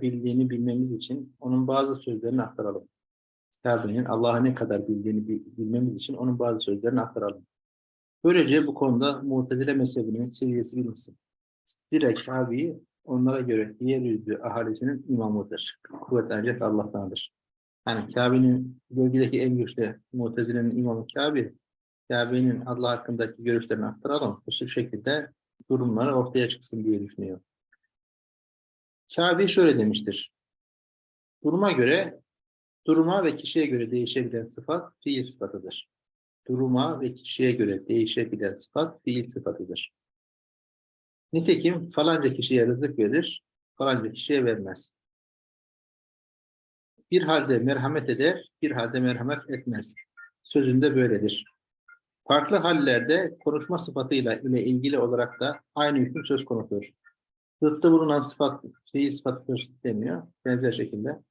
bildiğini bilmemiz için onun bazı sözlerini aktaralım. Kitabının Allah'a ne kadar bildiğini bil- bilmemiz için onun bazı sözlerini aktaralım. Böylece bu konuda Mu'tezile mezhebinin seviyesi bilinsin. Direkt Kabe'yi onlara göre yeryüzü ahalisinin imamıdır. Kuvvet ancak Allah'tandır. Yani Kabe'nin bölgedeki en güçlü Mu'tezile'nin imamı Kabe, Kabe'nin Allah hakkındaki görüşlerini aktaralım. Bu şekilde durumları ortaya çıksın diye düşünüyor. Kabe şöyle demiştir. Duruma göre, duruma ve kişiye göre değişebilen sıfat fiil sıfatıdır. Duruma ve kişiye göre değişebilen sıfat fiil sıfatıdır. Nitekim falanca kişiye rızık verir, falanca kişiye vermez. Bir halde merhamet eder, bir halde merhamet etmez. Sözünde böyledir. Farklı hallerde konuşma sıfatıyla ile ilgili olarak da aynı hüküm söz konusudur. Zıttı bulunan sıfat, fiil sıfatıdır deniyor. Benzer şekilde.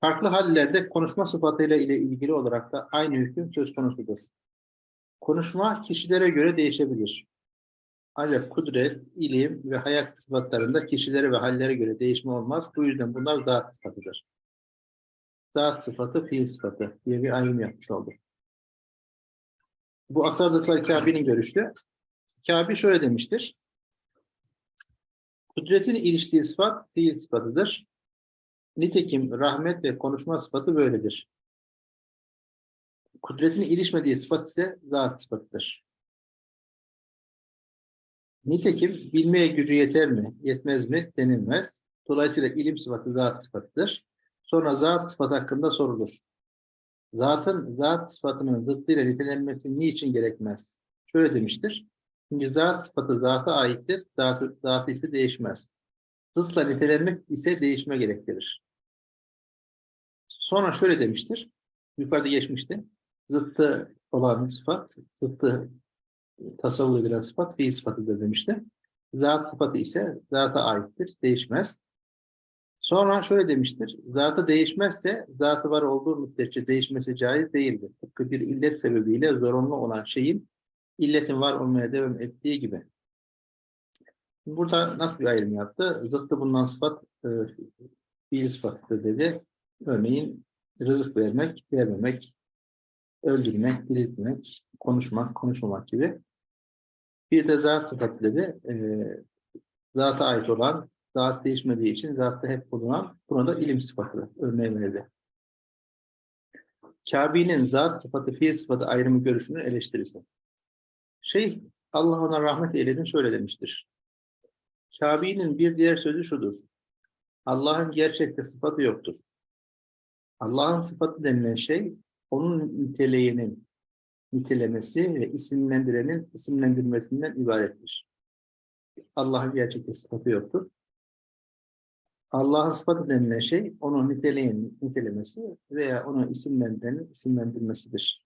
Farklı hallerde konuşma sıfatıyla ile ilgili olarak da aynı hüküm söz konusudur. Konuşma kişilere göre değişebilir. Ancak kudret, ilim ve hayat sıfatlarında kişilere ve hallere göre değişme olmaz. Bu yüzden bunlar zat sıfatıdır. Zat sıfatı, fiil sıfatı diye bir ayrım yapmış olduk. Bu aktardıkları Kabe'nin görüşü. Kabe şöyle demiştir. Kudretin iliştiği sıfat fiil sıfatıdır. Nitekim rahmet ve konuşma sıfatı böyledir. Kudretin ilişmediği sıfat ise zat sıfatıdır. Nitekim bilmeye gücü yeter mi, yetmez mi denilmez. Dolayısıyla ilim sıfatı zat sıfatıdır. Sonra zat sıfatı hakkında sorulur. Zatın zat sıfatının zıttıyla nitelenmesi niçin gerekmez? Şöyle demiştir. Çünkü zat sıfatı zata aittir, zatı, zatı ise değişmez. Zıtla nitelenmek ise değişme gerektirir. Sonra şöyle demiştir. Yukarıda geçmişti. Zıttı olan sıfat, zıttı tasavvur edilen sıfat fiil sıfatıdır demişti. Zat sıfatı ise zata aittir, değişmez. Sonra şöyle demiştir. Zatı değişmezse zatı var olduğu müddetçe değişmesi caiz değildir. Tıpkı bir illet sebebiyle zorunlu olan şeyin illetin var olmaya devam ettiği gibi. Burada nasıl bir ayrım yaptı? Zıttı bulunan sıfat e, fiil sıfatıdır dedi. Örneğin rızık vermek, vermemek, öldürmek, diriltmek, konuşmak, konuşmamak gibi. Bir de zat sıfatı dedi. E, zata ait olan, zat değişmediği için zatta hep bulunan, buna da ilim sıfatı örneği verdi. Kabe'nin zat sıfatı, fiil sıfatı ayrımı görüşünü eleştirisi. Şey, Allah ona rahmet eyledin şöyle demiştir. Kabe'nin bir diğer sözü şudur. Allah'ın gerçekte sıfatı yoktur. Allah'ın sıfatı denilen şey, onun niteliğinin nitelemesi ve isimlendirenin isimlendirmesinden ibarettir. Allah'ın gerçekte sıfatı yoktur. Allah'ın sıfatı denilen şey, onun niteliğinin nitelemesi veya onu isimlendirenin isimlendirmesidir.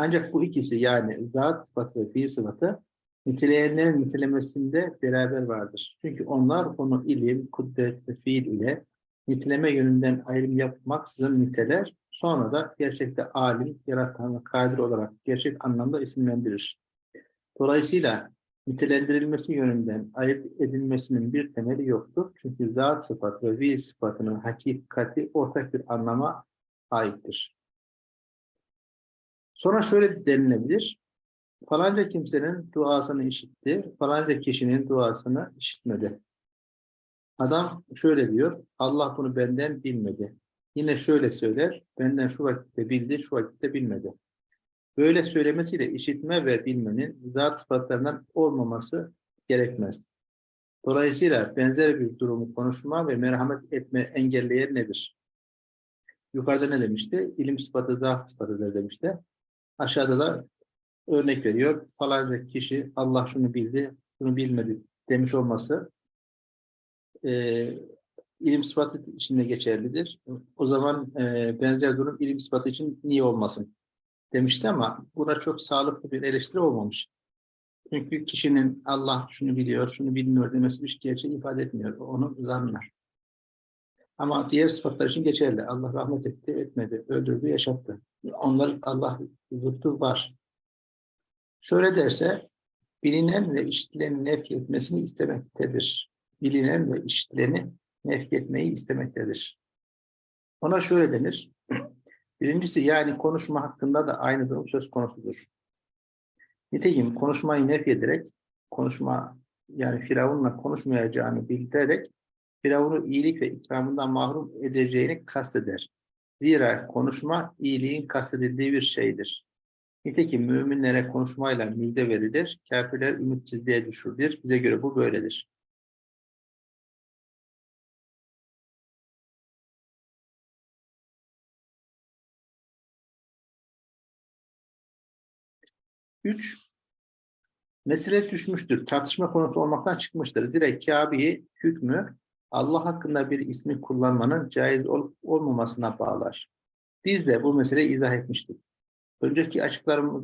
Ancak bu ikisi yani zat sıfatı ve fiil sıfatı niteleyenlerin nitelemesinde beraber vardır. Çünkü onlar onu ilim, kudret ve fiil ile niteleme yönünden ayrım yapmaksızın niteler, sonra da gerçekte alim, yaratan ve kadir olarak gerçek anlamda isimlendirir. Dolayısıyla nitelendirilmesi yönünden ayırt edilmesinin bir temeli yoktur. Çünkü zat sıfat ve fiil sıfatının hakikati ortak bir anlama aittir. Sonra şöyle denilebilir. Falanca kimsenin duasını işitti, falanca kişinin duasını işitmedi. Adam şöyle diyor, Allah bunu benden bilmedi. Yine şöyle söyler, benden şu vakitte bildi, şu vakitte bilmedi. Böyle söylemesiyle işitme ve bilmenin zat sıfatlarından olmaması gerekmez. Dolayısıyla benzer bir durumu konuşma ve merhamet etme engelleyen nedir? Yukarıda ne demişti? İlim sıfatı zat sıfatıdır demişti. Aşağıda da örnek veriyor. Falanca kişi Allah şunu bildi, şunu bilmedi demiş olması e, ilim sıfatı içinde geçerlidir. O zaman e, benzer durum ilim sıfatı için niye olmasın demişti ama buna çok sağlıklı bir eleştiri olmamış. Çünkü kişinin Allah şunu biliyor, şunu bilmiyor demesi bir gerçeği ifade etmiyor. Onu zanlar. Ama diğer sıfatlar için geçerli. Allah rahmet etti, etmedi, öldürdü, yaşattı. Onlar Allah zıttı var. Şöyle derse, bilinen ve işitilenin nef etmesini istemektedir. Bilinen ve işitileni nefretmeyi istemektedir. Ona şöyle denir. Birincisi yani konuşma hakkında da aynı durum söz konusudur. Nitekim konuşmayı nefyederek, konuşma yani Firavun'la konuşmayacağını bildirerek Firavun'u iyilik ve ikramından mahrum edeceğini kasteder. Zira konuşma iyiliğin kastedildiği bir şeydir. Nitekim müminlere konuşmayla müjde verilir, kafirler ümitsizliğe düşürülür. Bize göre bu böyledir. Üç, mesele düşmüştür. Tartışma konusu olmaktan çıkmıştır. Direkt Kabe'yi hükmü Allah hakkında bir ismi kullanmanın caiz olup olmamasına bağlar. Biz de bu meseleyi izah etmiştik. Önceki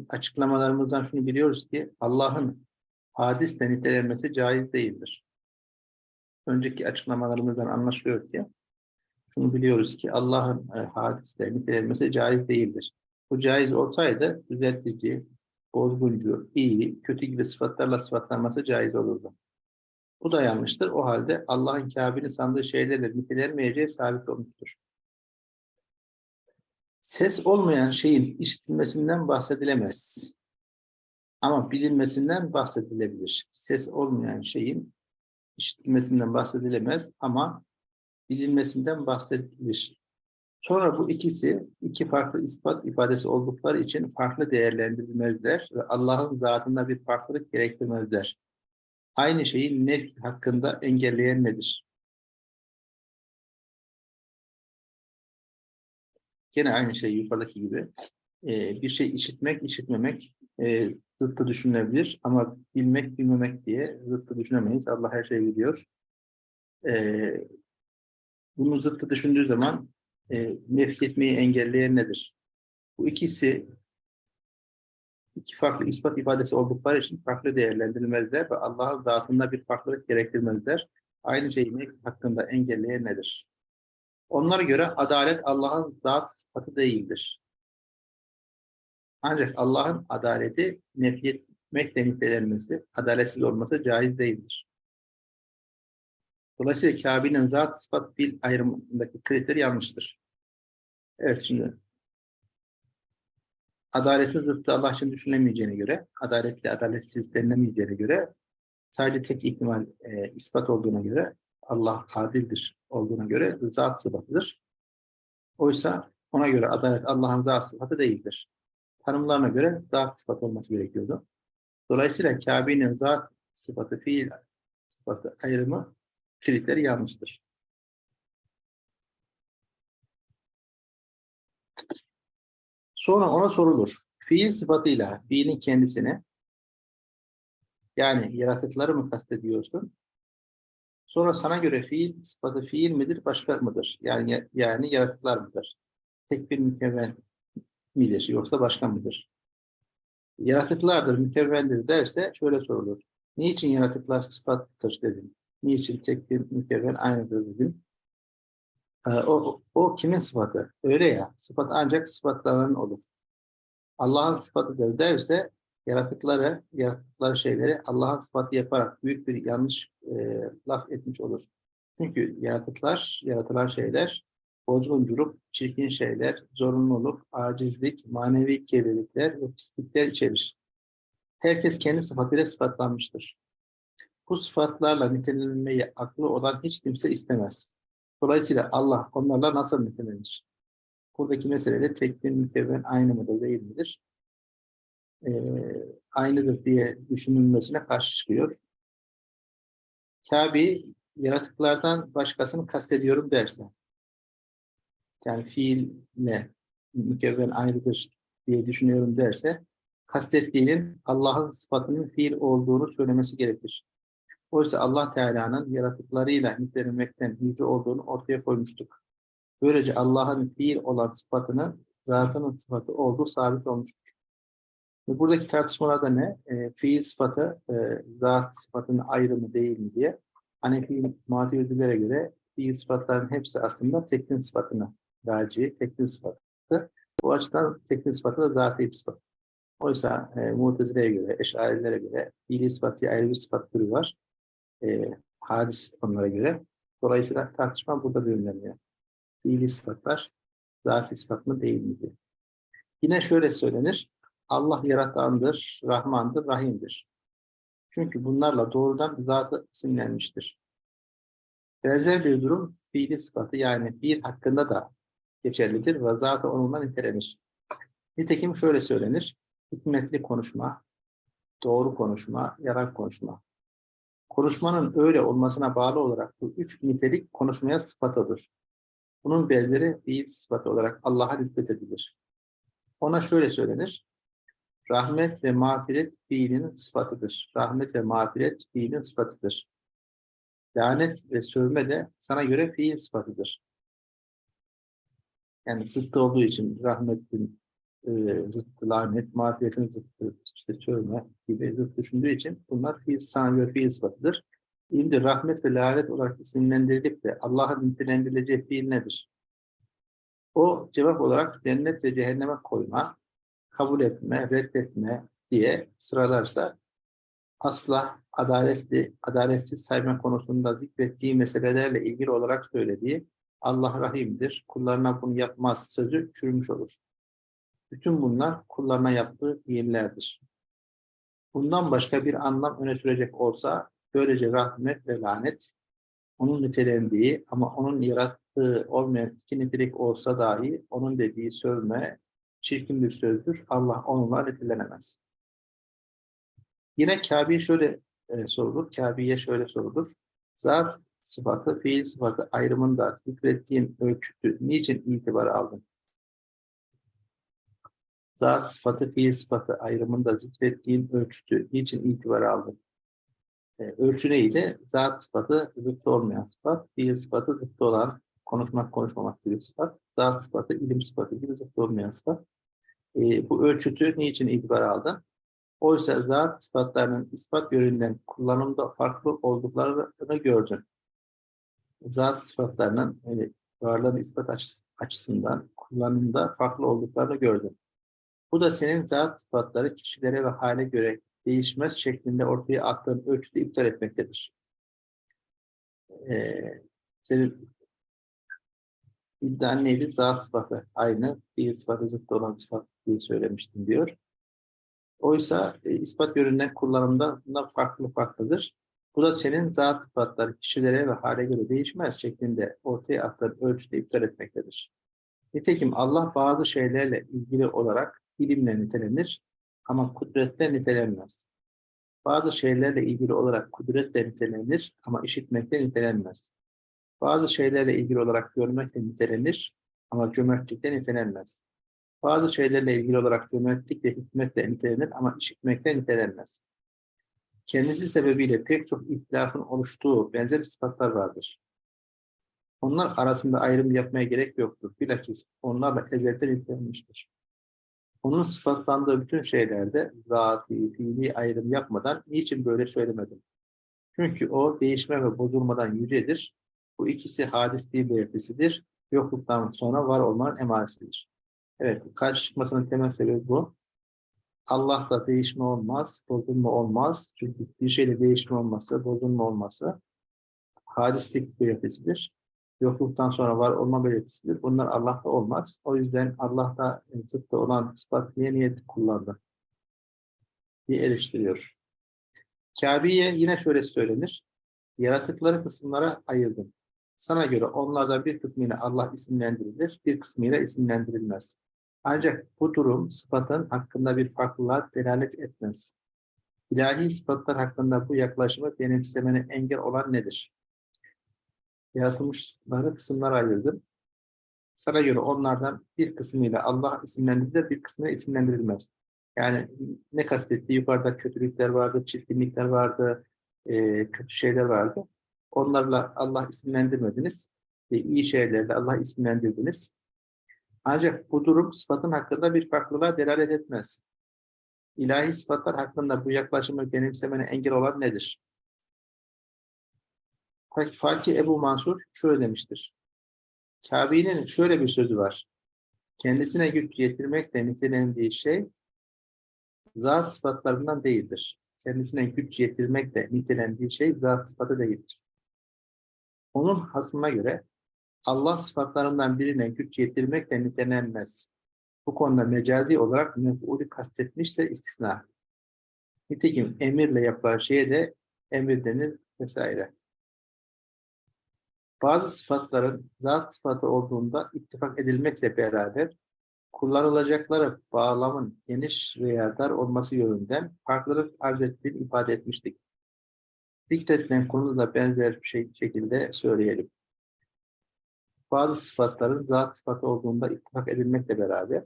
açıklamalarımızdan şunu biliyoruz ki Allah'ın hadisle nitelenmesi caiz değildir. Önceki açıklamalarımızdan anlaşılıyor ki şunu biliyoruz ki Allah'ın e, hadisle nitelenmesi caiz değildir. Bu caiz olsaydı düzeltici, bozguncu, iyi, kötü gibi sıfatlarla sıfatlanması caiz olurdu. Bu da yanlıştır. O halde Allah'ın Kabe'nin sandığı şeylerle nitelenmeyeceği sabit olmuştur. Ses olmayan şeyin işitilmesinden bahsedilemez. Ama bilinmesinden bahsedilebilir. Ses olmayan şeyin işitilmesinden bahsedilemez ama bilinmesinden bahsedilir. Sonra bu ikisi iki farklı ispat ifadesi oldukları için farklı değerlendirilmezler ve Allah'ın zatında bir farklılık gerektirmezler. Aynı şeyi nef hakkında engelleyen nedir? Gene aynı şey yukarıdaki gibi. Ee, bir şey işitmek, işitmemek e, zıttı düşünülebilir ama bilmek, bilmemek diye zıttı düşünemeyiz. Allah her şeyi biliyor. Ee, bunu zıttı düşündüğü zaman e, nefret etmeyi engelleyen nedir? Bu ikisi iki farklı ispat ifadesi oldukları için farklı değerlendirilmezler ve Allah'ın zatında bir farklılık gerektirmezler. Aynı şeyi hakkında engelleyen nedir? Onlara göre adalet Allah'ın zat sıfatı değildir. Ancak Allah'ın adaleti nefretmekle nitelenmesi, adaletsiz olması caiz değildir. Dolayısıyla Kabe'nin zat sıfat fil ayrımındaki kriter yanlıştır. Evet şimdi adaletin zıttı Allah için düşünülemeyeceğine göre, adaletli adaletsiz denilemeyeceğine göre sadece tek ihtimal e, ispat olduğuna göre Allah adildir olduğuna göre zat sıfatıdır. Oysa ona göre adalet Allah'ın zat sıfatı değildir. Tanımlarına göre zat sıfatı olması gerekiyordu. Dolayısıyla Kabe'nin zat sıfatı, fiil sıfatı ayrımı kriteri yanlıştır. Sonra ona sorulur. Fiil sıfatıyla fiilin kendisine yani yaratıkları mı kastediyorsun? Sonra sana göre fiil sıfatı fiil midir, başka mıdır? Yani yani yaratıklar mıdır? Tek bir mükemmel midir yoksa başka mıdır? Yaratıklardır, mükemmeldir derse şöyle sorulur. Niçin yaratıklar sıfattır dedim. Niçin tek bir mükemmel aynıdır dedim. Ee, o, o kimin sıfatı? Öyle ya, sıfat ancak sıfatların olur. Allah'ın sıfatıdır derse yaratıkları, yarattıkları şeyleri Allah'ın sıfatı yaparak büyük bir yanlış e, laf etmiş olur. Çünkü yaratıklar, yaratılan şeyler bozgunculuk, çirkin şeyler, zorunluluk, acizlik, manevi kirlilikler ve pislikler içerir. Herkes kendi sıfatıyla sıfatlanmıştır. Bu sıfatlarla nitelenmeyi aklı olan hiç kimse istemez. Dolayısıyla Allah onlarla nasıl nitelenir? Buradaki mesele de tek bir mükevven aynı mıdır değil midir? Ee, aynıdır diye düşünülmesine karşı çıkıyor. Kabe yaratıklardan başkasını kastediyorum derse, yani fiille mükevven ayrıdır diye düşünüyorum derse, kastettiğinin Allah'ın sıfatının fiil olduğunu söylemesi gerekir. Oysa Allah Teala'nın yaratıklarıyla nitelenmekten yüce olduğunu ortaya koymuştuk. Böylece Allah'ın fiil olan sıfatının zatının sıfatı olduğu sabit olmuştur. Buradaki tartışmalarda ne? E, fiil sıfatı, e, zat sıfatının ayrımı değil mi diye. Hanefi muhatibedilere göre fiil sıfatların hepsi aslında teklin sıfatını raci, teklin sıfatı. Bu açıdan teklin sıfatı da zat bir sıfat. Oysa e, Mutezile'ye göre, Eşarilere göre fiili sıfatı ayrı bir sıfat türü var. E, hadis onlara göre. Dolayısıyla tartışma burada düğümleniyor. Fiili sıfatlar zat sıfat mı değil mi diye. Yine şöyle söylenir. Allah yaratandır, Rahmandır, Rahim'dir. Çünkü bunlarla doğrudan zatı isimlenmiştir. Benzer bir durum fiili sıfatı yani bir hakkında da geçerlidir ve zatı onunla nitelenir. Nitekim şöyle söylenir. Hikmetli konuşma, doğru konuşma, yarar konuşma. Konuşmanın öyle olmasına bağlı olarak bu üç nitelik konuşmaya sıfatıdır. Bunun benzeri fiil sıfatı olarak Allah'a nispet edilir. Ona şöyle söylenir. Rahmet ve mağfiret fiilinin sıfatıdır. Rahmet ve mağfiret fiilin sıfatıdır. Lanet ve sövme de sana göre fiil sıfatıdır. Yani zıttı olduğu için rahmetin e, zıttı, lanet, mağfiretin zıttı, işte sövme gibi zıt düşündüğü için bunlar fiil, sana göre fiil sıfatıdır. Şimdi rahmet ve lanet olarak isimlendirilip de Allah'ın nitelendirileceği fiil nedir? O cevap olarak cennet ve cehenneme koyma, kabul etme, reddetme diye sıralarsa asla adaletli, adaletsiz sayma konusunda zikrettiği meselelerle ilgili olarak söylediği Allah rahimdir, kullarına bunu yapmaz sözü çürümüş olur. Bütün bunlar kullarına yaptığı fiillerdir. Bundan başka bir anlam öne sürecek olsa böylece rahmet ve lanet onun nitelendiği ama onun yarattığı olmayan iki nitelik olsa dahi onun dediği sövme çirkin bir sözdür. Allah onunla nitelenemez. Yine Kabe'ye şöyle e, sorulur. Kabe'ye şöyle sorulur. Zat sıfatı, fiil sıfatı ayrımında zikrettiğin ölçütü niçin itibar aldın? Zat sıfatı, fiil sıfatı ayrımında zikrettiğin ölçütü niçin itibar aldın? E, ölçü neydi? Zat sıfatı zıttı olmayan sıfat, fiil sıfatı zıttı olan, konuşmak konuşmamak gibi sıfat, zat sıfatı ilim sıfatı gibi zıttı olmayan sıfat. E, bu ölçütü niçin itibar aldın? Oysa zat sıfatlarının ispat yönünden kullanımda farklı olduklarını gördün. Zat sıfatlarının e, varlığın ispat açısından kullanımda farklı olduklarını gördün. Bu da senin zat sıfatları kişilere ve hale göre değişmez şeklinde ortaya attığın ölçüde iptal etmektedir. Ee, senin iddian neydi? Zat sıfatı aynı, fiil sıfatı zıttı olan sıfat diye söylemiştim diyor. Oysa e, ispat yönünden kullanımda bunlar farklı farklıdır. Bu da senin zat sıfatları kişilere ve hale göre değişmez şeklinde ortaya attığın ölçüde iptal etmektedir. Nitekim Allah bazı şeylerle ilgili olarak ilimle nitelenir ama kudretle nitelenmez. Bazı şeylerle ilgili olarak kudretle nitelenir ama işitmekle nitelenmez. Bazı şeylerle ilgili olarak görmekle nitelenir ama cömertlikle nitelenmez. Bazı şeylerle ilgili olarak cömertlik ve hikmetle nitelenir ama işitmekle nitelenmez. Kendisi sebebiyle pek çok ihtilafın oluştuğu benzer sıfatlar vardır. Onlar arasında ayrım yapmaya gerek yoktur. Bilakis onlarla ezelden nitelenmiştir. Onun sıfatlandığı bütün şeylerde zati, fiili ayrım yapmadan niçin böyle söylemedim? Çünkü o değişme ve bozulmadan yücedir. Bu ikisi hadisliği belirtisidir. Yokluktan sonra var olmanın emaresidir. Evet, karşı çıkmasının temel sebebi bu. Allah'ta değişme olmaz, bozulma olmaz. Çünkü bir şeyle değişme olması, bozulma olması hadislik belirtisidir. Yokluktan sonra var olma belirtisidir. Bunlar Allah'ta olmaz. O yüzden Allah'ta zıttı olan sıfat niye niyet kullandı? diye eleştiriyor. Kabe'ye yine şöyle söylenir. Yaratıkları kısımlara ayırdım. Sana göre onlardan bir kısmıyla Allah isimlendirilir, bir kısmıyla isimlendirilmez. Ancak bu durum sıfatın hakkında bir farklılığa delalet etmez. İlahi sıfatlar hakkında bu yaklaşımı benimsemene engel olan nedir? Yaratılmışları kısımlara ayırdım. Sana göre onlardan bir kısmıyla Allah isimlendirilir, bir kısmıyla isimlendirilmez. Yani ne kastetti? Yukarıda kötülükler vardı, çirkinlikler vardı, e, kötü şeyler vardı. Onlarla Allah isimlendirmediniz. E, iyi şeylerle Allah isimlendirdiniz. Ancak bu durum sıfatın hakkında bir farklılığa delalet etmez. İlahi sıfatlar hakkında bu yaklaşımı benimsemene engel olan nedir? Fakir Ebu Mansur şöyle demiştir. Kabe'nin şöyle bir sözü var. Kendisine güç yetirmekle nitelendiği şey zat sıfatlarından değildir. Kendisine güç yetirmekle nitelendiği şey zat sıfatı değildir. Onun hasmına göre Allah sıfatlarından birine güç yetirmekle nitelenmez. Bu konuda mecazi olarak mef'ulü kastetmişse istisna. Nitekim emirle yapılan şeye de emir denir vesaire. Bazı sıfatların zat sıfatı olduğunda ittifak edilmekle beraber kullanılacakları bağlamın geniş veya dar olması yönünden farklılık arz ettiğini ifade etmiştik. Zikredilen konuda da benzer bir şey, şekilde söyleyelim. Bazı sıfatların zat sıfatı olduğunda ittifak edilmekle beraber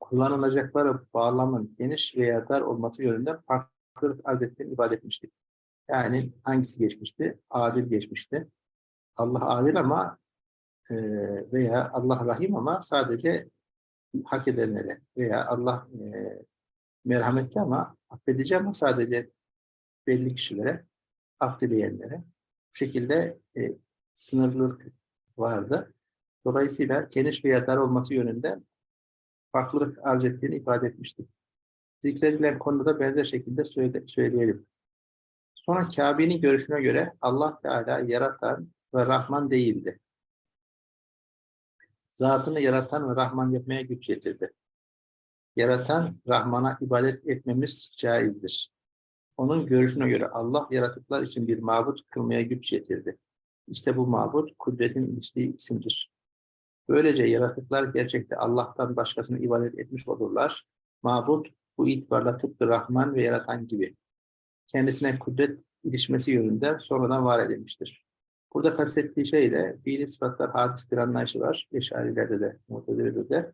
kullanılacakları bağlamın geniş veya dar olması yönünden farklılık arz ettiğini ifade etmiştik. Yani hangisi geçmişti? Adil geçmişti. Allah adil ama e, veya Allah rahim ama sadece hak edenlere veya Allah e, merhametli ama affedici ama sadece belli kişilere affedileyenlere bu şekilde e, sınırlılık vardı. Dolayısıyla geniş veya dar olması yönünde farklılık arz ettiğini ifade etmiştik. Zikredilen konuda benzer şekilde söyle, söyleyelim. Sonra Kabe'nin görüşüne göre Allah Teala yaratan ve Rahman değildi. Zatını yaratan ve Rahman yapmaya güç yetirdi. Yaratan, Rahman'a ibadet etmemiz caizdir. Onun görüşüne göre Allah yaratıklar için bir mabut kılmaya güç yetirdi. İşte bu mabut kudretin iliştiği isimdir. Böylece yaratıklar gerçekte Allah'tan başkasını ibadet etmiş olurlar. Mabut bu itibarla tıpkı Rahman ve yaratan gibi. Kendisine kudret ilişmesi yönünde sonradan var edilmiştir. Burada kastettiği şey de fiili sıfatlar hadistir anlayışı var. Eşarilerde de, muhtedirde de.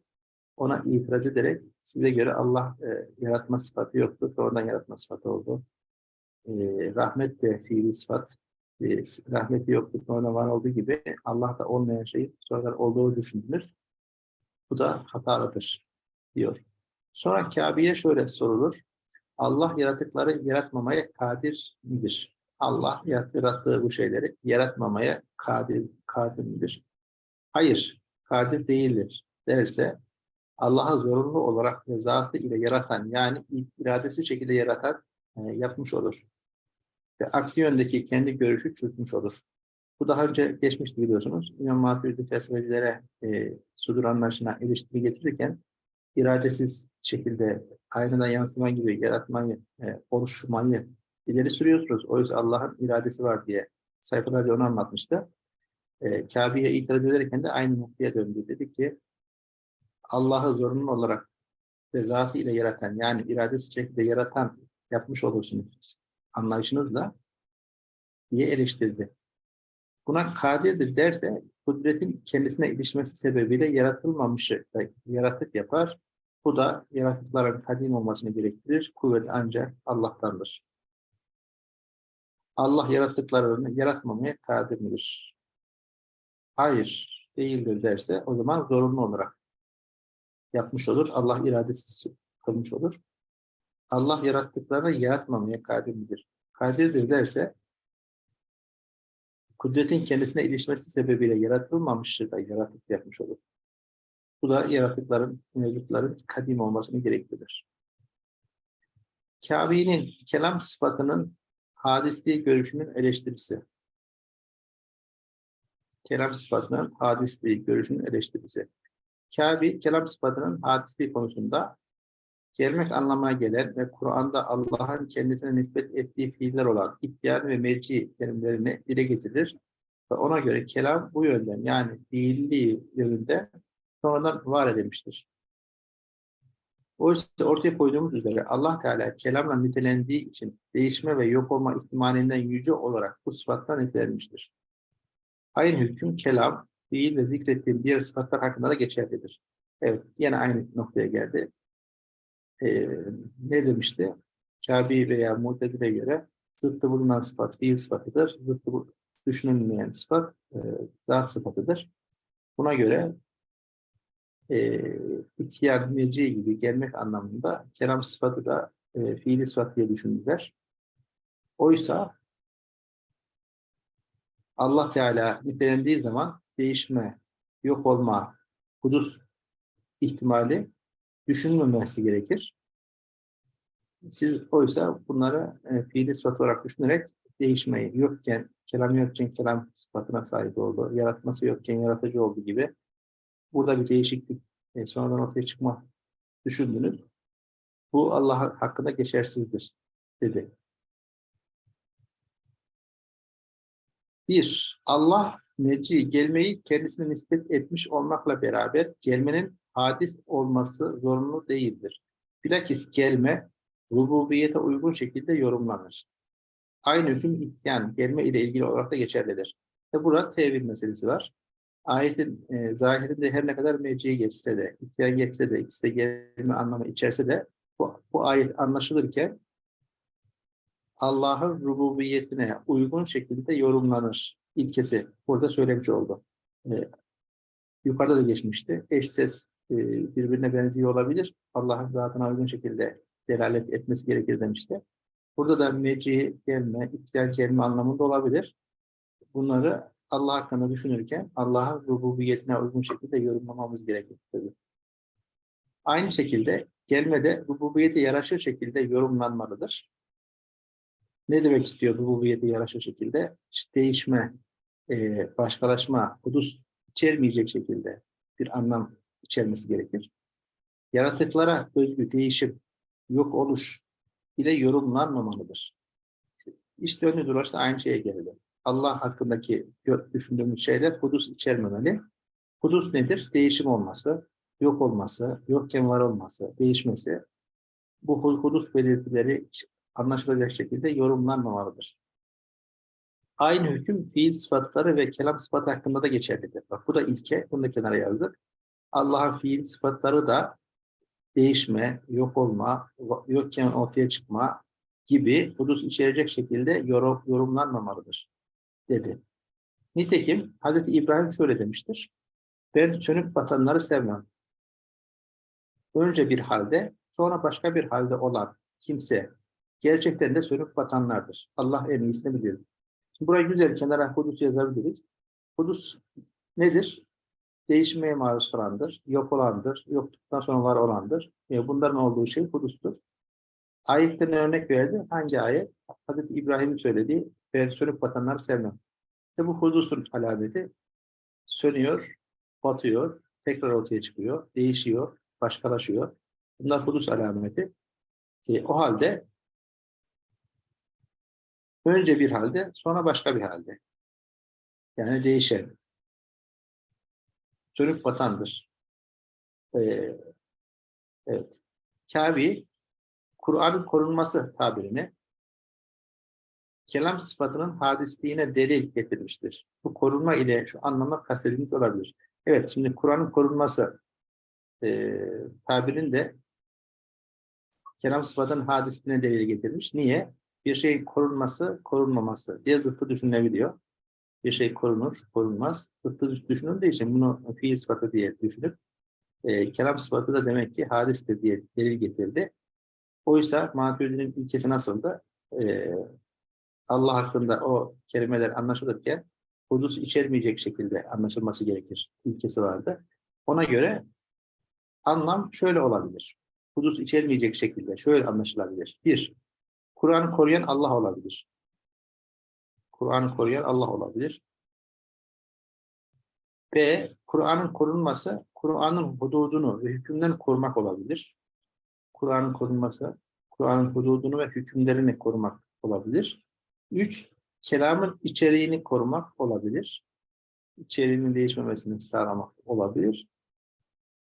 Ona itiraz ederek size göre Allah e, yaratma sıfatı yoktu. Sonradan yaratma sıfatı oldu. E, rahmet de fiili sıfat. E, rahmeti yoktu. Sonradan var olduğu gibi Allah'ta olmayan şey sonradan olduğu düşünülür. Bu da hatalıdır diyor. Sonra Kabe'ye şöyle sorulur. Allah yaratıkları yaratmamaya kadir midir? Allah yarattığı bu şeyleri yaratmamaya kadir, kadir midir? Hayır, kadir değildir derse Allah'a zorunlu olarak ve zatı ile yaratan yani iradesi şekilde yaratan e, yapmış olur. Ve aksi yöndeki kendi görüşü çürütmüş olur. Bu daha önce geçmişti biliyorsunuz. İmam Maturidi felsefecilere e, sudur anlayışına eleştiri getirirken iradesiz şekilde aynadan yansıma gibi yaratmayı, e, oluşmayı ileri sürüyorsunuz. Oysa Allah'ın iradesi var diye sayfalarca onu anlatmıştı. E, Kabe'ye itiraz ederken de aynı noktaya döndü. Dedi ki Allah'ı zorunlu olarak ve ile yaratan yani iradesi şekilde yaratan yapmış olursunuz anlayışınızla diye eleştirdi. Buna kadirdir derse kudretin kendisine ilişmesi sebebiyle yaratılmamışı yaratık yapar. Bu da yaratıkların kadim olmasını gerektirir. Kuvvet ancak Allah'tandır. Allah yarattıklarını yaratmamaya kadir midir? Hayır, değildir derse o zaman zorunlu olarak yapmış olur. Allah iradesiz kılmış olur. Allah yarattıklarını yaratmamaya kadir midir? Kadirdir derse kudretin kendisine ilişmesi sebebiyle yaratılmamıştır da yaratık yapmış olur. Bu da yaratıkların, mevcutların kadim olmasını gerektirir. Kabe'nin kelam sıfatının hadisliği görüşünün eleştirisi. Kelam sıfatının hadisliği görüşünün eleştirisi. Kabe, kelam sıfatının hadisliği konusunda gelmek anlamına gelen ve Kur'an'da Allah'ın kendisine nispet ettiği fiiller olan ihtiyar ve meci terimlerini dile getirir ve ona göre kelam bu yönden yani fiilliği yönünde sonradan var edilmiştir. Oysa ortaya koyduğumuz üzere Allah Teala kelamla nitelendiği için değişme ve yok olma ihtimalinden yüce olarak bu sıfattan nitelenmiştir. Aynı hüküm kelam, fiil ve zikrettiğim diğer sıfatlar hakkında da geçerlidir. Evet, yine aynı noktaya geldi. Ee, ne demişti? Kabi veya Mu'tedil'e göre zıttı bulunan sıfat fiil sıfatıdır. Zıttı düşünülmeyen sıfat e, zat sıfatıdır. Buna göre e, ihtiyar meci gibi gelmek anlamında kelam sıfatı da e, fiili sıfat diye düşündüler. Oysa Allah Teala nitelendiği zaman değişme, yok olma, hudus ihtimali düşünmemesi gerekir. Siz oysa bunları e, fiili sıfat olarak düşünerek değişmeyi, yokken kelam yokken kelam sıfatına sahip oldu. Yaratması yokken yaratıcı oldu gibi. Burada bir değişiklik e, sonradan ortaya çıkma düşündünüz. Bu Allah hakkında geçersizdir dedi. Bir, Allah meci gelmeyi kendisine nispet etmiş olmakla beraber gelmenin hadis olması zorunlu değildir. Bilakis gelme rububiyete uygun şekilde yorumlanır. Aynı hüküm ityan, gelme ile ilgili olarak da geçerlidir. Ve burada tevil meselesi var. Ayetin e, zahirinde her ne kadar meciye geçse de, ityan geçse de, ikisi de gelme anlamı içerse de bu, bu ayet anlaşılırken Allah'ın rububiyetine uygun şekilde yorumlanır ilkesi burada söylemiş oldu. Ee, yukarıda da geçmişti. Eş ses e, birbirine benziyor olabilir. Allah'ın zatına uygun şekilde delalet etmesi gerekir demişti. Burada da meci gelme, ihtiyar gelme anlamında olabilir. Bunları Allah hakkında düşünürken Allah'ın rububiyetine uygun şekilde yorumlamamız gerekir. Tabii. Aynı şekilde gelme de rububiyete yaraşır şekilde yorumlanmalıdır. Ne demek istiyor rububiyete yaraşır şekilde? İşte değişme, e, başkalaşma, hudus içermeyecek şekilde bir anlam içermesi gerekir. Yaratıklara özgü değişim, yok oluş ile yorumlanmamalıdır. İşte önü dolaşta aynı şeye geldi. Allah hakkındaki düşündüğümüz şeyler hudus içermemeli. Hudus nedir? Değişim olması, yok olması, yokken var olması, değişmesi. Bu hudus belirtileri anlaşılacak şekilde yorumlanmamalıdır. Aynı hüküm fiil sıfatları ve kelam sıfatı hakkında da geçerlidir. Bak bu da ilke, bunu da kenara yazdık. Allah'ın fiil sıfatları da değişme, yok olma, yokken ortaya çıkma gibi hudus içerecek şekilde yorum, yorumlanmamalıdır dedi. Nitekim Hz. İbrahim şöyle demiştir. Ben sönüp batanları sevmem. Önce bir halde, sonra başka bir halde olan kimse gerçekten de sönüp batanlardır. Allah en iyisini bilir. Şimdi burayı güzel kenara hudus yazabiliriz. Hudus nedir? Değişmeye maruz kalandır, yok olandır, yokluktan sonra var olandır. E bunların olduğu şey hudustur. Ayetten örnek verdi. Hangi ayet? Hazreti İbrahim'in söylediği, ben sönüp batanları sevmem. İşte bu hudusun alameti sönüyor, batıyor, tekrar ortaya çıkıyor, değişiyor, başkalaşıyor. Bunlar hudus alameti. E, o halde Önce bir halde, sonra başka bir halde. Yani değişen. Sönüp batandır. Ee, evet. Kabi, Kur'an'ın korunması tabirini kelam sıfatının hadisliğine delil getirmiştir. Bu korunma ile şu anlamda kastedilmiş olabilir. Evet, şimdi Kur'an'ın korunması e, tabirin de kelam sıfatının hadisliğine delil getirmiş. Niye? bir şey korunması, korunmaması diye zıttı düşünülebiliyor. Bir şey korunur, korunmaz. Zıttı düşünüldüğü için bunu fiil sıfatı diye düşünüp e, kelam sıfatı da demek ki hadistir diye delil getirdi. Oysa Maturidi'nin ilkesi nasıldı? E, Allah hakkında o kelimeler anlaşılırken hudus içermeyecek şekilde anlaşılması gerekir. İlkesi vardı. Ona göre anlam şöyle olabilir. Hudus içermeyecek şekilde şöyle anlaşılabilir. Bir, Kur'an'ı koruyan Allah olabilir. Kur'an'ı koruyan Allah olabilir. B. Kur'an'ın korunması, Kur'an'ın hududunu ve hükümlerini korumak olabilir. Kur'an'ın korunması, Kur'an'ın hududunu ve hükümlerini korumak olabilir. Üç, kelamın içeriğini korumak olabilir. İçeriğinin değişmemesini sağlamak olabilir.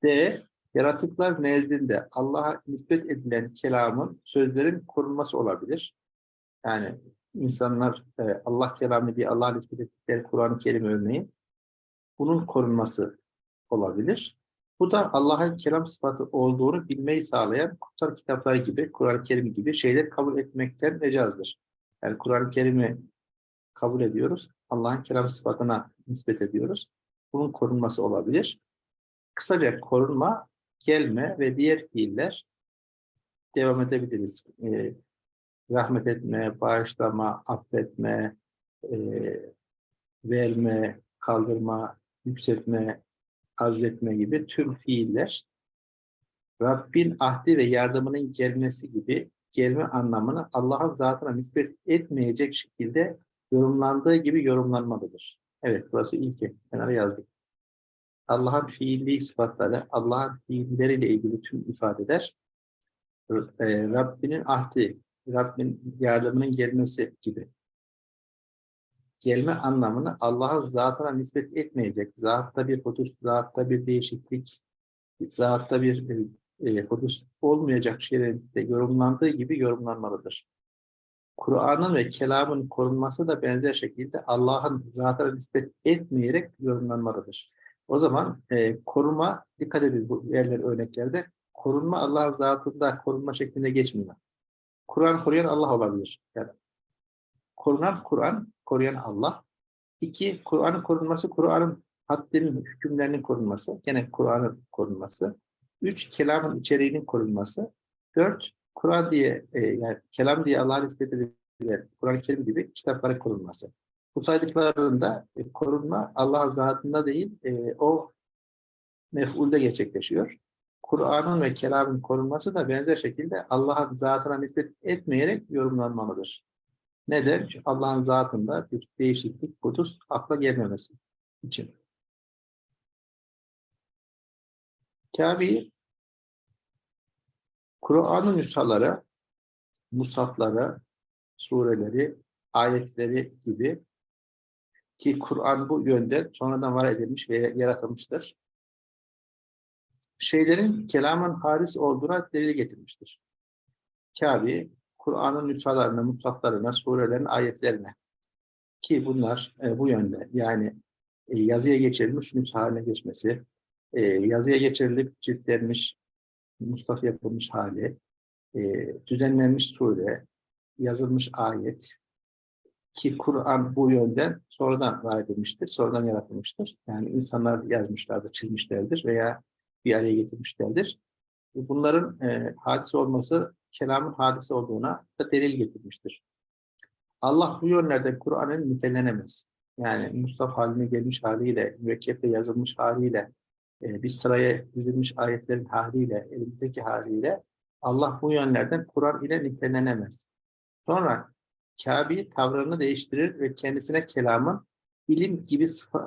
D. Yaratıklar nezdinde Allah'a nispet edilen kelamın, sözlerin korunması olabilir. Yani insanlar e, Allah kelamı diye Allah'a nispet ettikleri Kur'an-ı Kerim örneğin bunun korunması olabilir. Bu da Allah'ın kelam sıfatı olduğunu bilmeyi sağlayan kutsal kitaplar gibi, Kur'an-ı Kerim gibi şeyler kabul etmekten mecazdır. Yani Kur'an-ı Kerim'i kabul ediyoruz. Allah'ın kelam sıfatına nispet ediyoruz. Bunun korunması olabilir. Kısaca korunma gelme ve diğer fiiller devam edebiliriz. E, rahmet etme, bağışlama, affetme, e, verme, kaldırma, yükseltme, azletme gibi tüm fiiller Rabbin ahdi ve yardımının gelmesi gibi gelme anlamını Allah'ın zatına nispet etmeyecek şekilde yorumlandığı gibi yorumlanmalıdır. Evet, burası ilki. Kenara yazdık. Allah'ın fiilli sıfatları, Allah'ın fiilleriyle ilgili tüm ifadeler, e, Rabbinin ahdi, Rabbin yardımının gelmesi gibi. Gelme anlamını Allah'ın zatına nispet etmeyecek. Zatta bir hudus, zatta bir değişiklik, zatta bir e, hudus olmayacak şeylerin de yorumlandığı gibi yorumlanmalıdır. Kur'an'ın ve kelamın korunması da benzer şekilde Allah'ın zatına nispet etmeyerek yorumlanmalıdır. O zaman e, koruma, dikkat edin bu yerler örneklerde, korunma Allah'ın zatında korunma şeklinde geçmiyor. Kur'an koruyan Allah olabilir. Yani korunan Kur'an, koruyan Allah. İki, Kur'an'ın korunması, Kur'an'ın haddinin, hükümlerinin korunması. Gene Kur'an'ın korunması. Üç, kelamın içeriğinin korunması. Dört, Kur'an diye, e, yani kelam diye Allah'a nispet edilen Kur'an-ı Kerim gibi kitapların korunması. Bu saydıklarında e, korunma Allah'ın zatında değil, e, o mef'ulde gerçekleşiyor. Kur'an'ın ve kelamın korunması da benzer şekilde Allah'ın zatına nispet etmeyerek yorumlanmalıdır. Neden? Allah'ın zatında bir değişiklik, kutus akla gelmemesi için. Kabe'yi Kur'an'ın nüshaları, musafları, sureleri, ayetleri gibi ki Kur'an bu yönde sonradan var edilmiş ve yaratılmıştır. Şeylerin kelamın haris olduğuna delil getirmiştir. Kabe, Kur'an'ın nüshalarına, mushaflarına, surelerin ayetlerine ki bunlar e, bu yönde yani e, yazıya geçirilmiş nüsh haline geçmesi, e, yazıya geçirilip ciltlenmiş, mushaf yapılmış hali, e, düzenlenmiş sure, yazılmış ayet, ki Kur'an bu yönden sonradan var edilmiştir, sonradan yaratılmıştır. Yani insanlar yazmışlardır, çizmişlerdir veya bir araya getirmişlerdir. Bunların e, hadise olması kelamın hadise olduğuna da delil getirmiştir. Allah bu yönlerden Kur'an'ın nitelenemez. Yani Mustafa haline gelmiş haliyle, mürekkepte yazılmış haliyle, e, bir sıraya dizilmiş ayetlerin haliyle, elimizdeki haliyle Allah bu yönlerden Kur'an ile nitelenemez. Sonra Kabe tavrını değiştirir ve kendisine kelamın ilim gibi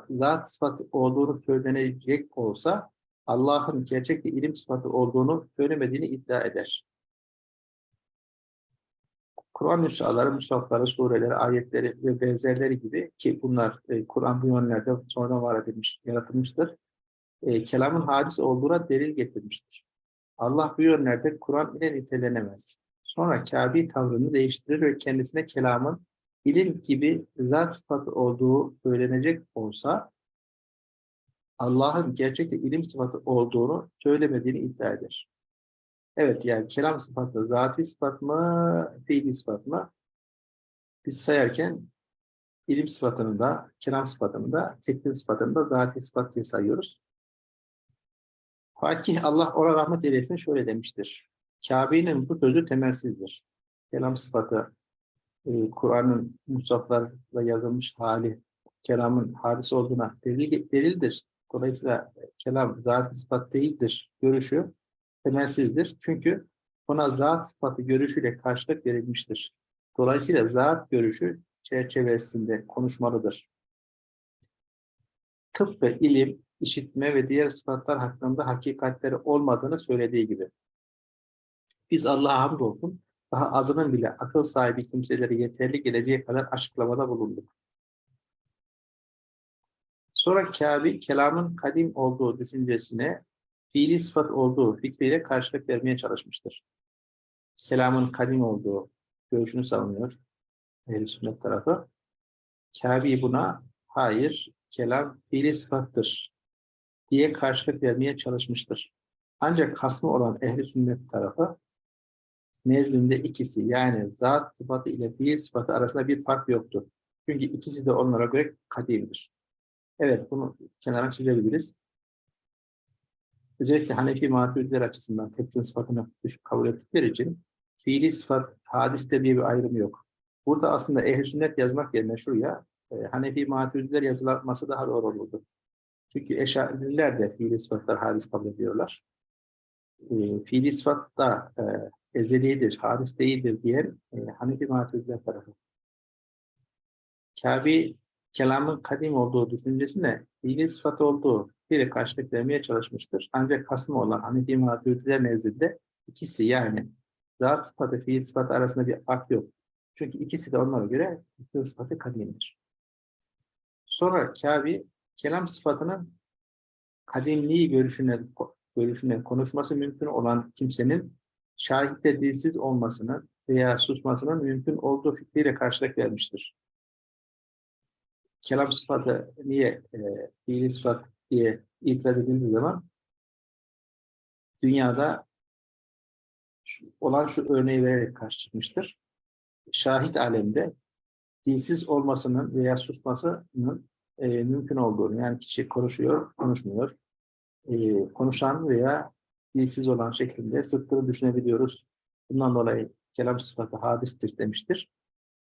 zat sıfatı olduğunu söylenecek olsa Allah'ın gerçekte ilim sıfatı olduğunu söylemediğini iddia eder. Kur'an nüshaları, musafları, sureleri, ayetleri ve benzerleri gibi ki bunlar e, Kur'an bu yönlerde sonradan var edilmiş, yaratılmıştır. E, kelamın hadis olduğuna delil getirmiştir. Allah bu yönlerde Kur'an ile nitelenemez. Sonra Kabe tavrını değiştirir ve kendisine kelamın ilim gibi zat sıfatı olduğu söylenecek olsa Allah'ın gerçekte ilim sıfatı olduğunu söylemediğini iddia eder. Evet yani kelam sıfatı zati sıfat mı, fiili sıfat mı? Biz sayarken ilim sıfatını da, kelam sıfatını da, teknik sıfatını da zati sıfat diye sayıyoruz. Fakih Allah ona rahmet eylesin şöyle demiştir. Kabe'nin bu sözü temelsizdir. Kelam sıfatı, e, Kur'an'ın musaflarla yazılmış hali, kelamın hadisi olduğuna delil, delildir. Dolayısıyla kelam zat sıfat değildir görüşü temelsizdir. Çünkü ona zat sıfatı görüşüyle karşılık verilmiştir. Dolayısıyla zat görüşü çerçevesinde konuşmalıdır. Tıp ve ilim, işitme ve diğer sıfatlar hakkında hakikatleri olmadığını söylediği gibi. Biz Allah'a hamdolsun daha azının bile akıl sahibi kimseleri yeterli geleceği kadar açıklamada bulunduk. Sonra Kabe kelamın kadim olduğu düşüncesine fiili sıfat olduğu fikriyle karşılık vermeye çalışmıştır. Kelamın kadim olduğu görüşünü savunuyor ehl sünnet tarafı. Kabe buna hayır, kelam fiili sıfattır diye karşılık vermeye çalışmıştır. Ancak hasmı olan ehli sünnet tarafı nezdinde ikisi yani zat sıfatı ile fiil sıfatı arasında bir fark yoktur. Çünkü ikisi de onlara göre kadimdir. Evet bunu kenara çizebiliriz. Özellikle Hanefi maturidiler açısından tepkin sıfatını kabul ettikleri için fiili sıfat hadiste diye bir ayrım yok. Burada aslında ehl sünnet yazmak yerine şuraya e, Hanefi maturidiler yazılması daha doğru olurdu. Çünkü eşariler de fiili sıfatlar hadis kabul ediyorlar. E, fiili sıfat da e, ezelidir, haris değildir diyen e, Hanefi Maturidiler tarafı. Kabi kelamın kadim olduğu düşüncesine fiili sıfat olduğu biri karşılık vermeye çalışmıştır. Ancak kasma olan Hanefi Maturidiler nezdinde ikisi yani zat sıfatı, fiil sıfatı arasında bir fark yok. Çünkü ikisi de onlara göre fiil sıfatı kadimdir. Sonra Kabi kelam sıfatının kadimliği görüşüne, görüşüne konuşması mümkün olan kimsenin şahitte dilsiz olmasını veya susmasının mümkün olduğu fikriyle karşılık vermiştir. Kelam sıfatı niye e, sıfat diye itiraz edildiği zaman dünyada olan şu örneği vererek karşı çıkmıştır. Şahit alemde dilsiz olmasının veya susmasının e, mümkün olduğunu, yani kişi konuşuyor, konuşmuyor, e, konuşan veya dilsiz olan şeklinde zıttını düşünebiliyoruz. Bundan dolayı kelam sıfatı hadistir demiştir.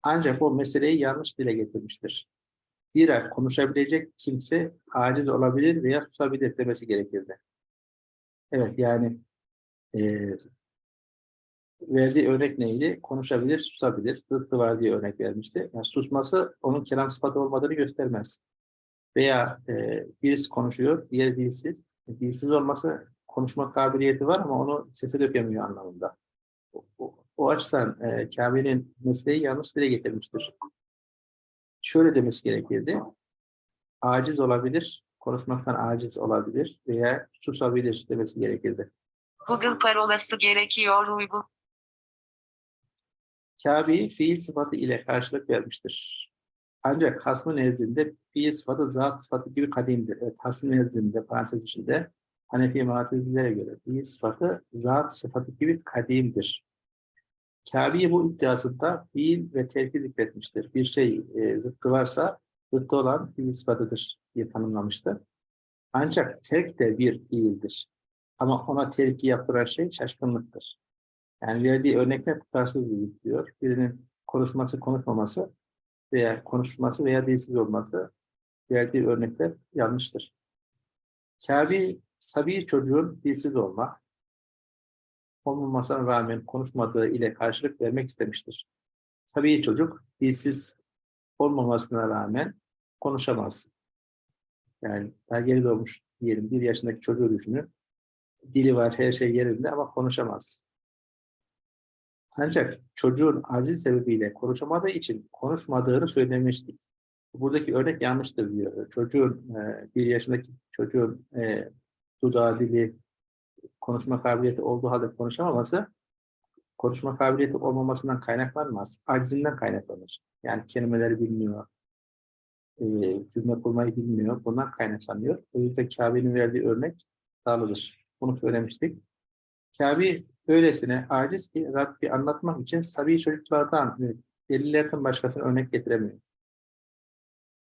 Ancak o meseleyi yanlış dile getirmiştir. Zira konuşabilecek kimse aciz olabilir veya susabilir demesi gerekirdi. Evet yani e, verdiği örnek neydi? Konuşabilir, susabilir. Zıttı var diye örnek vermişti. Yani susması onun kelam sıfatı olmadığını göstermez. Veya e, birisi konuşuyor, diğeri dilsiz. Dilsiz olması konuşma kabiliyeti var ama onu sese dökemiyor anlamında. O, o, o açıdan e, Kabe'nin mesleği yanlış dile getirmiştir. Şöyle demesi gerekirdi. Aciz olabilir, konuşmaktan aciz olabilir veya susabilir demesi gerekirdi. Google parolası gerekiyor uygun. Kabe'yi fiil sıfatı ile karşılık vermiştir. Ancak hasmı nezdinde fiil sıfatı zat sıfatı gibi kadimdir. Evet, hasmı nezdinde parantez içinde Hanefi Matizilere göre fiil sıfatı zat sıfatı gibi kadimdir. Kabe'yi bu iddiasında fiil ve terki zikretmiştir. Bir şey e, zıttı varsa zıttı olan fiil sıfatıdır diye tanımlamıştır. Ancak terk de bir fiildir. Ama ona terki yaptıran şey şaşkınlıktır. Yani verdiği örnekler tutarsız diyor. Birinin konuşması, konuşmaması veya konuşması veya dilsiz olması verdiği örnekler yanlıştır. Kabe, sabi çocuğun dilsiz olma, olmamasına rağmen konuşmadığı ile karşılık vermek istemiştir. Sabi çocuk dilsiz olmamasına rağmen konuşamaz. Yani daha geri doğmuş diyelim bir yaşındaki çocuğu düşünün. Dili var, her şey yerinde ama konuşamaz. Ancak çocuğun aciz sebebiyle konuşamadığı için konuşmadığını söylemiştik. Buradaki örnek yanlıştır diyor. Çocuğun, e, bir yaşındaki çocuğun e, dudağı, dili, konuşma kabiliyeti olduğu halde konuşamaması, konuşma kabiliyeti olmamasından kaynaklanmaz. Acizinden kaynaklanır. Yani kelimeleri bilmiyor, e, cümle kurmayı bilmiyor. Bundan kaynaklanıyor. O yüzden Kabe'nin verdiği örnek sağlıdır. Bunu söylemiştik. Kabe öylesine aciz ki Rabbi anlatmak için sabi çocuklardan ve delillerden başkasına örnek getiremiyor.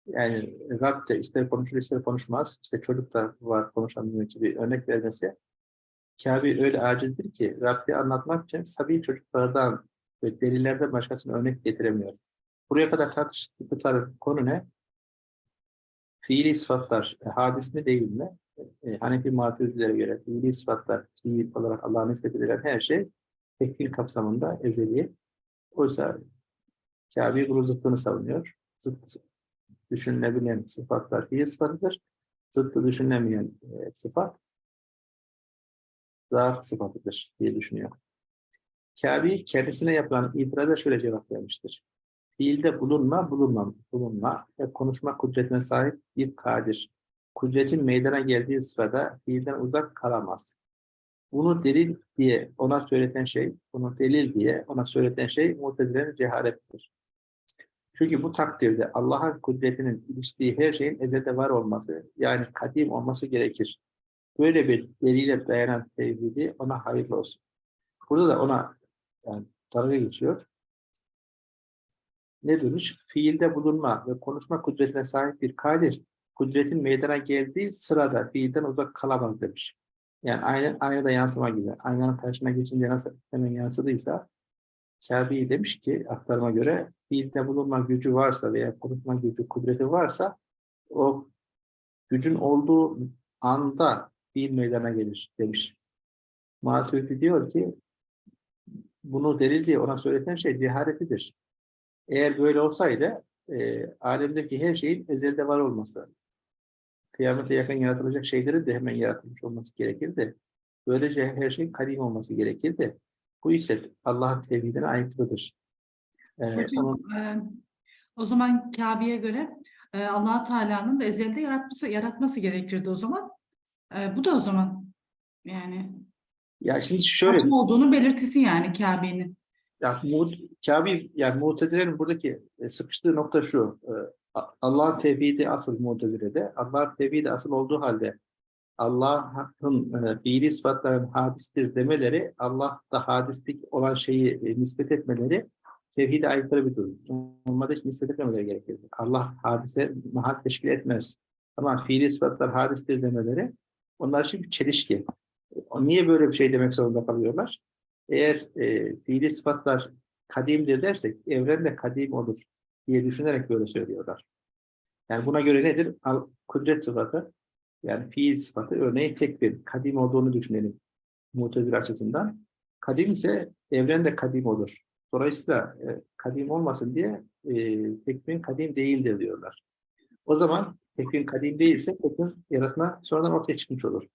Yani Rab de ister konuşur ister konuşmaz. İşte çocuk da var konuşamıyor gibi örnek vermesi. Kabe öyle acizdir ki Rabbi anlatmak için sabi çocuklardan ve delillerden başkasına örnek getiremiyor. Buraya kadar tartıştıkları konu ne? Fiili sıfatlar e, hadis mi değil mi? E, Hanefi Maturidilere göre fiili sıfatlar, fiil olarak Allah'a nispet edilen her şey tekfir kapsamında ezeli. Oysa Kabe bunun zıttını savunuyor. Zıt düşünülebilen sıfatlar fiil sıfatıdır. Zıttı düşünülemeyen e, sıfat zat sıfatıdır diye düşünüyor. Kabe kendisine yapılan itiraza şöyle cevap vermiştir. Fiilde bulunma, bulunma, bulunma ve konuşma kudretine sahip bir kadir. Kudretin meydana geldiği sırada fiilden uzak kalamaz. Bunu delil diye ona söyleten şey, bunu delil diye ona söyleten şey mutezilerin cehalettir. Çünkü bu takdirde Allah'ın kudretinin iliştiği her şeyin ezelde var olması, yani kadim olması gerekir. Böyle bir delile dayanan tevhidi ona hayırlı olsun. Burada da ona yani dalga geçiyor. Ne demiş? Fiilde bulunma ve konuşma kudretine sahip bir kadir, kudretin meydana geldiği sırada fiilden uzak kalamaz demiş. Yani aynı, aynada yansıma gibi. Aynanın karşısına geçince nasıl hemen yansıdıysa Kabe'yi demiş ki aktarıma göre fiilde bulunma gücü varsa veya konuşma gücü, kudreti varsa o gücün olduğu anda fiil meydana gelir demiş. Maturidi diyor ki bunu delil diye ona söyleten şey cehaletidir. Eğer böyle olsaydı e, alemdeki her şeyin ezelde var olması. Kıyamete yakın yaratılacak şeylerin de hemen yaratılmış olması gerekirdi. Böylece her şeyin kadim olması gerekirdi. Bu ise Allah'ın tevhidine aykırıdır. Ee, Hocam, onun- e, o zaman Kabe'ye göre e, allah Teala'nın da ezelde yaratması, yaratması gerekirdi o zaman. E, bu da o zaman yani ya şimdi şöyle olduğunu belirtisi yani Kabe'nin. Ya Mu Kabe yani Mutezile'nin buradaki e, sıkıştığı nokta şu. e, Allah'ın tevhidi asıl Mutezile'de. Allah'ın tevhidi asıl olduğu halde Allah'ın e, fiili sıfatların hadistir demeleri, Allah'ta hadislik olan şeyi nispet etmeleri tevhide aykırı bir durum. Normalde hiç nispet etmemeleri gerekir. Allah hadise mahal teşkil etmez. Ama fiili sıfatlar hadistir demeleri onlar için bir çelişki. Niye böyle bir şey demek zorunda kalıyorlar? Eğer e, fiili sıfatlar kadimdir dersek evren de kadim olur diye düşünerek böyle söylüyorlar. Yani buna göre nedir? Al, kudret sıfatı yani fiil sıfatı örneğin tek bir kadim olduğunu düşünelim mutezile açısından. Kadim ise evren de kadim olur. Dolayısıyla e, kadim olmasın diye e, tekvin kadim değildir diyorlar. O zaman tekvin kadim değilse tekvin yaratma sonradan ortaya çıkmış olur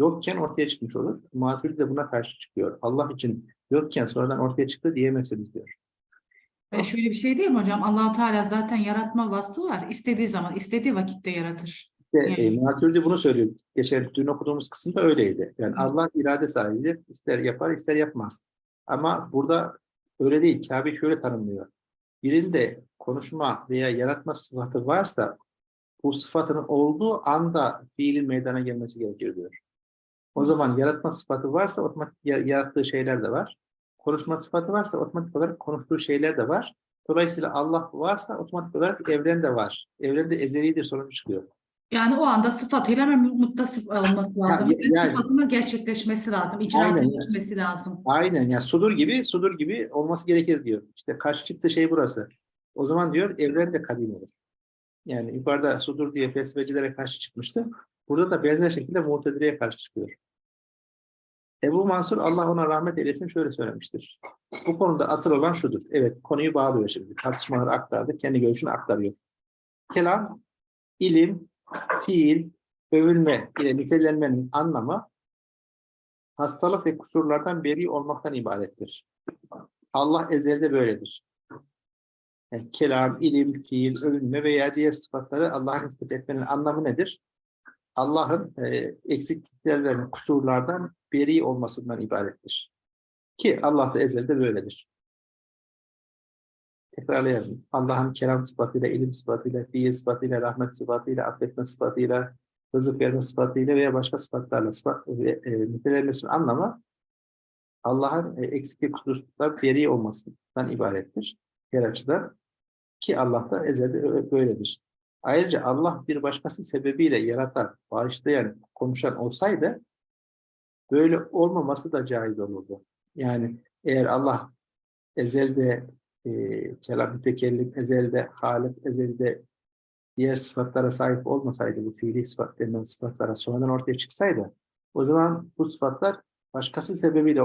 yokken ortaya çıkmış olur. Maturidi de buna karşı çıkıyor. Allah için yokken sonradan ortaya çıktı diyemezsiniz diyor. Ve şöyle bir şey değil mi hocam? allah Teala zaten yaratma vasfı var. İstediği zaman, istediği vakitte yaratır. İşte, e, Yani- Maturidi bunu söylüyor. Geçen dün okuduğumuz kısımda öyleydi. Yani Hı. Allah irade sahibidir. İster yapar, ister yapmaz. Ama burada öyle değil. Kabe şöyle tanımlıyor. Birinde konuşma veya yaratma sıfatı varsa bu sıfatının olduğu anda fiilin meydana gelmesi gerekir diyor. O zaman yaratma sıfatı varsa otomatik ya- yarattığı şeyler de var. Konuşma sıfatı varsa otomatik olarak konuştuğu şeyler de var. Dolayısıyla Allah varsa otomatik olarak evren de var. Evren de ezelidir sonucu çıkıyor. Yani o anda sıfatıyla muttasıf olması lazım. Ya- Ve yani- sıfatının gerçekleşmesi lazım, icra edilmesi lazım. Aynen yani sudur gibi sudur gibi olması gerekir diyor. İşte karşı çıktığı şey burası. O zaman diyor evren de kadim olur. Yani yukarıda sudur diye felsefecilere karşı çıkmıştı. Burada da benzer şekilde Mu'tezile'ye karşı çıkıyor. Ebu Mansur Allah ona rahmet eylesin şöyle söylemiştir. Bu konuda asıl olan şudur. Evet konuyu bağlıyor şimdi. Tartışmaları aktardı. Kendi görüşünü aktarıyor. Kelam, ilim, fiil, övülme ile nitelenmenin anlamı hastalık ve kusurlardan beri olmaktan ibarettir. Allah ezelde böyledir. Yani kelam, ilim, fiil, övünme veya diğer sıfatları Allah'a nispet etmenin anlamı nedir? Allah'ın e, eksikliklerden, kusurlardan beri olmasından ibarettir. Ki Allah da ezelde böyledir. Tekrarlayalım. Allah'ın kelam sıfatıyla, ilim sıfatıyla, fiil sıfatıyla, rahmet sıfatıyla, affetme sıfatıyla, rızık verme sıfatıyla veya başka sıfatlarla sıfat, e, e, nitelenmesinin anlamı Allah'ın e, eksiklik kusurluklar beri olmasından ibarettir. Her açıdan. Ki Allah da ezelde böyledir. Ayrıca Allah bir başkası sebebiyle yaratan, bağışlayan, konuşan olsaydı böyle olmaması da caiz olurdu. Yani eğer Allah ezelde e, kelam mütekellim, ezelde halik, ezelde diğer sıfatlara sahip olmasaydı, bu fiili sıfat denilen sıfatlara sonradan ortaya çıksaydı, o zaman bu sıfatlar başkası sebebiyle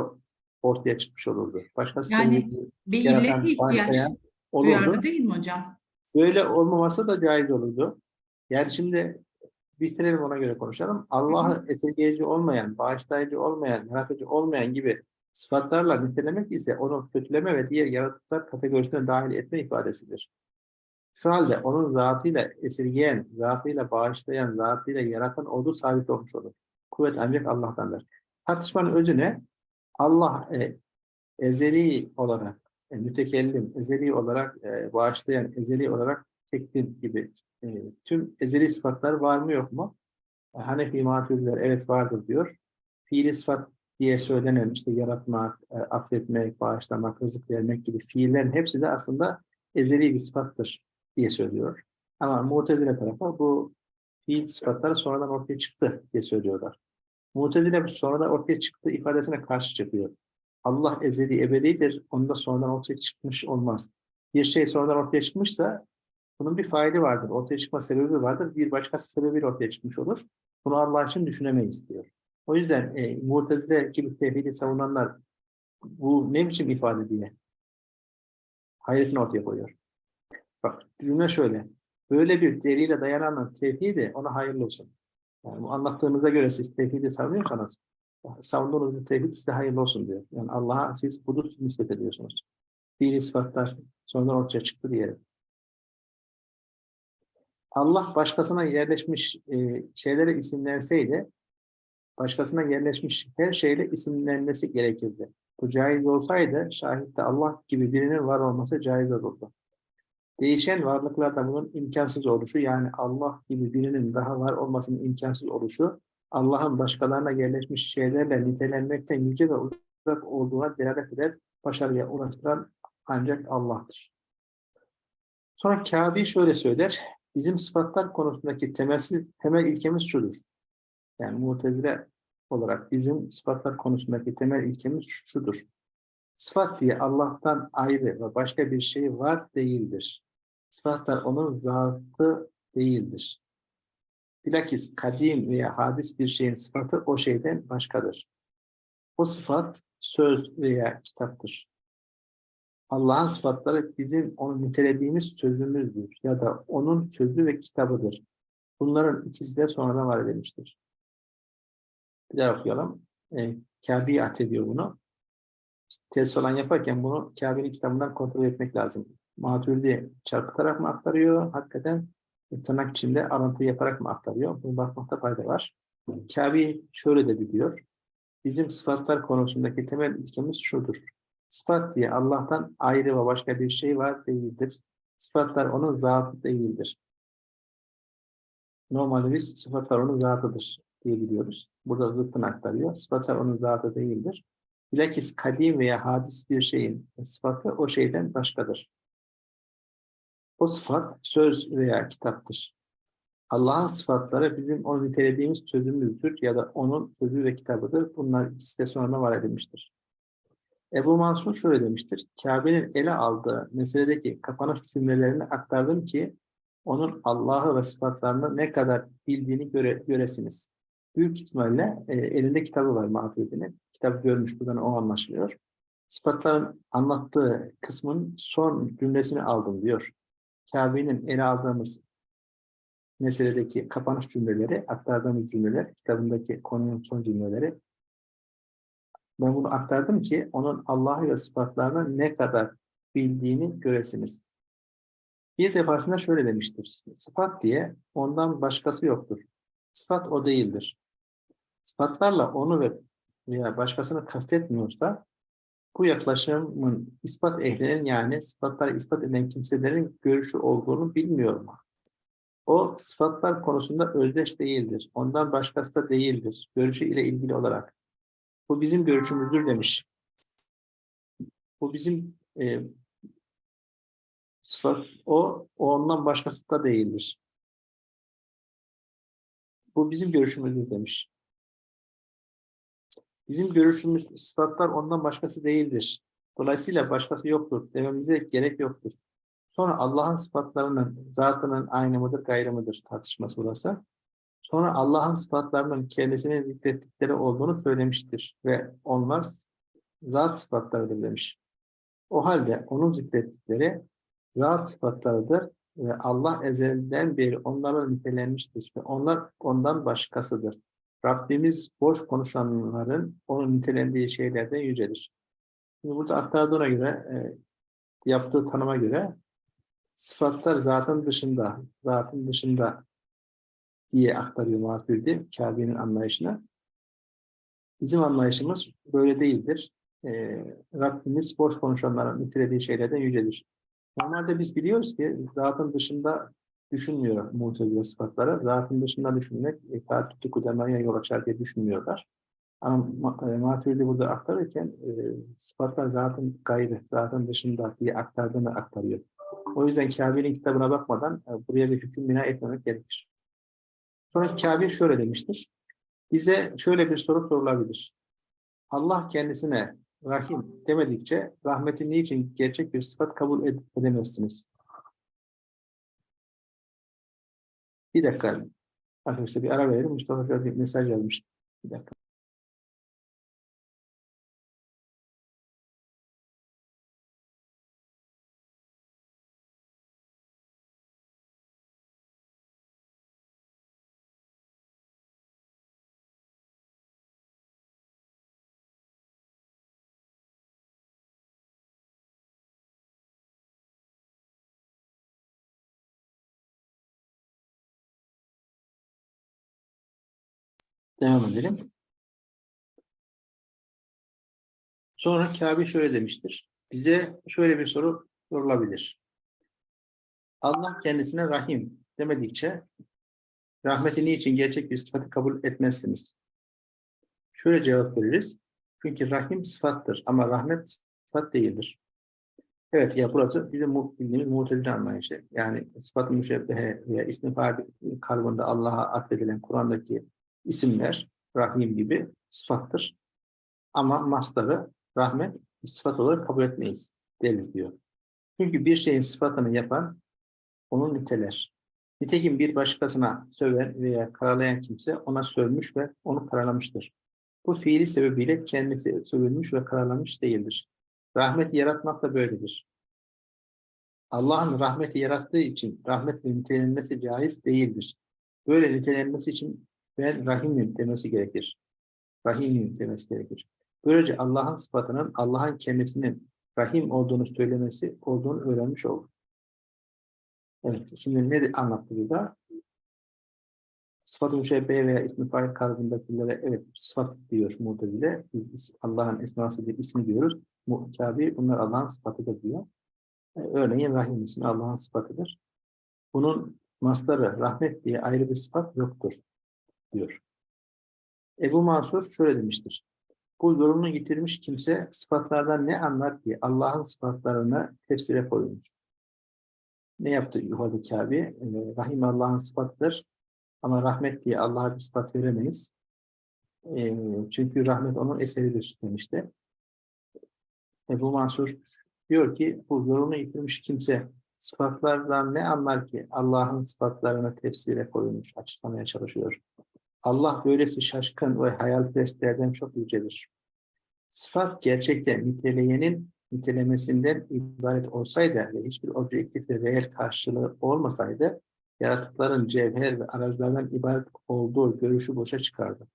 ortaya çıkmış olurdu. Başkası Yani Bir illeti ihtiyaç olurdu. duyardı değil mi hocam? Böyle olmaması da caiz olurdu. Yani şimdi bitirelim ona göre konuşalım. Allah'ı esirgeyici olmayan, bağışlayıcı olmayan, yaratıcı olmayan gibi sıfatlarla nitelemek ise onu kötüleme ve diğer yaratıklar kategorisine dahil etme ifadesidir. Şu halde onun zatıyla esirgeyen, zatıyla bağışlayan, zatıyla yaratan olduğu sabit olmuş olur. Kuvvet ancak Allah'tandır. Tartışmanın özü ne? Allah e, ezeli olarak, e, mütekellim, ezeli olarak e, bağışlayan, ezeli olarak tekvin gibi e, tüm ezeli sıfatlar var mı yok mu? E, Hanefi maturidiler evet vardır diyor. Fiili sıfat diye söylenen işte yaratmak, e, affetmek, bağışlamak, rızık vermek gibi fiillerin hepsi de aslında ezeli bir sıfattır diye söylüyor. Ama Mu'tezile tarafı bu fiil sıfatları sonradan ortaya çıktı diye söylüyorlar. Mu'tezile sonradan ortaya çıktı ifadesine karşı çıkıyor. Allah ezeli ebedidir. Onda sonradan ortaya çıkmış olmaz. Bir şey sonradan ortaya çıkmışsa bunun bir faili vardır. Ortaya çıkma sebebi vardır. Bir başkası sebebiyle ortaya çıkmış olur. Bunu Allah için düşünemeyiz diyor. O yüzden e, Mu'tezile gibi tevhidi savunanlar bu ne biçim ifade diye hayretini ortaya koyuyor. Bak cümle şöyle. Böyle bir delile dayanan tevhidi ona hayırlı olsun. Yani bu anlattığınıza göre siz tevhidi savunuyorsanız savunduğunuz bu tevhid size hayırlı olsun diyor. Yani Allah'a siz budur nispet ediyorsunuz. Fiili sıfatlar sonradan ortaya çıktı diyelim. Allah başkasına yerleşmiş e, şeylere isimlenseydi başkasına yerleşmiş her şeyle isimlenmesi gerekirdi. Bu caiz olsaydı şahitte Allah gibi birinin var olması caiz olurdu. Değişen varlıklarda bunun imkansız oluşu yani Allah gibi birinin daha var olmasının imkansız oluşu Allah'ın başkalarına yerleşmiş şeylerle nitelenmekten yüce ve uzak olduğuna delalet eder, başarıya ulaştıran ancak Allah'tır. Sonra Kâbi şöyle söyler, bizim sıfatlar konusundaki temelsiz, temel ilkemiz şudur. Yani mutezile olarak bizim sıfatlar konusundaki temel ilkemiz şudur. Sıfat diye Allah'tan ayrı ve başka bir şey var değildir. Sıfatlar onun zatı değildir. Bilakis kadim veya hadis bir şeyin sıfatı o şeyden başkadır. O sıfat söz veya kitaptır. Allah'ın sıfatları bizim onu nitelediğimiz sözümüzdür ya da onun sözü ve kitabıdır. Bunların ikisi de sonradan var edilmiştir. Bir daha okuyalım. E, Kabe'yi atediyor bunu. Test falan yaparken bunu Kabe'nin kitabından kontrol etmek lazım. Maturidi çarpıtarak mı aktarıyor? Hakikaten tırnak içinde alıntı yaparak mı aktarıyor? Bunu bakmakta fayda var. Kabe şöyle de biliyor. Bizim sıfatlar konusundaki temel ilkemiz şudur. Sıfat diye Allah'tan ayrı ve başka bir şey var değildir. Sıfatlar onun zatı değildir. Normalde biz sıfatlar onun zatıdır diye biliyoruz. Burada zıttını aktarıyor. Sıfatlar onun zatı değildir. Bilakis kadim veya hadis bir şeyin sıfatı o şeyden başkadır. O sıfat söz veya kitaptır. Allah'ın sıfatları bizim onu nitelediğimiz sözümüzdür ya da onun sözü ve kitabıdır. Bunlar ikisi de sonra var edilmiştir. Ebu Mansur şöyle demiştir. Kabe'nin ele aldığı meseledeki kapanış cümlelerini aktardım ki onun Allah'ı ve sıfatlarını ne kadar bildiğini göre, göresiniz. Büyük ihtimalle e, elinde kitabı var Mahfudinin. Kitabı görmüş buradan o anlaşılıyor. Sıfatların anlattığı kısmın son cümlesini aldım diyor. Kabe'nin ele aldığımız meseledeki kapanış cümleleri, aktardığımız cümleler, kitabındaki konunun son cümleleri. Ben bunu aktardım ki onun Allah'ı ve sıfatlarını ne kadar bildiğini göresiniz. Bir defasında şöyle demiştir. Sıfat diye ondan başkası yoktur. Sıfat o değildir. Sıfatlarla onu ve veya başkasını kastetmiyorsa bu yaklaşımın ispat ehlinin yani sıfatları ispat eden kimselerin görüşü olduğunu bilmiyorum. O sıfatlar konusunda özdeş değildir. Ondan başkası da değildir. Görüşü ile ilgili olarak. Bu bizim görüşümüzdür demiş. Bu bizim e, sıfat, o, o ondan başkası da değildir. Bu bizim görüşümüzdür demiş. Bizim görüşümüz sıfatlar ondan başkası değildir. Dolayısıyla başkası yoktur dememize gerek yoktur. Sonra Allah'ın sıfatlarının zatının aynı mıdır, gayrı mıdır tartışması burası. Sonra Allah'ın sıfatlarının kendisine zikrettikleri olduğunu söylemiştir ve onlar zat sıfatlarıdır demiş. O halde onun zikrettikleri zat sıfatlarıdır ve Allah ezelden beri onlarla nitelenmiştir ve onlar ondan başkasıdır. Rabbimiz boş konuşanların onun nitelendiği şeylerden yücedir. Şimdi burada aktardığına göre, e, yaptığı tanıma göre sıfatlar zatın dışında, zatın dışında diye aktarıyor Maturidi, Kabe'nin anlayışına. Bizim anlayışımız böyle değildir. E, Rabbimiz boş konuşanların nitelediği şeylerden yücedir. Normalde biz biliyoruz ki zatın dışında düşünmüyor muhtezile sıfatları. Zatın dışında düşünmek taatütü kudemaya yol açar diye düşünmüyorlar. Ama e, burada aktarırken e, sıfatlar zatın gayrı, zatın dışında diye aktardığını aktarıyor. O yüzden Kabe'nin kitabına bakmadan e, buraya bir hüküm bina etmemek gerekir. Sonra Kabe şöyle demiştir. Bize şöyle bir soru sorulabilir. Allah kendisine Rahim demedikçe rahmetin niçin gerçek bir sıfat kabul edemezsiniz? Bir dakika. Arkadaşlar bir ara verelim. Mustafa bir mesaj yazmıştı. Bir dakika. Devam edelim. Sonra Kabe şöyle demiştir. Bize şöyle bir soru sorulabilir. Allah kendisine rahim demedikçe rahmeti niçin gerçek bir sıfatı kabul etmezsiniz? Şöyle cevap veririz. Çünkü rahim sıfattır ama rahmet sıfat değildir. Evet ya burası bizim bildiğimiz mutezile anlayışı. Yani sıfat-ı müşebbehe veya ismi fail karbonda Allah'a atfedilen Kur'an'daki isimler rahim gibi sıfattır. Ama mastarı rahmet sıfat olarak kabul etmeyiz deriz diyor. Çünkü bir şeyin sıfatını yapan onu niteler. Nitekim bir başkasına söven veya karalayan kimse ona sövmüş ve onu karalamıştır. Bu fiili sebebiyle kendisi sövülmüş ve karalamış değildir. Rahmeti yaratmak da böyledir. Allah'ın rahmeti yarattığı için rahmetle nitelenmesi caiz değildir. Böyle nitelenmesi için ben rahimim demesi gerekir. Rahimim demesi gerekir. Böylece Allah'ın sıfatının Allah'ın kendisinin rahim olduğunu söylemesi olduğunu öğrenmiş olur. Evet, şimdi ne anlattı burada? Sıfat-ı müşebbehe veya ismi fail kalıbındakilere evet sıfat diyor Mu'tezile. Biz Allah'ın esması bir ismi diyoruz. Mu'tabi bunlar Allah'ın sıfatıdır diyor. Ee, Örneğin Rahim ismi Allah'ın sıfatıdır. Bunun mastarı rahmet diye ayrı bir sıfat yoktur diyor. Ebu Mansur şöyle demiştir. Bu yorumunu getirmiş kimse sıfatlardan ne anlar ki Allah'ın sıfatlarını tefsire koymuş. Ne yaptı yukarıda Kabe? Ee, Rahim Allah'ın sıfatıdır. Ama rahmet diye Allah'a bir sıfat veremeyiz. Ee, çünkü rahmet onun eseridir demişti. Ebu Mansur diyor ki bu yolunu yitirmiş kimse sıfatlardan ne anlar ki Allah'ın sıfatlarını tefsire koymuş, açıklamaya çalışıyor. Allah böylesi şaşkın ve hayalperestlerden çok yücedir. Sıfat gerçekte niteleyenin nitelemesinden ibaret olsaydı ve hiçbir objektif ve reel karşılığı olmasaydı yaratıkların cevher ve arazilerden ibaret olduğu görüşü boşa çıkardı.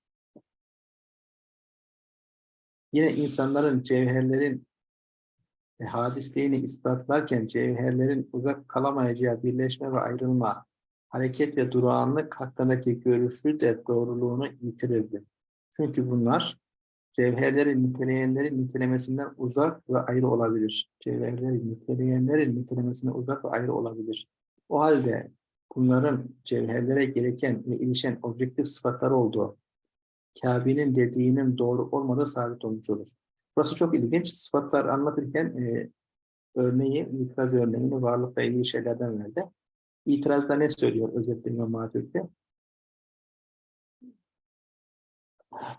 Yine insanların cevherlerin hadisliğini ispatlarken cevherlerin uzak kalamayacağı birleşme ve ayrılma, hareket ve durağanlık hakkındaki görüşü de doğruluğunu yitirirdi. Çünkü bunlar cevherlerin niteleyenlerin nitelemesinden uzak ve ayrı olabilir. Cevherlerin niteleyenlerin nitelemesinden uzak ve ayrı olabilir. O halde bunların cevherlere gereken ve ilişen objektif sıfatları olduğu Kabe'nin dediğinin doğru olmadığı sabit olmuş olur. Burası çok ilginç. Sıfatlar anlatırken e, örneği, itiraz örneğini varlıkla ilgili şeylerden verdi. İtirazda ne söylüyor özetle İmam Hatip'te?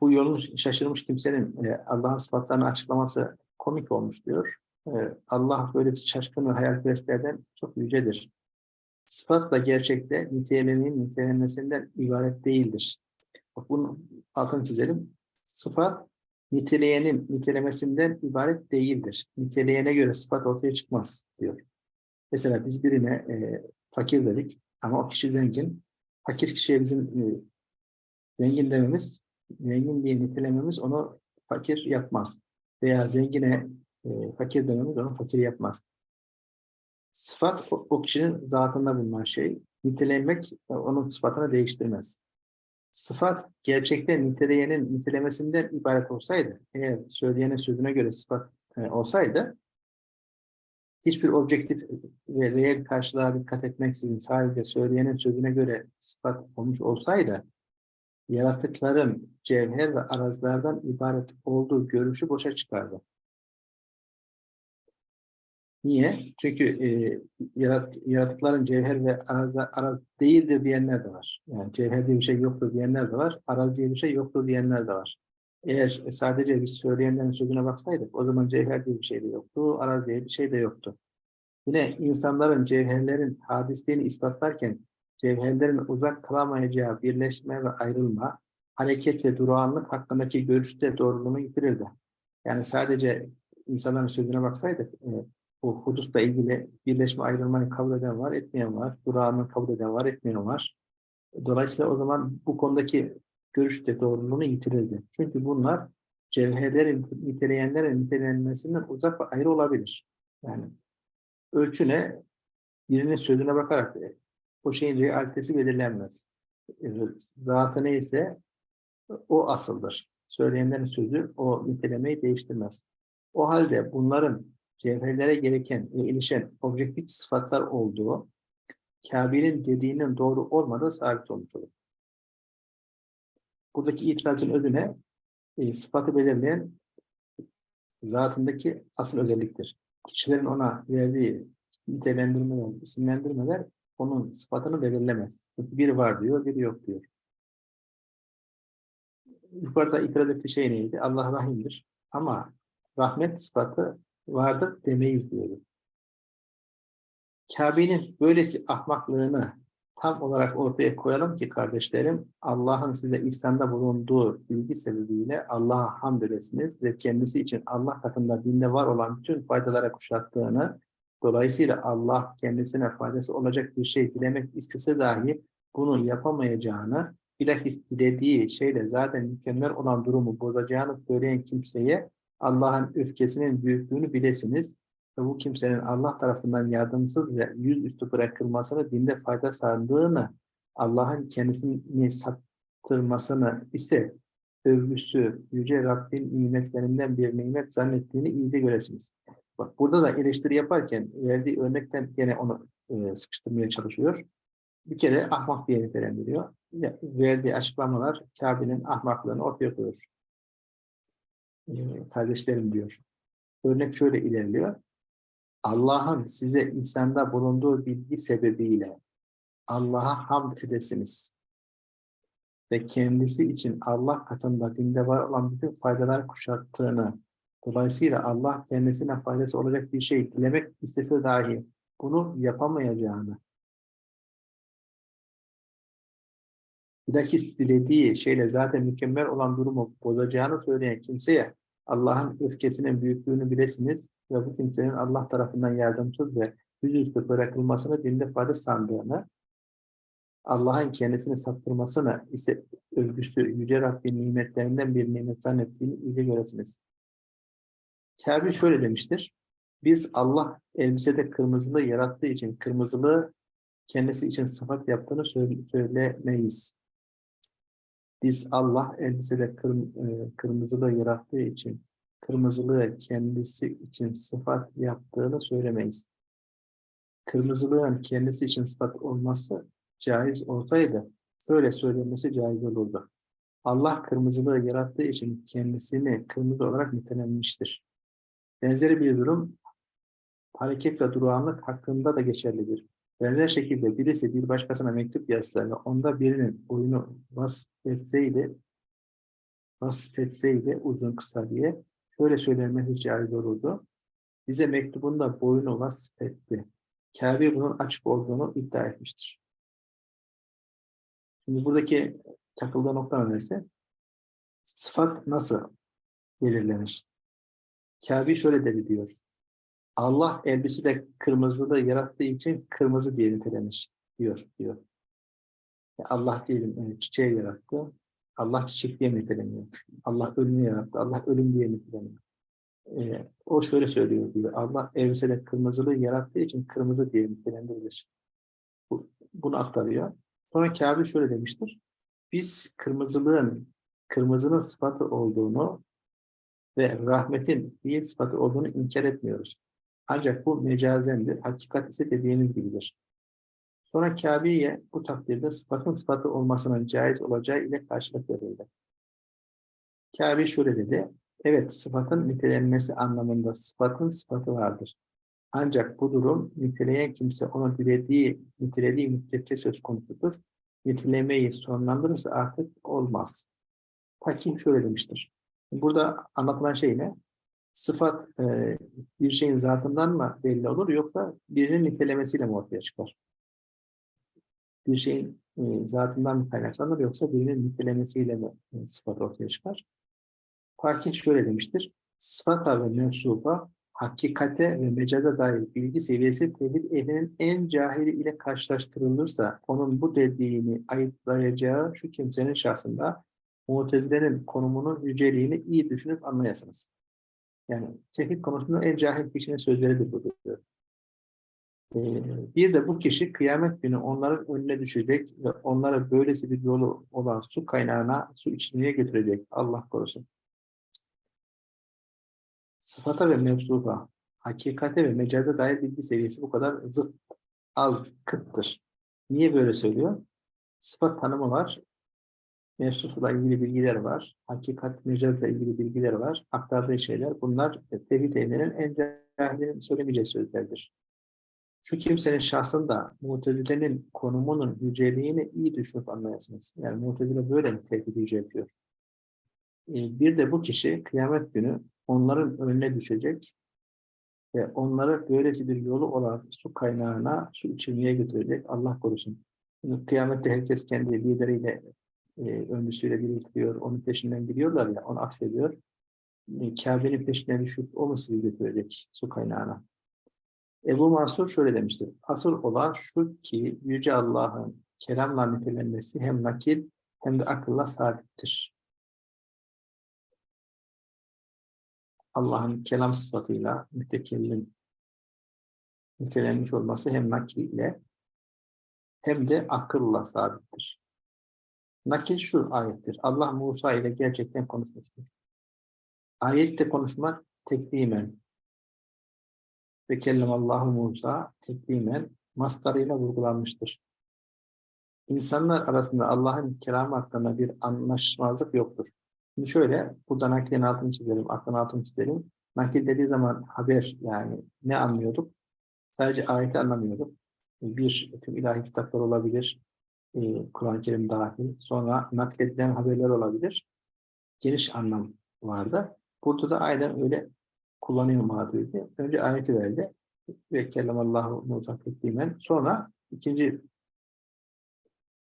Bu yolun şaşırmış kimsenin e, Allah'ın sıfatlarını açıklaması komik olmuş diyor. E, Allah böyle şaşkın ve hayalperestlerden çok yücedir. Sıfat da gerçekte nitelemenin nitelenmesinden ibaret değildir. Bak bunu altını çizelim. Sıfat niteleyenin nitelemesinden ibaret değildir. Niteleyene göre sıfat ortaya çıkmaz diyor. Mesela biz birine e, fakir dedik ama o kişi zengin. Fakir kişiye bizim e, zengin dememiz, zengin diye nitelememiz onu fakir yapmaz. Veya zengine e, fakir dememiz onu fakir yapmaz. Sıfat o, o kişinin zatında bulunan şey. Nitelemek onun sıfatını değiştirmez. Sıfat gerçekten niteleyenin nitelemesinden ibaret olsaydı, eğer söyleyenin sözüne göre sıfat e, olsaydı, hiçbir objektif ve reel karşılığa dikkat etmeksizin sadece söyleyenin sözüne göre sıfat olmuş olsaydı, yaratıkların cevher ve arazlardan ibaret olduğu görüşü boşa çıkardı. Niye? Çünkü e, yarat, yaratıkların cevher ve arazlar araz değildir diyenler de var. Yani cevher diye bir şey yoktur diyenler de var. Araz diye bir şey yoktur diyenler de var. Eğer sadece biz söyleyenlerin sözüne baksaydık o zaman cevher diye bir şey de yoktu, araz diye bir şey de yoktu. Yine insanların cevherlerin hadisliğini ispatlarken cevherlerin uzak kalamayacağı birleşme ve ayrılma, hareket ve durağanlık hakkındaki görüşte doğruluğunu yitirirdi. Yani sadece insanların sözüne baksaydık, e, bu hudusla ilgili birleşme ayrılmayı kabul eden var, etmeyen var. Durağını kabul eden var, etmeyen var. Dolayısıyla o zaman bu konudaki görüşte doğruluğunu yitirirdi. Çünkü bunlar cevherlerin niteleyenlerin nitelenmesinden uzak ve ayrı olabilir. Yani ölçüne birinin sözüne bakarak o şeyin realitesi belirlenmez. E, Zatı neyse o asıldır. Söyleyenlerin sözü o nitelemeyi değiştirmez. O halde bunların cevherlere gereken ve ilişen objektif sıfatlar olduğu Kabe'nin dediğinin doğru olmadığı sabit olmuş olur. Buradaki itirazın özüne e, sıfatı belirleyen zatındaki asıl özelliktir. Kişilerin ona verdiği nitelendirmeler, isimlendirmeler onun sıfatını belirlemez. Biri var diyor, biri yok diyor. Yukarıda itiraz ettiği şey neydi? Allah rahimdir. Ama rahmet sıfatı vardır demeyiz diyordu. Kabe'nin böylesi ahmaklığını tam olarak ortaya koyalım ki kardeşlerim, Allah'ın size ihsanda bulunduğu bilgi sebebiyle Allah'a hamd edesiniz ve kendisi için Allah katında dinde var olan bütün faydalara kuşattığını, dolayısıyla Allah kendisine faydası olacak bir şey dilemek istese dahi bunu yapamayacağını, bilakis dilediği şeyle zaten mükemmel olan durumu bozacağını söyleyen kimseye Allah'ın öfkesinin büyüklüğünü bilesiniz ve bu kimsenin Allah tarafından yardımsız ve yüzüstü bırakılmasını dinde fayda sağladığını, Allah'ın kendisini sattırmasını ise övgüsü Yüce Rabbin nimetlerinden bir nimet zannettiğini iyi de göresiniz. Bak burada da eleştiri yaparken verdiği örnekten gene onu e, sıkıştırmaya çalışıyor. Bir kere ahmak diye nitelendiriyor. Verdiği açıklamalar Kabe'nin ahmaklığını ortaya koyuyor. E, kardeşlerim diyor. Örnek şöyle ilerliyor. Allah'ın size insanda bulunduğu bilgi sebebiyle Allah'a hamd edesiniz. Ve kendisi için Allah katında dinde var olan bütün faydalar kuşattığını, dolayısıyla Allah kendisine faydası olacak bir şey dilemek istese dahi bunu yapamayacağını, bilakis dilediği şeyle zaten mükemmel olan durumu bozacağını söyleyen kimseye Allah'ın öfkesinin büyüklüğünü bilesiniz ve bu kimsenin Allah tarafından yardımsız ve yüzüstü bırakılmasını dinde fayda sandığını, Allah'ın kendisini saptırmasını ise övgüsü Yüce Rabbin nimetlerinden bir nimet zannettiğini iyice göresiniz. Kabe şöyle demiştir. Biz Allah elbisede kırmızılığı yarattığı için kırmızılığı kendisi için sıfat yaptığını söyle- söylemeyiz. Biz Allah elbisede kırm e, kırmızılığı yarattığı için kırmızılığı kendisi için sıfat yaptığını söylemeyiz. Kırmızılığın kendisi için sıfat olması caiz olsaydı şöyle söylenmesi caiz olurdu. Allah kırmızılığı yarattığı için kendisini kırmızı olarak nitelenmiştir. Benzeri bir durum hareket ve durağanlık hakkında da geçerlidir. Benzer şekilde birisi bir başkasına mektup yazsa onda birinin oyunu vasfetseydi, vasfetseydi uzun kısa diye şöyle söylenmesi caiz olurdu. Bize mektubunda boyunu vasfetti. Kabe bunun açık olduğunu iddia etmiştir. Şimdi buradaki takıldığı nokta önerisi sıfat nasıl belirlenir? Kabe şöyle dedi diyor. Allah elbisede kırmızıda yarattığı için kırmızı diye nitelenir diyor. diyor. Allah diyelim yani çiçeği yarattı. Allah çiçek diye niteleniyor. Allah ölümü yarattı. Allah ölüm diye niteleniyor. Ee, o şöyle söylüyor diyor. Allah elbisede kırmızılığı yarattığı için kırmızı diye nitelendirilir. Bu, bunu aktarıyor. Sonra Kabe şöyle demiştir. Biz kırmızılığın, kırmızının sıfatı olduğunu ve rahmetin iyi sıfatı olduğunu inkar etmiyoruz. Ancak bu mecazendir. Hakikat ise dediğiniz gibidir. Sonra Kabe'ye bu takdirde sıfatın sıfatı olmasının caiz olacağı ile karşılık verildi. Kabe şöyle dedi. Evet sıfatın nitelenmesi anlamında sıfatın sıfatı vardır. Ancak bu durum niteleyen kimse onu dilediği, nitelediği müddetçe söz konusudur. Nitelemeyi sonlandırırsa artık olmaz. Hakim şöyle demiştir. Burada anlatılan şey ne? Sıfat e, bir şeyin zatından mı belli olur yoksa birinin nitelemesiyle mi ortaya çıkar? Bir şeyin e, zatından mı kaynaklanır yoksa birinin nitelemesiyle mi e, sıfat ortaya çıkar? Fakir şöyle demiştir. Sıfata ve mensuba hakikate ve mecaza dair bilgi seviyesi tevhid ehlinin en cahili ile karşılaştırılırsa onun bu dediğini ayıplayacağı şu kimsenin şahsında Mutezile'nin konumunun yüceliğini iyi düşünüp anlayasınız. Yani tevhid konusunda en cahil kişinin sözleridir bu diyor. Ee, bir de bu kişi kıyamet günü onların önüne düşecek ve onlara böylesi bir yolu olan su kaynağına su içmeye götürecek. Allah korusun. Sıfata ve mevzuda, hakikate ve mecaza dair bilgi seviyesi bu kadar zıt, az, kıttır. Niye böyle söylüyor? Sıfat tanımı var, mevzusuyla ilgili bilgiler var, hakikat, mecazla ilgili bilgiler var, aktardığı şeyler. Bunlar e, tevhid ehlinin en cahilinin söylemeyeceği sözlerdir. Şu kimsenin şahsında mutezilenin konumunun yüceliğini iyi düşünüp anlayasınız. Yani mutezile böyle mi tevhid yüce yapıyor? Ee, Bir de bu kişi kıyamet günü onların önüne düşecek ve onları böylesi bir yolu olan su kaynağına su içirmeye götürecek. Allah korusun. Kıyamette herkes kendi lideriyle, e, öncüsüyle birleştiriyor, onun peşinden gidiyorlar ya, onu atfediyor. E, Kabe'nin peşinden düşüp o mu sizi götürecek su kaynağına? Ebu Mansur şöyle demiştir. Asıl olan şu ki Yüce Allah'ın kelamla nitelenmesi hem nakil hem de akılla sabittir. Allah'ın kelam sıfatıyla mütekellim nitelenmiş olması hem nakille hem de akılla sabittir. Nakil şu ayettir. Allah Musa ile gerçekten konuşmuştur. Ayette konuşmak teklimen ve kellemallahu Musa teklimen mastarıyla vurgulanmıştır. İnsanlar arasında Allah'ın kelamı hakkında bir anlaşmazlık yoktur. Şimdi şöyle, burada naklin altını çizelim, aklın altını çizelim. Nakil dediği zaman haber yani ne anlıyorduk? Sadece ayeti anlamıyorduk. Bir, tüm ilahi kitaplar olabilir, e, Kur'an-ı Kerim dahil. Sonra nakledilen haberler olabilir. Geniş anlam vardı. Burada da aynen öyle kullanıyor Maturidi. Önce ayeti verdi. Ve kellemallahu Musa teklimen. Sonra ikinci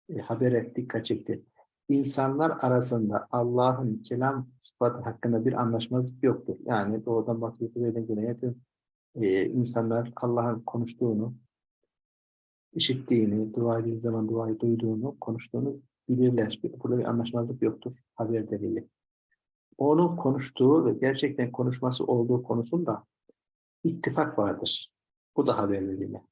e, habere dikkat çekti. İnsanlar arasında Allah'ın kelam sıfatı hakkında bir anlaşmazlık yoktur. Yani batıya, kuzeyden güneye tüm e, insanlar Allah'ın konuştuğunu, işittiğini, dua ettiği zaman duayı duyduğunu, konuştuğunu bilirler. Burada bir anlaşmazlık yoktur haber delili. Onun konuştuğu ve gerçekten konuşması olduğu konusunda ittifak vardır. Bu da haber delili.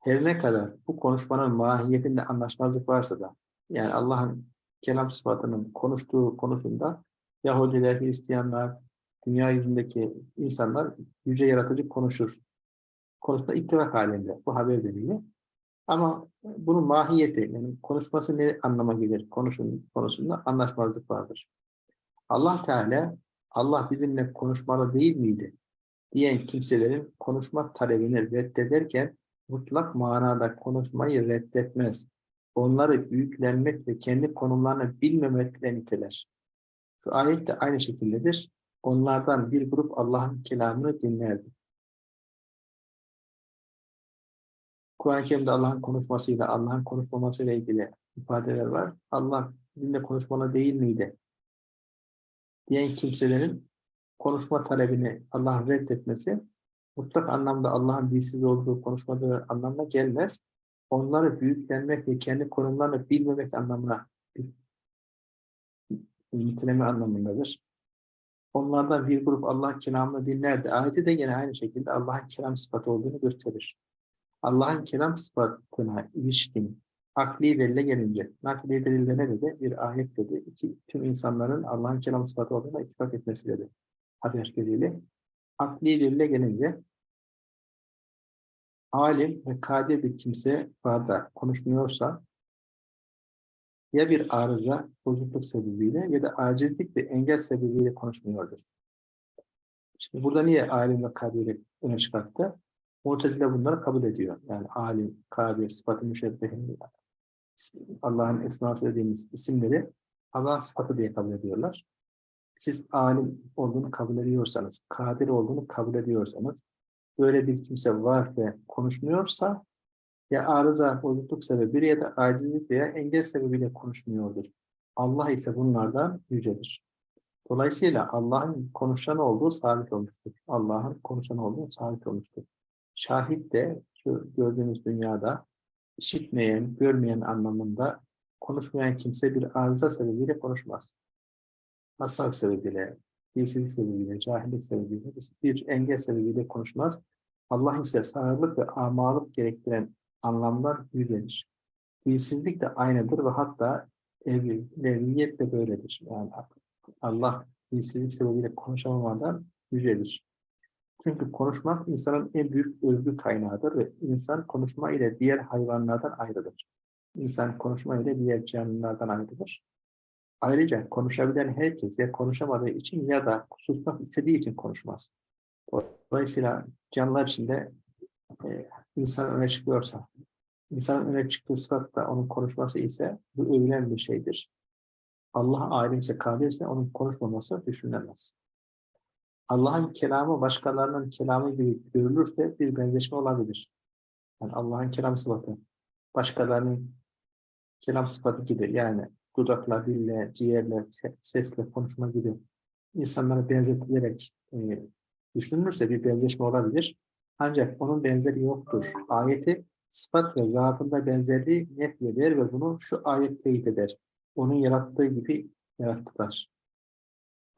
Her ne kadar bu konuşmanın mahiyetinde anlaşmazlık varsa da, yani Allah'ın kelam sıfatının konuştuğu konusunda Yahudiler, Hristiyanlar, dünya yüzündeki insanlar yüce yaratıcı konuşur. Konusunda ittifak halinde bu haber delili. Ama bunun mahiyeti, yani konuşması ne anlama gelir konuşun, konusunda anlaşmazlık vardır. Allah Teala, Allah bizimle konuşmalı değil miydi? diyen kimselerin konuşma talebini reddederken mutlak manada konuşmayı reddetmez. Onları büyüklenmek ve kendi konumlarını bilmemekle niteler. Şu ayet de aynı şekildedir. Onlardan bir grup Allah'ın kelamını dinlerdi. Kur'an-ı Kerim'de Allah'ın konuşmasıyla, Allah'ın konuşmamasıyla ilgili ifadeler var. Allah bizimle konuşmalı değil miydi? diyen kimselerin konuşma talebini Allah'ın reddetmesi mutlak anlamda Allah'ın dilsiz olduğu konuşmadığı anlamına gelmez. Onları büyüklenmek ve kendi konumlarını bilmemek anlamına niteleme anlamındadır. Onlardan bir grup Allah kelamını dinlerdi. Ayeti de yine aynı şekilde Allah'ın kelam sıfatı olduğunu gösterir. Allah'ın kelam sıfatına ilişkin akli delile gelince, nakli delilde ne dedi? Bir ayet dedi. İki, tüm insanların Allah'ın kelam sıfatı olduğuna ittifak etmesi dedi. Haber delili. Akli delile gelince alim ve kadir bir kimse var da konuşmuyorsa ya bir arıza, bozukluk sebebiyle ya da acizlik ve engel sebebiyle konuşmuyordur. Şimdi burada niye alim ve kadiri öne çıkarttı? Mu'tezile bunları kabul ediyor. Yani alim, kadir, sıfatı müşebbehin, Allah'ın esması dediğimiz isimleri Allah sıfatı diye kabul ediyorlar. Siz alim olduğunu kabul ediyorsanız, kadir olduğunu kabul ediyorsanız, böyle bir kimse var ve konuşmuyorsa ya arıza, bozukluk sebebi ya da acizlik veya engel sebebiyle konuşmuyordur. Allah ise bunlardan yücedir. Dolayısıyla Allah'ın konuşan olduğu sabit olmuştur. Allah'ın konuşan olduğu sabit olmuştur. Şahit de şu gördüğümüz dünyada işitmeyen, görmeyen anlamında konuşmayan kimse bir arıza sebebiyle konuşmaz. Hastalık sebebiyle, dilsizlik sebebiyle, cahillik sebebiyle, bir engel sebebiyle konuşmaz. Allah ise sağırlık ve amalık gerektiren anlamlar yücelir. Dilsizlik de aynıdır ve hatta evliyet de böyledir. Yani Allah dilsizlik sebebiyle konuşamamadan yücelir. Çünkü konuşmak insanın en büyük özgür kaynağıdır ve insan konuşma ile diğer hayvanlardan ayrılır. İnsan konuşma ile diğer canlılardan ayrılır. Ayrıca konuşabilen herkes ya konuşamadığı için ya da susmak istediği için konuşmaz. Dolayısıyla canlılar içinde e, insan öne çıkıyorsa, insanın öne çıktığı sıfat da onun konuşması ise bu övülen bir şeydir. Allah alimse kadirse onun konuşmaması düşünülemez. Allah'ın kelamı başkalarının kelamı gibi görülürse bir benzeşme olabilir. Yani Allah'ın kelam sıfatı başkalarının kelam sıfatı gibi yani dudakla, dille, ciğerle, se- sesle konuşma gibi insanlara benzetilerek e, düşünülürse bir benzeşme olabilir. Ancak onun benzeri yoktur. Ayeti sıfat ve zatında benzerliği nefyeder ve bunu şu ayet teyit eder. Onun yarattığı gibi yarattılar.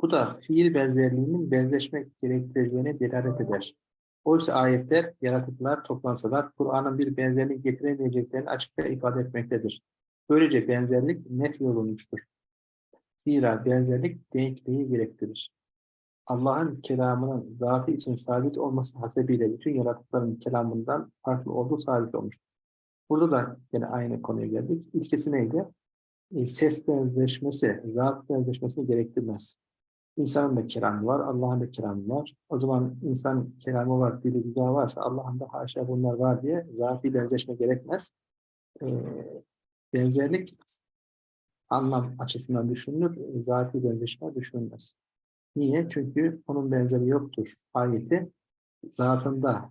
Bu da fiil benzerliğinin benzeşmek gerektireceğine delalet eder. Oysa ayetler, yaratıklar toplansalar Kur'an'ın bir benzerlik getiremeyeceklerini açıkça ifade etmektedir. Böylece benzerlik nef olunmuştur. Zira benzerlik denkliği gerektirir. Allah'ın kelamının zatı için sabit olması hasebiyle bütün yaratıkların kelamından farklı olduğu sabit olmuştur. Burada da yine aynı konuya geldik. İlkesi neydi? E, ses benzeşmesi, zat benzeşmesini gerektirmez. İnsanın da kelamı var, Allah'ın da kelamı var. O zaman insan kelamı var, dili güzel varsa Allah'ın da haşa bunlar var diye zatî benzeşme gerekmez. Ee, benzerlik anlam açısından düşünülür, zatî benzeşme düşünülmez. Niye? Çünkü onun benzeri yoktur. Ayeti zatında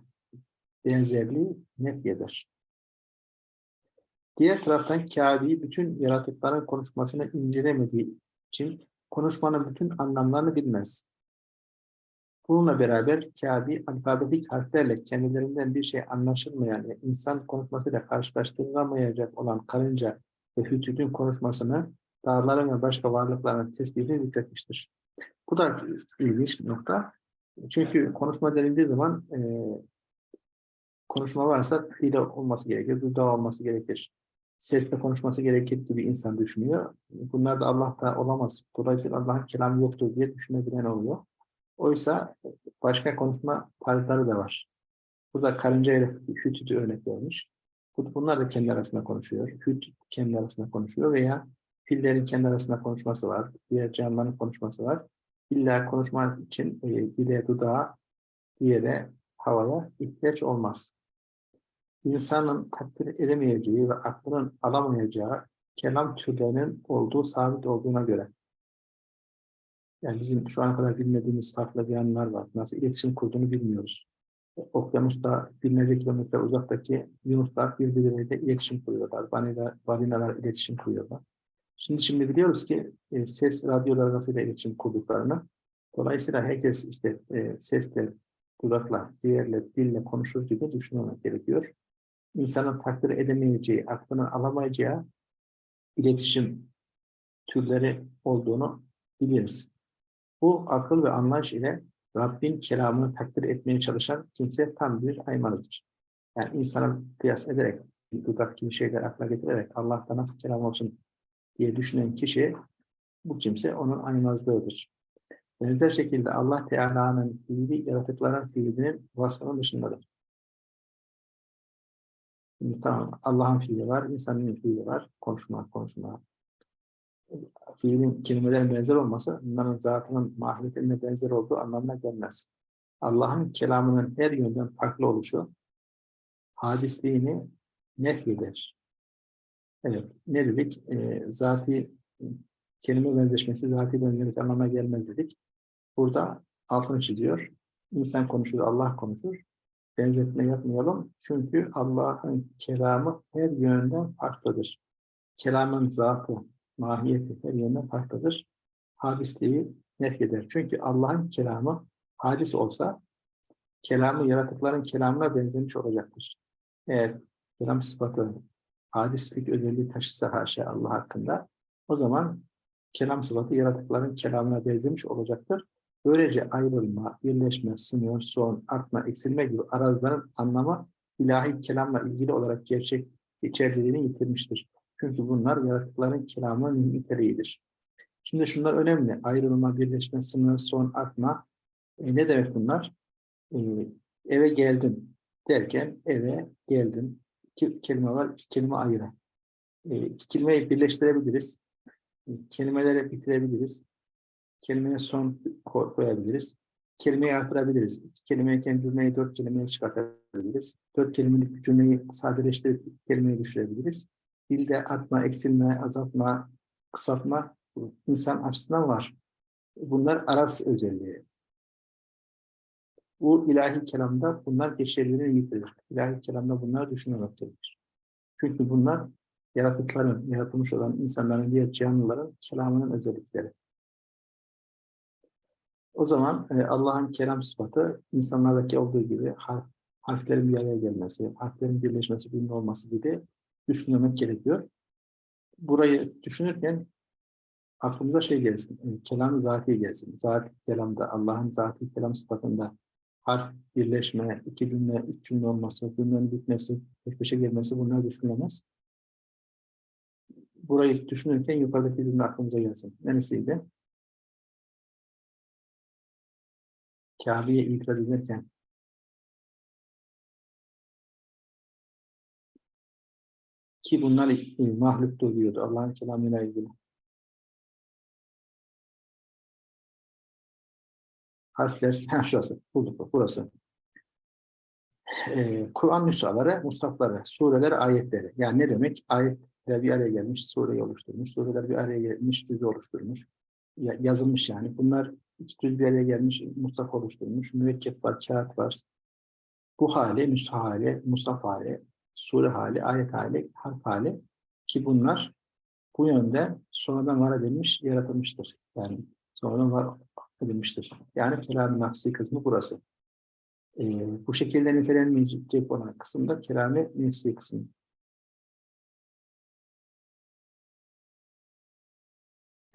benzerliği nefyeder. Diğer taraftan Kâbi bütün yaratıkların konuşmasını incelemediği için konuşmanın bütün anlamlarını bilmez. Bununla beraber Kâbi alfabetik harflerle kendilerinden bir şey anlaşılmayan ve insan konuşmasıyla karşılaştırılamayacak olan karınca ve hütüdün konuşmasını dağların ve başka varlıkların tespitini zikretmiştir. Bu da ilginç bir nokta. Çünkü konuşma denildiği zaman e, konuşma varsa dili olması gerekir, dudağı olması gerekir. Sesle konuşması gerekir gibi insan düşünüyor. Bunlar da Allah'ta olamaz. Dolayısıyla Allah'ın kelamı yoktur diye düşünebilen oluyor. Oysa başka konuşma tarzları da var. Burada karınca ile hütütü örnek vermiş. Bunlar da kendi arasında konuşuyor. Hüt kendi arasında konuşuyor veya fillerin kendi arasında konuşması var. Diğer canlıların konuşması var. İlla konuşmak için e, dile, dudağa, diğere, havaya ihtiyaç olmaz. İnsanın takdir edemeyeceği ve aklının alamayacağı kelam türlerinin olduğu sabit olduğuna göre. Yani bizim şu ana kadar bilmediğimiz farklı yanlar var. Nasıl iletişim kurduğunu bilmiyoruz. Okyanusta binlerce kilometre uzaktaki yunuslar birbirleriyle iletişim kuruyorlar. Balinalar, balinalar iletişim kuruyorlar. Şimdi şimdi biliyoruz ki e, ses radyolar arasıyla iletişim kurduklarını. Dolayısıyla herkes işte e, sesle, dudakla, diğerle, dille konuşur gibi düşünmek gerekiyor. İnsanın takdir edemeyeceği, aklını alamayacağı iletişim türleri olduğunu biliriz. Bu akıl ve anlayış ile Rabbin kelamını takdir etmeye çalışan kimse tam bir hayvanıdır. Yani insana kıyas ederek, dudak gibi şeyler akla getirerek Allah'ta nasıl kelam olsun diye düşünen kişi, bu kimse onun aymazlığıdır. Benzer şekilde Allah Teala'nın fiili yaratıkların fiilinin vasfının dışındadır. Şimdi tamam, Allah'ın fiili var, insanın fiili var, konuşma, konuşma. Fiilin kelimelerin benzer olması, onların zatının mahiyetine benzer olduğu anlamına gelmez. Allah'ın kelamının her yönden farklı oluşu, hadisliğini nefyeder. Evet, ne dedik? E, zati kelime benzeşmesi, zati benzerlik anlamına gelmez dedik. Burada altını çiziyor. İnsan konuşur, Allah konuşur. Benzetme yapmayalım. Çünkü Allah'ın kelamı her yönden farklıdır. Kelamın zatı, mahiyeti her yönden farklıdır. Hadisliği nefyeder. Çünkü Allah'ın kelamı hadis olsa kelamı yaratıkların kelamına benzemiş olacaktır. Eğer kelam sıfatı hadislik özelliği taşısa her şey Allah hakkında o zaman kelam sıfatı yaratıkların kelamına benzemiş olacaktır. Böylece ayrılma, birleşme, sınır, son, artma, eksilme gibi arazların anlamı ilahi kelamla ilgili olarak gerçek içerdiğini yitirmiştir. Çünkü bunlar yaratıkların kelamının niteliğidir. Şimdi şunlar önemli. Ayrılma, birleşme, sınır, son, artma. E, ne demek bunlar? E, eve geldim derken eve geldim. İki kelime var, iki kelime ayrı. E, iki kelimeyi birleştirebiliriz. E, kelimeleri bitirebiliriz. Kelimeye son ko- koyabiliriz. Kelimeyi artırabiliriz. İki kelimeyken cümleyi dört kelimeye çıkartabiliriz. Dört kelimelik cümleyi sadeleştirip iki kelimeye düşürebiliriz. Dilde artma, eksilme, azaltma, kısaltma insan açısından var. Bunlar aras özelliği. Bu ilahi kelamda bunlar geçerliliğini yitirir. İlahi kelamda bunlar düşünülmektedir. Çünkü bunlar yaratıkların, yaratılmış olan insanların, diğer canlıların kelamının özellikleri. O zaman e, Allah'ın kelam sıfatı insanlardaki olduğu gibi harf, harflerin bir araya gelmesi, harflerin birleşmesi, birbirine olması gibi düşünmemek gerekiyor. Burayı düşünürken aklımıza şey gelsin, e, kelam zati gelsin. Zat kelamda, Allah'ın zati kelam sıfatında harf birleşme, iki cümle, üç cümle olması, cümlenin bitmesi, peş peşe gelmesi bunlar düşünülemez. Burayı düşünürken yukarıdaki cümle aklımıza gelsin. Neresiydi? Kabe'ye itiraz ederken ki bunlar mahluktur diyordu Allah'ın kelamıyla ilgili. Harfler, ha şurası, bulduk, burası. Ee, Kur'an nüshaları, mushafları, sureler, ayetleri. Yani ne demek? Ayetler bir araya gelmiş, sureyi oluşturmuş, sureler bir araya gelmiş, cüzü oluşturmuş. Ya- yazılmış yani. Bunlar iki cüz bir araya gelmiş, mushaf oluşturmuş. Mürekkep var, kağıt var. Bu hali, nüsha hali, mushaf hali, sure hali, ayet hali, harf hali ki bunlar bu yönde sonradan var edilmiş, yaratılmıştır. Yani sonradan var edilmiştir. Yani kelam-ı nafsi kısmı burası. Ee, bu şekilde nitelenmeyecek olan kısımda kelam-ı nefsi kısmı.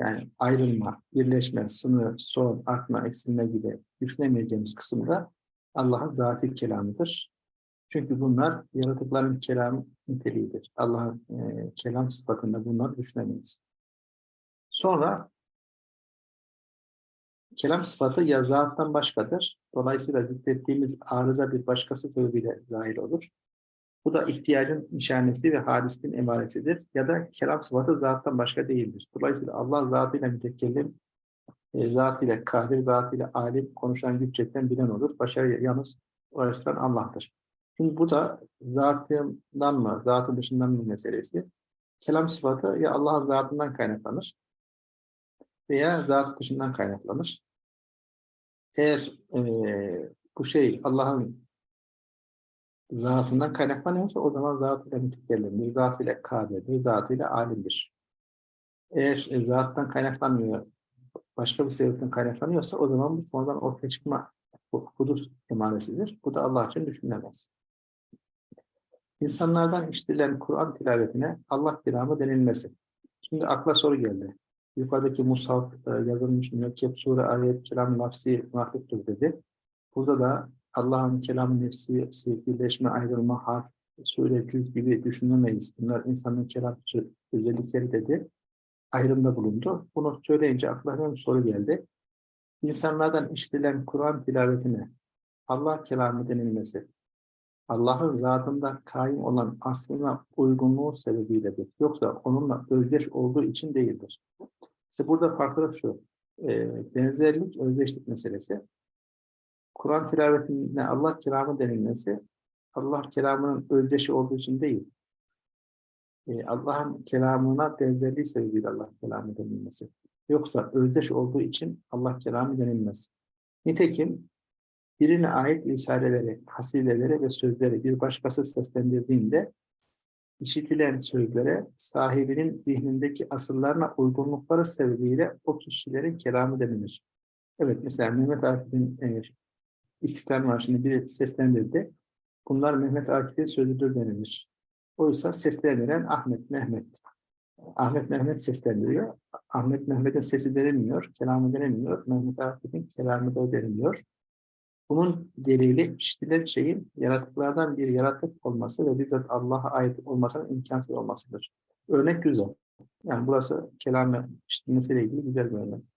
Yani ayrılma, birleşme, sınır, son, artma, eksilme gibi düşünemeyeceğimiz kısımda Allah'ın zati kelamıdır. Çünkü bunlar yaratıkların kelam niteliğidir. Allah'ın e, kelam sıfatında bunları düşünemeyiz. Sonra kelam sıfatı ya zattan başkadır. Dolayısıyla zikrettiğimiz arıza bir başkası sebebiyle zahir olur. Bu da ihtiyacın nişanesi ve hadisin emaresidir. Ya da kelam sıfatı zattan başka değildir. Dolayısıyla Allah zatıyla mütekellim, e, zatıyla kadir, zatıyla alim, konuşan güç yeten bilen olur. Başarı yalnız uğraştıran Allah'tır. Şimdi bu da zatından mı, zatı dışından mı meselesi. Kelam sıfatı ya Allah'ın zatından kaynaklanır veya zatı dışından kaynaklanır. Eğer e, bu şey Allah'ın zatından kaynaklanıyorsa o zaman zatıyla mütekellimdir, zatıyla kadirdir, zatıyla alimdir. Eğer e, zattan kaynaklanmıyor, başka bir sebepten kaynaklanıyorsa o zaman bu sonradan ortaya çıkma hu- hudus emaresidir. Bu da Allah için düşünülemez. İnsanlardan işitilen Kur'an tilavetine Allah kelamı denilmesi. Şimdi akla soru geldi. Yukarıdaki mushaf e, yazılmış mürekkep sure ayet kelam nafsi mahluktur dedi. Burada da Allah'ın kelam nefsi, birleşme, ayrılma, harf, sure, cüz gibi düşünemeyiz. Bunlar insanın kelam özellikleri dedi. Ayrımda bulundu. Bunu söyleyince aklıma soru geldi. İnsanlardan işitilen Kur'an tilavetine Allah kelamı denilmesi, Allah'ın zatında kaim olan aslına uygunluğu sebebiyledir. Yoksa onunla özdeş olduğu için değildir. İşte burada farklılık şu, e, benzerlik, özdeşlik meselesi. Kur'an tilavetine Allah kelamı denilmesi, Allah kelamının özdeşi olduğu için değil, e, Allah'ın kelamına benzerliği sebebiyle Allah kelamı denilmesi. Yoksa özdeş olduğu için Allah kelamı denilmez. Nitekim birine ait risaleleri, hasileleri ve sözleri bir başkası seslendirdiğinde işitilen sözlere sahibinin zihnindeki asıllarına uygunlukları sebebiyle o kişilerin kelamı denilir. Evet mesela Mehmet Akif'in e, İstiklal Marşı'nı biri seslendirdi. Bunlar Mehmet Akif'in sözüdür denilir. Oysa seslendiren Ahmet, Mehmet. Ahmet Mehmet seslendiriyor. Ahmet Mehmet'in sesi denilmiyor, kelamı denilmiyor. Mehmet Akif'in kelamı da denilmiyor. Bunun delili işitilen şeyin yaratıklardan bir yaratık olması ve bizzat Allah'a ait olmasının imkansız olmasıdır. Örnek güzel. Yani burası kelamı işitilmesiyle ilgili güzel bir örnek.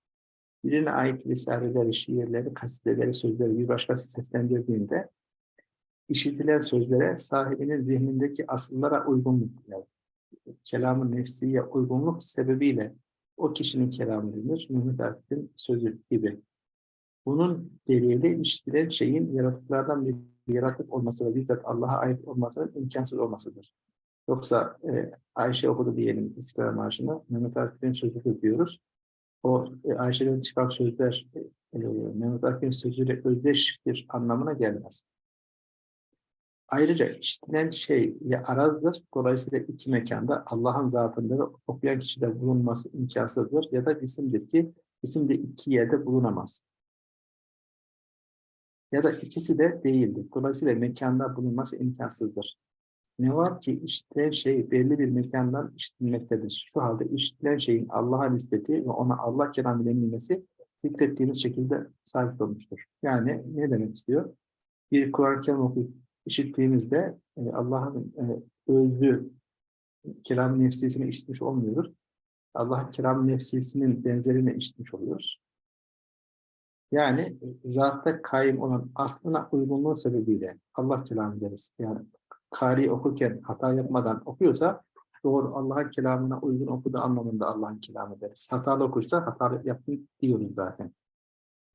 Birine ait risaleleri, şiirleri, kasideleri, sözleri bir başkası seslendirdiğinde işitilen sözlere sahibinin zihnindeki asıllara uygunluk, yani kelamın nefsiye uygunluk sebebiyle o kişinin kelamı denir. Mehmet Akif'in sözü gibi. Bunun delili işitilen şeyin yaratıklardan bir yaratık olması ve bizzat Allah'a ait olmasının imkansız olmasıdır. Yoksa e, Ayşe okudu diyelim İstiklal Marşı'nı, Mehmet Akif'in sözü diyoruz. O e, Ayşe'den çıkan sözler e, Mehmet Akif'in sözüyle özdeştir anlamına gelmez. Ayrıca işitilen şey ya arazdır, dolayısıyla iki mekanda Allah'ın zatında okuyan kişide bulunması imkansızdır ya da isimdir ki isim de iki yerde bulunamaz. Ya da ikisi de değildir. Dolayısıyla mekanda bulunması imkansızdır. Ne var ki işitilen şey belli bir mekandan işitilmektedir. Şu halde işitilen şeyin Allah'a nispeti ve ona Allah kelamı denilmesi zikrettiğimiz şekilde sabit olmuştur. Yani ne demek istiyor? Bir Kur'an-ı Kerim okuyup işittiğimizde e, Allah'ın e, özlü kelam nefsisini işitmiş olmuyoruz. Allah'ın kelam nefsisinin benzerini işitmiş oluyoruz. Yani e, zatta kaim olan aslına uygunluğu sebebiyle Allah kelamı deriz. Yani kari okurken hata yapmadan okuyorsa doğru Allah'ın kelamına uygun okuduğu anlamında Allah'ın kelamı deriz. Hatalı okursa hatalı yaptım diyoruz zaten.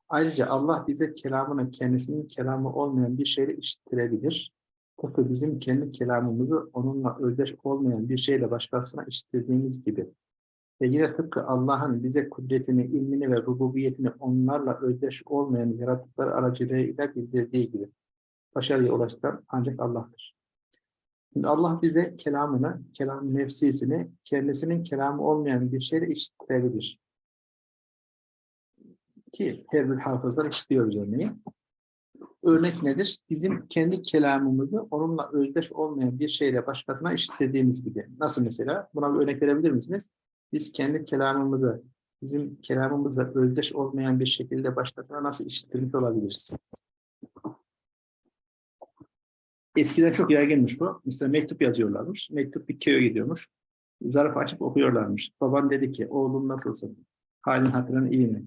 Ayrıca Allah bize kelamını kendisinin kelamı olmayan bir şeyle işittirebilir. Tıpkı bizim kendi kelamımızı onunla özdeş olmayan bir şeyle başkasına işittirdiğimiz gibi. Ve yine tıpkı Allah'ın bize kudretini, ilmini ve rububiyetini onlarla özdeş olmayan yaratıklar aracılığıyla bildirdiği gibi. Başarıya ulaştıran ancak Allah'tır. Şimdi Allah bize kelamını, kelam nefsisini kendisinin kelamı olmayan bir şeyle işittirebilir ki her bir hafızdan istiyoruz örneği. Örnek nedir? Bizim kendi kelamımızı onunla özdeş olmayan bir şeyle başkasına işittirdiğimiz gibi. Nasıl mesela? Buna bir örnek verebilir misiniz? Biz kendi kelamımızı bizim kelamımızla özdeş olmayan bir şekilde başkasına nasıl işittirmiş olabiliriz? Eskiden çok yaygınmış bu. Mesela mektup yazıyorlarmış. Mektup bir köye gidiyormuş. Zarf açıp okuyorlarmış. Baban dedi ki, oğlum nasılsın? Halin hatırın iyi mi?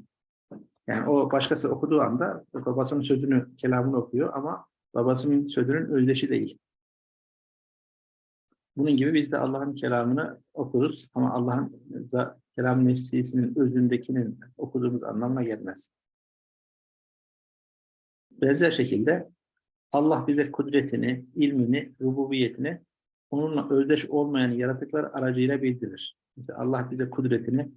Yani o başkası okuduğu anda babasının sözünü, kelamını okuyor ama babasının sözünün özdeşi değil. Bunun gibi biz de Allah'ın kelamını okuruz ama Allah'ın kelam nefsisinin özündekinin okuduğumuz anlamına gelmez. Benzer şekilde Allah bize kudretini, ilmini, rububiyetini onunla özdeş olmayan yaratıklar aracıyla bildirir. Mesela Allah bize kudretini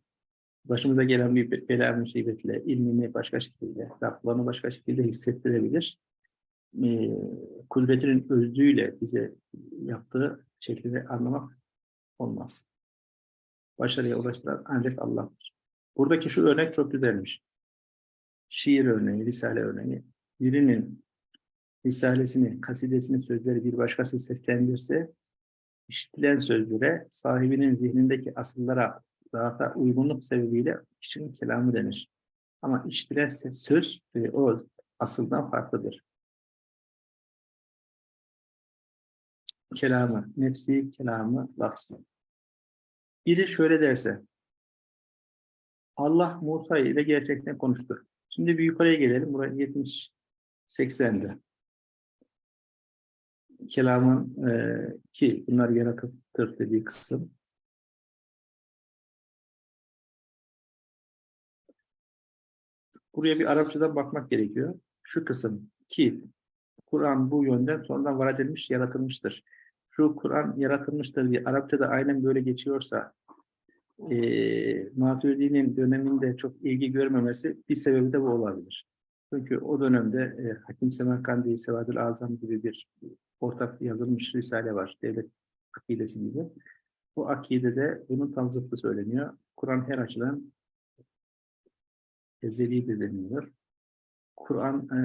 başımıza gelen bir bela musibetle, ilmini başka şekilde, laflarını başka şekilde hissettirebilir. Ee, kudretinin özlüğüyle bize yaptığı şekilde anlamak olmaz. Başarıya ulaştıran ancak Allah'tır. Buradaki şu örnek çok güzelmiş. Şiir örneği, risale örneği. Birinin risalesini, kasidesini, sözleri bir başkası seslendirse, işitilen sözlere, sahibinin zihnindeki asıllara zata uygunluk sebebiyle kişinin kelamı denir. Ama iştiren söz e, o asıldan farklıdır. Kelamı, nefsi kelamı, lafzı. Biri şöyle derse, Allah Musa ile gerçekten konuştu. Şimdi bir yukarıya gelelim. Buraya 70 80'de. Kelamın e, ki bunlar yaratıktır dediği kısım. Buraya bir Arapçadan bakmak gerekiyor. Şu kısım ki Kur'an bu yönden sonradan var edilmiş, yaratılmıştır. Şu Kur'an yaratılmıştır diye Arapçada aynen böyle geçiyorsa e, Maturidi'nin döneminde çok ilgi görmemesi bir sebebi de bu olabilir. Çünkü o dönemde e, Hakim Semerkandi, Sevadül Azam gibi bir ortak yazılmış risale var. Devlet akidesi gibi. Bu akidede bunun tam zıttı söyleniyor. Kur'an her açıdan ezeli de deniliyor. Kur'an e,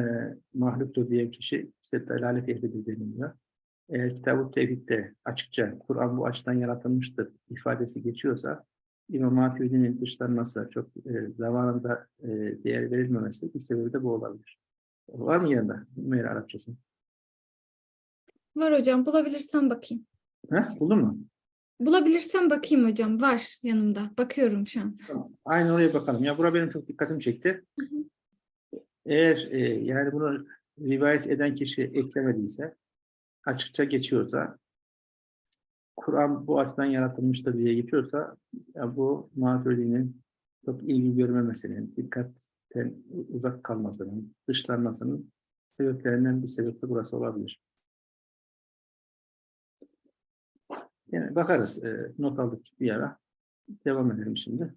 mahluktur diyen kişi ise delalet ehlidir deniliyor. eğer Kitab-ı Tevhid'de açıkça Kur'an bu açıdan yaratılmıştır ifadesi geçiyorsa İmam Maturidi'nin dışlanması, çok e, zamanında e, değer verilmemesi bir sebebi de bu olabilir. Var mı yanında Meyra Arapçası? Var hocam. Bulabilirsem bakayım. Ha, buldun mu? Bulabilirsem bakayım hocam. Var yanımda. Bakıyorum şu an. Tamam. Aynen oraya bakalım. Ya bura benim çok dikkatimi çekti. Hı hı. Eğer e, yani bunu rivayet eden kişi eklemediyse, açıkça geçiyorsa, Kur'an bu açıdan yaratılmıştır diye geçiyorsa, ya bu Maturidi'nin çok ilgi görmemesinin, dikkatten uzak kalmasının, dışlanmasının sebeplerinden bir sebep de burası olabilir. Yani bakarız. e, not aldık bir ara. Devam edelim şimdi.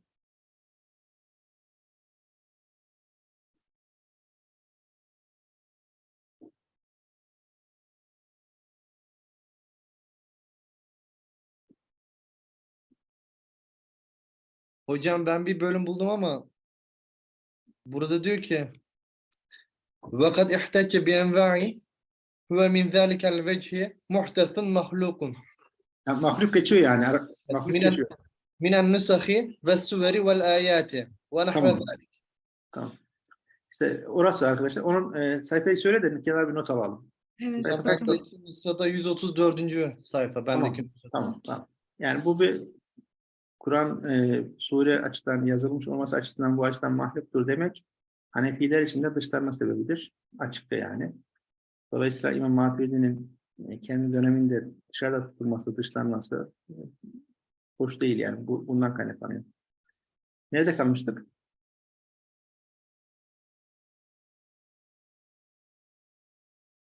Hocam ben bir bölüm buldum ama burada diyor ki وَقَدْ اِحْتَجَّ بِاَنْوَاعِ هُوَ مِنْ ذَٰلِكَ الْوَجْهِ مُحْتَثٌ مَخْلُوقٌ yani mahluk geçiyor yani. Mahluk minen, geçiyor. Minen nusahi ve suveri vel ayati ve nahve tamam. tamam. İşte orası arkadaşlar. Onun e, sayfayı söyle de kenara bir not alalım. Evet. Sırada 134. sayfa. Bendeki. Tamam, tamam, tamam. Yani bu bir Kur'an e, sure açıdan yazılmış olması açısından bu açıdan mahluktur demek Hanefiler için de dışlanma sebebidir. Açıkça yani. Dolayısıyla İmam Maturidi'nin kendi döneminde dışarıda tutulması, dışlanması e, hoş değil yani. Bu, bundan kaynaklanıyor. Nerede kalmıştık?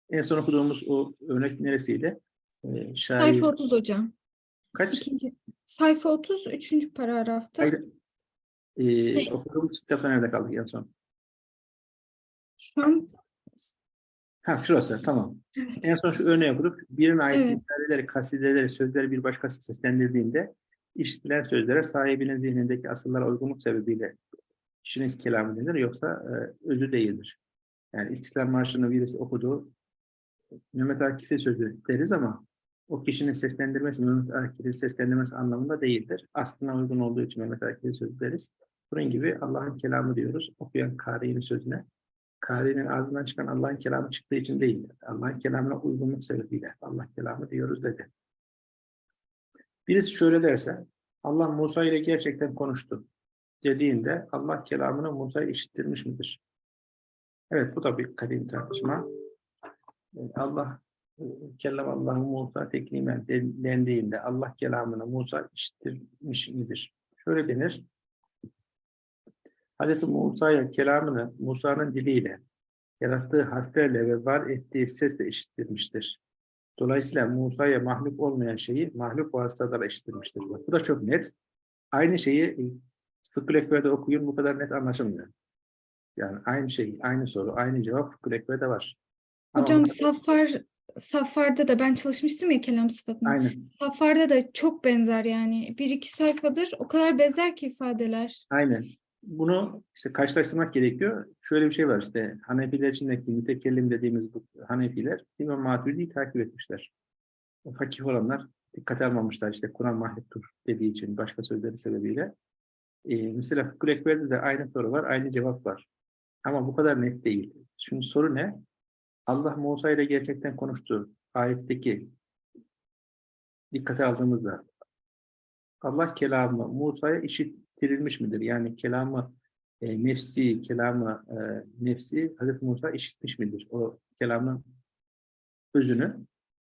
En son okuduğumuz o örnek neresiydi? E, şair, Sayfa 30 hocam. kaç? İkinci. Sayfa 30. Üçüncü paragrafta. Hayır. Ee, okuduğumuz kitapta nerede kaldık en son? Şu an Ha şurası tamam. evet. En son şu örneği okuduk. Birine ait Evet. ifadeleri, kasideleri, sözleri bir başkası seslendirdiğinde işitilen sözlere sahibinin zihnindeki asıllara uygunluk sebebiyle kişinin kelamı denir yoksa e, özü değildir. Yani İstiklal Marşı'nı birisi okudu. Mehmet Akif'in sözü deriz ama o kişinin seslendirmesi Mehmet Akif'in seslendirmesi anlamında değildir. Aslına uygun olduğu için Mehmet Akif'in sözü deriz. Bunun gibi Allah'ın kelamı diyoruz. Okuyan Kari'nin sözüne. Kari'nin ağzından çıkan Allah'ın kelamı çıktığı için değil. Allah'ın kelamına uygunluk sebebiyle Allah kelamı diyoruz dedi. Birisi şöyle derse, Allah Musa ile gerçekten konuştu dediğinde Allah kelamını Musa'ya işittirmiş midir? Evet bu da bir kadim tartışma. Ee, Allah e, kellam Allahu Musa teklimen den- dendiğinde Allah kelamını Musa işittirmiş midir? Şöyle denir. Hazreti Musa'ya kelamını Musa'nın diliyle, yarattığı harflerle ve var ettiği sesle işittirmiştir. Dolayısıyla Musa'ya mahluk olmayan şeyi mahluk vasıtalarla işittirmiştir. Bak, Bu da çok net. Aynı şeyi e, Fıkhül Ekber'de okuyun bu kadar net anlaşılmıyor. Yani aynı şey, aynı soru, aynı cevap Fıkhül Ekber'de var. Ama Hocam Safar Safar'da da ben çalışmıştım ya kelam sıfatına. Aynen. Safar'da da çok benzer yani. Bir iki sayfadır. O kadar benzer ki ifadeler. Aynen. Bunu işte karşılaştırmak gerekiyor. Şöyle bir şey var işte Hanefiler içindeki mütekellim dediğimiz bu Hanefiler İmam Maturidi'yi takip etmişler. Fakih olanlar dikkate almamışlar işte Kur'an mahluktur dediği için başka sözleri sebebiyle. Ee, mesela Fıkhül Ekber'de de aynı soru var, aynı cevap var. Ama bu kadar net değil. Şimdi soru ne? Allah Musa ile gerçekten konuştu. Ayetteki dikkate aldığımızda Allah kelamı Musa'ya işittirilmiş midir? Yani kelamı e, nefsi, kelamı e, nefsi Hazreti Musa işitmiş midir? O kelamın özünü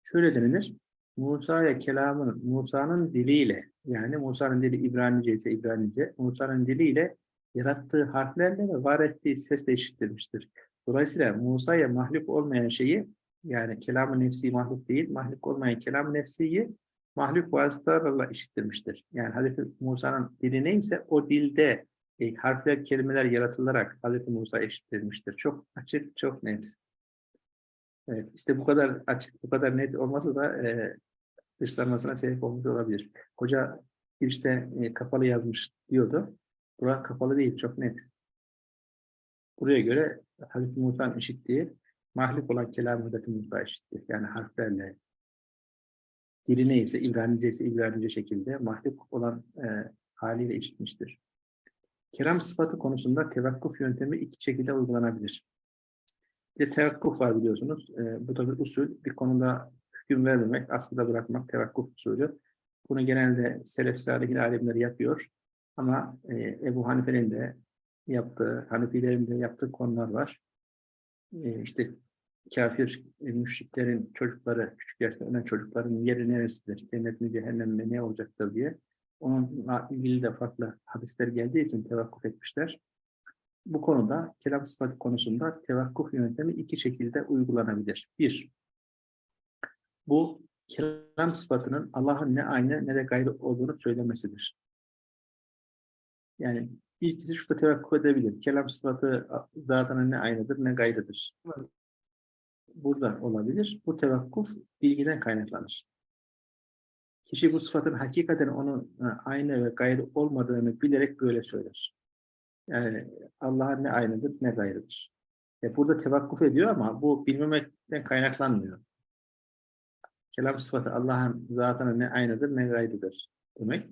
şöyle denilir. Musa'ya kelamın, Musa'nın diliyle, yani Musa'nın dili İbranice ise İbranice, Musa'nın diliyle yarattığı harflerle ve var ettiği sesle işittirmiştir. Dolayısıyla Musa'ya mahluk olmayan şeyi, yani kelamı nefsi mahluk değil, mahluk olmayan kelam nefsiyi mahluk vasıtalarla işittirmiştir. Yani Hazreti Musa'nın dili neyse o dilde e, harfler, kelimeler yaratılarak Hazreti Musa işittirmiştir. Çok açık, çok net. Evet, işte bu kadar açık, bu kadar net olmasa da e, dışlanmasına sebep olmuş olabilir. Hoca girişte e, kapalı yazmış diyordu. Bura kapalı değil, çok net. Buraya göre Hazreti Musa'nın işittiği mahluk olan kelam Hazreti Musa işitti. Yani harflerle, dili neyse, İbranice ise İbranice şekilde mahluk olan e, haliyle işitmiştir. Kelam sıfatı konusunda tevakkuf yöntemi iki şekilde uygulanabilir. Bir de tevakkuf var biliyorsunuz. E, bu da bir usul. Bir konuda hüküm vermemek, askıda bırakmak tevakkuf usulü. Bunu genelde Selef Salihin alimleri yapıyor. Ama e, Ebu Hanife'nin de yaptığı, Hanefilerin de yaptığı konular var. E, işte kafir e, müşriklerin çocukları, küçük yaşta ölen çocukların yeri neresidir, cennet mi cehennem mi ne olacaktır diye. Onunla ilgili de farklı hadisler geldiği için tevakkuf etmişler. Bu konuda kelam sıfatı konusunda tevakkuf yöntemi iki şekilde uygulanabilir. Bir, bu kelam sıfatının Allah'ın ne aynı ne de gayrı olduğunu söylemesidir. Yani ilkisi şurada tevakkuf edebilir. Kelam sıfatı zaten ne aynıdır ne gayrıdır. Burada olabilir. Bu tevakkuf bilgiden kaynaklanır. Kişi bu sıfatın hakikaten onun e, aynı ve gayrı olmadığını bilerek böyle söyler. Yani Allah'ın ne aynıdır ne gayrıdır. E burada tevakkuf ediyor ama bu bilmemekten kaynaklanmıyor. Kelam sıfatı Allah'ın zatına ne aynıdır ne gayrıdır demek.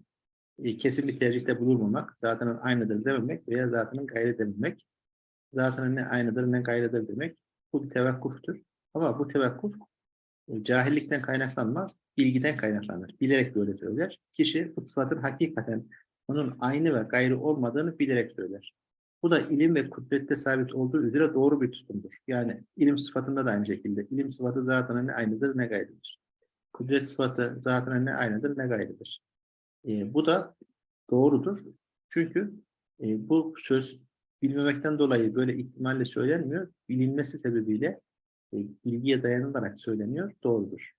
E, kesin bir tercihte bulunmamak, zatının aynıdır dememek veya zatının gayrı dememek. Zatının ne aynıdır ne gayrıdır demek. Bu bir tevakkuftur. Ama bu tevakkuf e, cahillikten kaynaklanmaz, bilgiden kaynaklanır. Bilerek böyle söyler. Kişi bu sıfatın hakikaten onun aynı ve gayrı olmadığını bilerek söyler. Bu da ilim ve kudrette sabit olduğu üzere doğru bir tutumdur. Yani ilim sıfatında da aynı şekilde. İlim sıfatı zaten ne aynıdır ne gayrıdır. Kudret sıfatı zaten ne aynıdır ne gayrıdır. E, bu da doğrudur. Çünkü e, bu söz bilmemekten dolayı böyle ihtimalle söylenmiyor. Bilinmesi sebebiyle e, bilgiye dayanılarak söyleniyor. Doğrudur.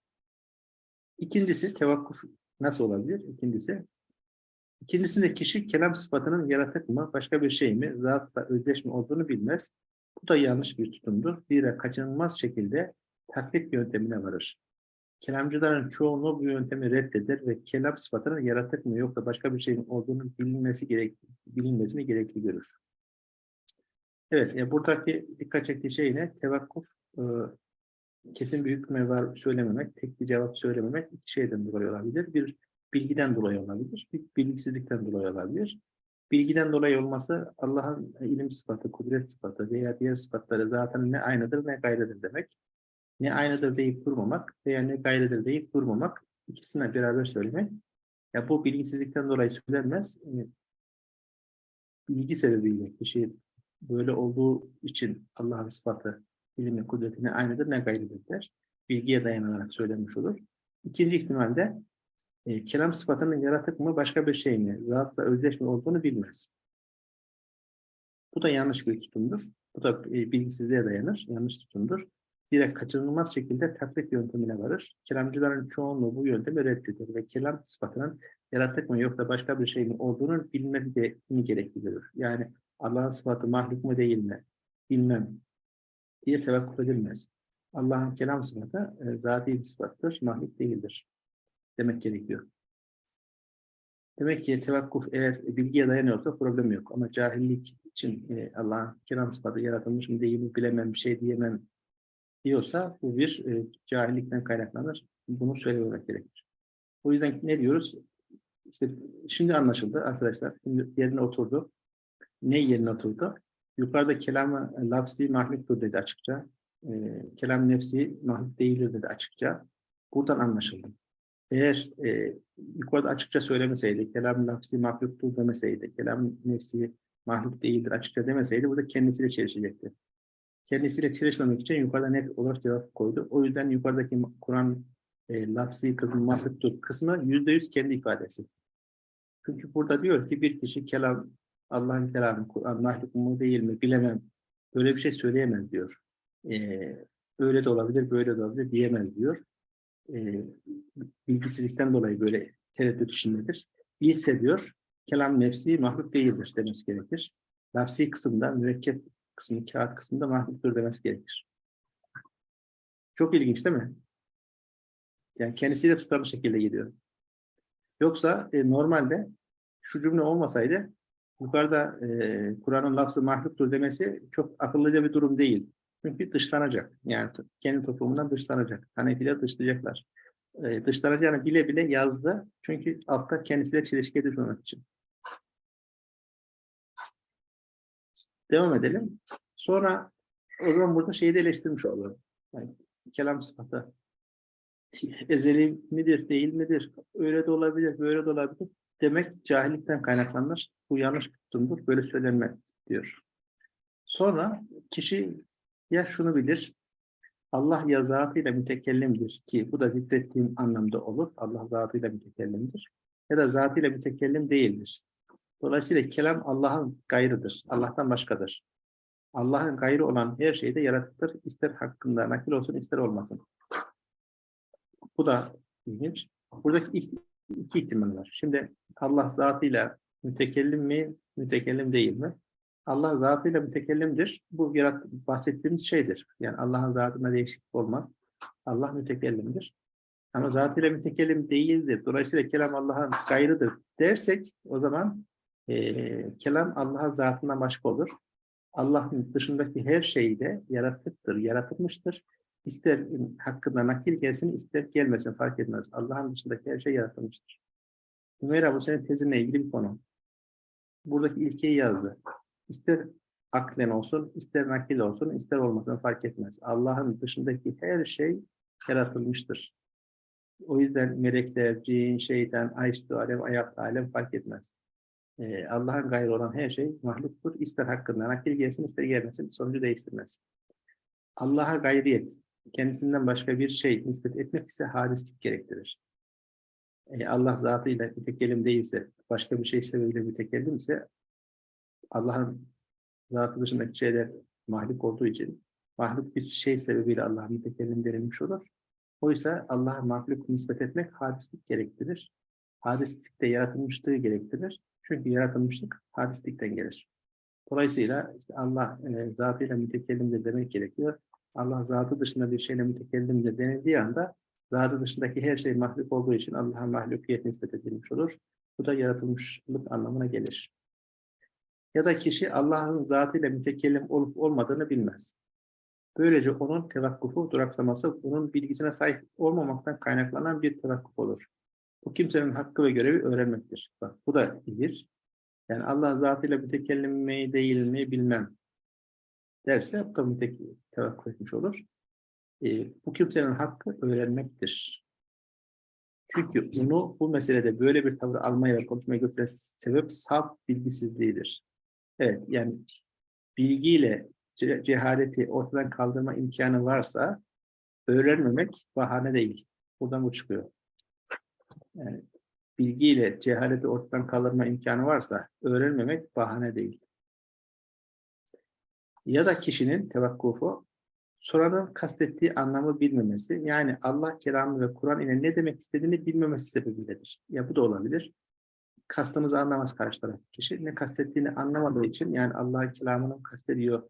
İkincisi tevakkuf nasıl olabilir? İkincisi İkincisinde kişi kelam sıfatının yaratık mı, başka bir şey mi, zatla özdeş mi olduğunu bilmez. Bu da yanlış bir tutumdur. Zira kaçınılmaz şekilde taklit yöntemine varır. Kelamcıların çoğunluğu bu yöntemi reddeder ve kelam sıfatının yaratık mı yoksa başka bir şeyin olduğunu bilinmesi gerek, bilinmesini gerekli görür. Evet, e, buradaki dikkat çektiği şey ne? Tevakkuf, e, kesin bir hükme söylememek, tek bir cevap söylememek iki şeyden dolayı olabilir. Bir, bilgiden dolayı olabilir, bir bilgisizlikten dolayı olabilir. Bilgiden dolayı olması Allah'ın ilim sıfatı, kudret sıfatı veya diğer sıfatları zaten ne aynıdır ne gayrıdır demek. Ne aynıdır deyip durmamak veya ne gayrıdır deyip durmamak ikisine beraber söylemek. Ya bu bilgisizlikten dolayı söylenmez. Bilgi sebebiyle kişi böyle olduğu için Allah'ın sıfatı, ilmi, kudretine aynıdır ne gayrıdır der. Bilgiye dayanarak söylenmiş olur. İkinci ihtimalde e, kelam sıfatının yaratık mı başka bir şey mi, zatla özdeş mi olduğunu bilmez. Bu da yanlış bir tutumdur. Bu da e, bilgisizliğe dayanır, yanlış tutumdur. Zira kaçınılmaz şekilde taklit yöntemine varır. Kelamcıların çoğunluğu bu yöntemi reddeder ve kelam sıfatının yaratık mı yoksa başka bir şey mi olduğunu bilmesi gerekli görür. Yani Allah'ın sıfatı mahluk mu değil mi? Bilmem diye tevakkuf edilmez. Allah'ın kelam sıfatı e, zati bir sıfattır, mahluk değildir demek gerekiyor. Demek ki tevakkuf eğer bilgiye dayanıyorsa problem yok. Ama cahillik için e, Allah'ın kelam sıfatı yaratılmış mı değil mi bilemem bir şey diyemem diyorsa bu bir e, cahillikten kaynaklanır. Bunu söylememek gerekir. O yüzden ne diyoruz? İşte şimdi anlaşıldı arkadaşlar. Şimdi yerine oturdu. Ne yerine oturdu? Yukarıda kelamı lafzi mahluktur dedi açıkça. E, kelam nefsi mahluk değildir dedi açıkça. Buradan anlaşıldı. Eğer e, yukarıda açıkça söylemeseydi, kelam lafzi mahluktur demeseydi, kelam nefsi mahluk değildir açıkça demeseydi burada kendisiyle çelişecekti. Kendisiyle çelişmemek için yukarıda net olarak cevap koydu. O yüzden yukarıdaki Kur'an e, lafzi kısmı mahluktur kısmı yüzde yüz kendi ifadesi. Çünkü burada diyor ki bir kişi kelam, Allah'ın kelamı, Kur'an mahluk mu değil mi bilemem. Böyle bir şey söyleyemez diyor. Ee, öyle de olabilir, böyle de olabilir diyemez diyor. Ee, bilgisizlikten dolayı böyle tereddüt içindedir. Bilse diyor, kelam nefsi mahluk değildir demesi gerekir. Lafsi kısımda, mürekkep kısmı, kağıt kısmında mahluktur demesi gerekir. Çok ilginç değil mi? Yani kendisiyle tutarlı şekilde gidiyor. Yoksa e, normalde şu cümle olmasaydı yukarıda e, Kur'an'ın lafzı mahluktur demesi çok akıllıca bir durum değil. Çünkü dışlanacak. Yani kendi toplumundan dışlanacak. Hanefiler dışlayacaklar. e, dışlanacağını bile bile yazdı. Çünkü altta kendisiyle çelişkiye düşmemek için. Devam edelim. Sonra o zaman burada şeyi de eleştirmiş oluyor. Yani kelam sıfatı ezeli midir, değil midir? Öyle de olabilir, böyle de olabilir. Demek cahillikten kaynaklanır. Bu yanlış tutumdur. Böyle söylenmez diyor. Sonra kişi ya şunu bilir. Allah ya zatıyla mütekellimdir ki bu da zikrettiğim anlamda olur. Allah zatıyla mütekellimdir. Ya da zatıyla mütekellim değildir. Dolayısıyla kelam Allah'ın gayrıdır. Allah'tan başkadır. Allah'ın gayrı olan her şeyi de yaratıktır. İster hakkında nakil olsun ister olmasın. Bu da ilginç. Buradaki iki, iki ihtimal var. Şimdi Allah zatıyla mütekellim mi, mütekellim değil mi? Allah zatıyla mütekellimdir. Bu yarat bahsettiğimiz şeydir. Yani Allah'ın zatında değişiklik olmaz. Allah mütekellimdir. Ama zatıyla mütekellim değildir. Dolayısıyla kelam Allah'ın gayrıdır dersek o zaman eee kelam Allah'ın zatından başka olur. Allah'ın dışındaki her şey de yaratıktır, yaratılmıştır. İster hakkında nakil gelsin, ister gelmesin fark etmez. Allah'ın dışındaki her şey yaratılmıştır. Hümeyra bu senin tezinle ilgili bir konu. Buradaki ilkeyi yazdı. İster aklen olsun, ister nakil olsun, ister olmasın fark etmez. Allah'ın dışındaki her şey yaratılmıştır. O yüzden melekler, cin, şeytan, ayştı alem, ayak alem fark etmez. Ee, Allah'ın gayrı olan her şey mahluktur. İster hakkında nakil gelsin, ister gelmesin, sonucu değiştirmez. Allah'a gayriyet, kendisinden başka bir şey nispet etmek ise hadislik gerektirir. Ee, Allah zatıyla mütekellim değilse, başka bir şey sebebiyle mütekellim ise Allah'ın zatı dışındaki şeyler mahluk olduğu için mahluk bir şey sebebiyle Allah'a mütekellim denilmiş olur. Oysa Allah'a mahluk nispet etmek hadislik gerektirir. Hadislik de yaratılmışlığı gerektirir. Çünkü yaratılmışlık hadislikten gelir. Dolayısıyla işte Allah e, zatıyla mütekellimdir demek gerekiyor. Allah zatı dışında bir şeyle mütekellimdir denildiği anda zatı dışındaki her şey mahluk olduğu için Allah'a mahlukiyet nispet edilmiş olur. Bu da yaratılmışlık anlamına gelir. Ya da kişi Allah'ın zatıyla mütekellim olup olmadığını bilmez. Böylece onun tevakkufu, duraksaması, onun bilgisine sahip olmamaktan kaynaklanan bir tevakkuf olur. Bu kimsenin hakkı ve görevi öğrenmektir. Bak bu da bir. Yani Allah zatıyla mütekellim mi değil mi bilmem derse mütekellim tevakkuf etmiş olur. Ee, bu kimsenin hakkı öğrenmektir. Çünkü onu bu meselede böyle bir tavır almaya ve konuşmaya götüren sebep saf bilgisizliğidir. Evet yani bilgiyle ce- cehaleti ortadan kaldırma imkanı varsa öğrenmemek bahane değil. Buradan bu çıkıyor. Yani bilgiyle cehaleti ortadan kaldırma imkanı varsa öğrenmemek bahane değil. Ya da kişinin tevakkufu soranın kastettiği anlamı bilmemesi, yani Allah kelamı ve Kur'an ile ne demek istediğini bilmemesi sebebiyledir. Ya bu da olabilir. Kastımızı anlamaz karşı taraf kişi. Ne kastettiğini anlamadığı için, yani Allah'ın kelamını mı kastediyor,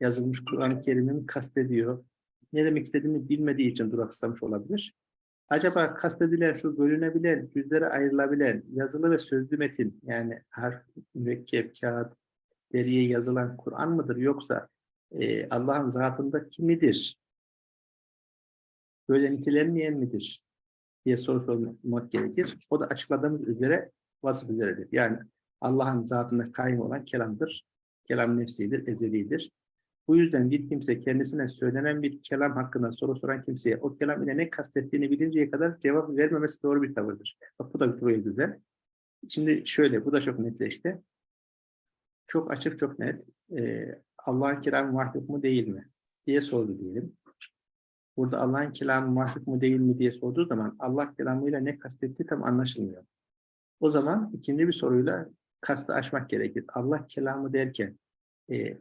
yazılmış Kur'an-ı Kerim'i mi kastediyor, ne demek istediğini bilmediği için duraksamış olabilir. Acaba kastedilen şu bölünebilen, yüzlere ayrılabilen yazılı ve sözlü metin, yani harf, mürekkep, kağıt, deriye yazılan Kur'an mıdır yoksa e, Allah'ın zatındaki midir? Böyle nitelenmeyen midir? diye soru sormak gerekir. O da açıkladığımız üzere vasıf üzeredir. Yani Allah'ın zatında kaim olan kelamdır. Kelam nefsidir, ezelidir. Bu yüzden bir kimse kendisine söylenen bir kelam hakkında soru soran kimseye o kelam ile ne kastettiğini bilinceye kadar cevap vermemesi doğru bir tavırdır. Bak bu da bir buraya. Şimdi şöyle, bu da çok netleşti. Çok açık, çok net. Ee, Allah'ın kelamı mahluk mu değil mi diye sordu diyelim. Burada Allah'ın kelamı mahluk mu değil mi diye sorduğu zaman Allah kelamıyla ne kastettiği tam anlaşılmıyor. O zaman ikinci bir soruyla kastı aşmak gerekir. Allah kelamı derken e,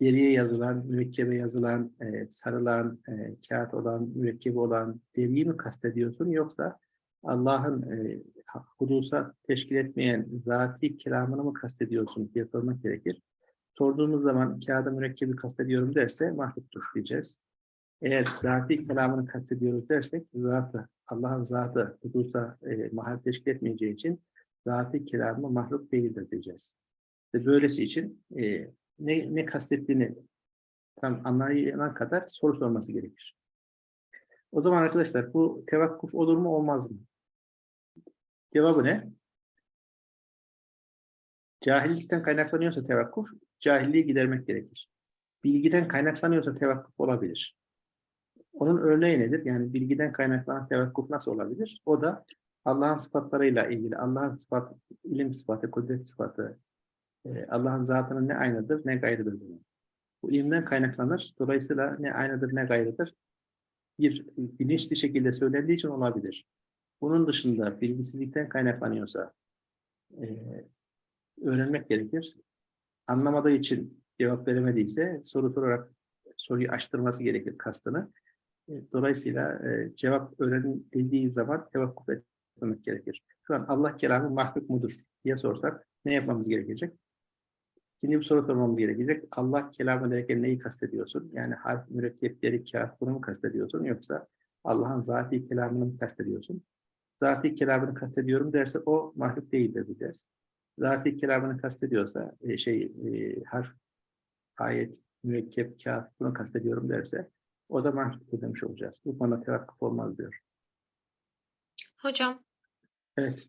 deriye yazılan, mürekkebe yazılan, e, sarılan, e, kağıt olan, mürekkebi olan deriyi mi kastediyorsun yoksa Allah'ın e, hudusa teşkil etmeyen zati kelamını mı kastediyorsun diye sormak gerekir. Sorduğumuz zaman kağıda mürekkebi kastediyorum derse mahluktur diyeceğiz. Eğer zati kelamını kastediyoruz dersek zatı, Allah'ın zatı hudusa e, mahal teşkil etmeyeceği için zati kelamı mahluk değildir diyeceğiz. Ve böylesi için e, ne, ne kastettiğini tam anlayana kadar soru sorması gerekir. O zaman arkadaşlar bu tevakkuf olur mu olmaz mı? Cevabı ne? Cahillikten kaynaklanıyorsa tevakkuf, cahilliği gidermek gerekir. Bilgiden kaynaklanıyorsa tevakkuf olabilir. Onun örneği nedir? Yani bilgiden kaynaklanan tevakkuf nasıl olabilir? O da Allah'ın sıfatlarıyla ilgili, Allah'ın sıfat, ilim sıfatı, kudret sıfatı, e, Allah'ın zatının ne aynıdır ne gayrıdır. Bu ilimden kaynaklanır. Dolayısıyla ne aynıdır ne gayrıdır. Bir bilinçli şekilde söylendiği için olabilir. Bunun dışında bilgisizlikten kaynaklanıyorsa e, öğrenmek gerekir. Anlamadığı için cevap veremediyse soru sorarak soruyu açtırması gerekir kastını. E, Dolayısıyla e, cevap öğrenildiği zaman tevakkuf etmek gerekir. Şu an Allah kelamı mahluk mudur diye sorsak ne yapmamız gerekecek? İkinci bir soru sormamız gerekecek. Allah kelamı derken neyi kastediyorsun? Yani harf, mürekkepleri, kağıt bunu mu kastediyorsun? Yoksa Allah'ın zati kelamını mı kastediyorsun? Zati kelamını kastediyorum derse o mahluk değildir diyeceğiz. Zati kelamını kastediyorsa e, şey e, harf, ayet, mürekkep, kağıt bunu kastediyorum derse o da mahluk demiş olacağız. Bu konuda tevakkuf olmaz diyor. Hocam, Evet.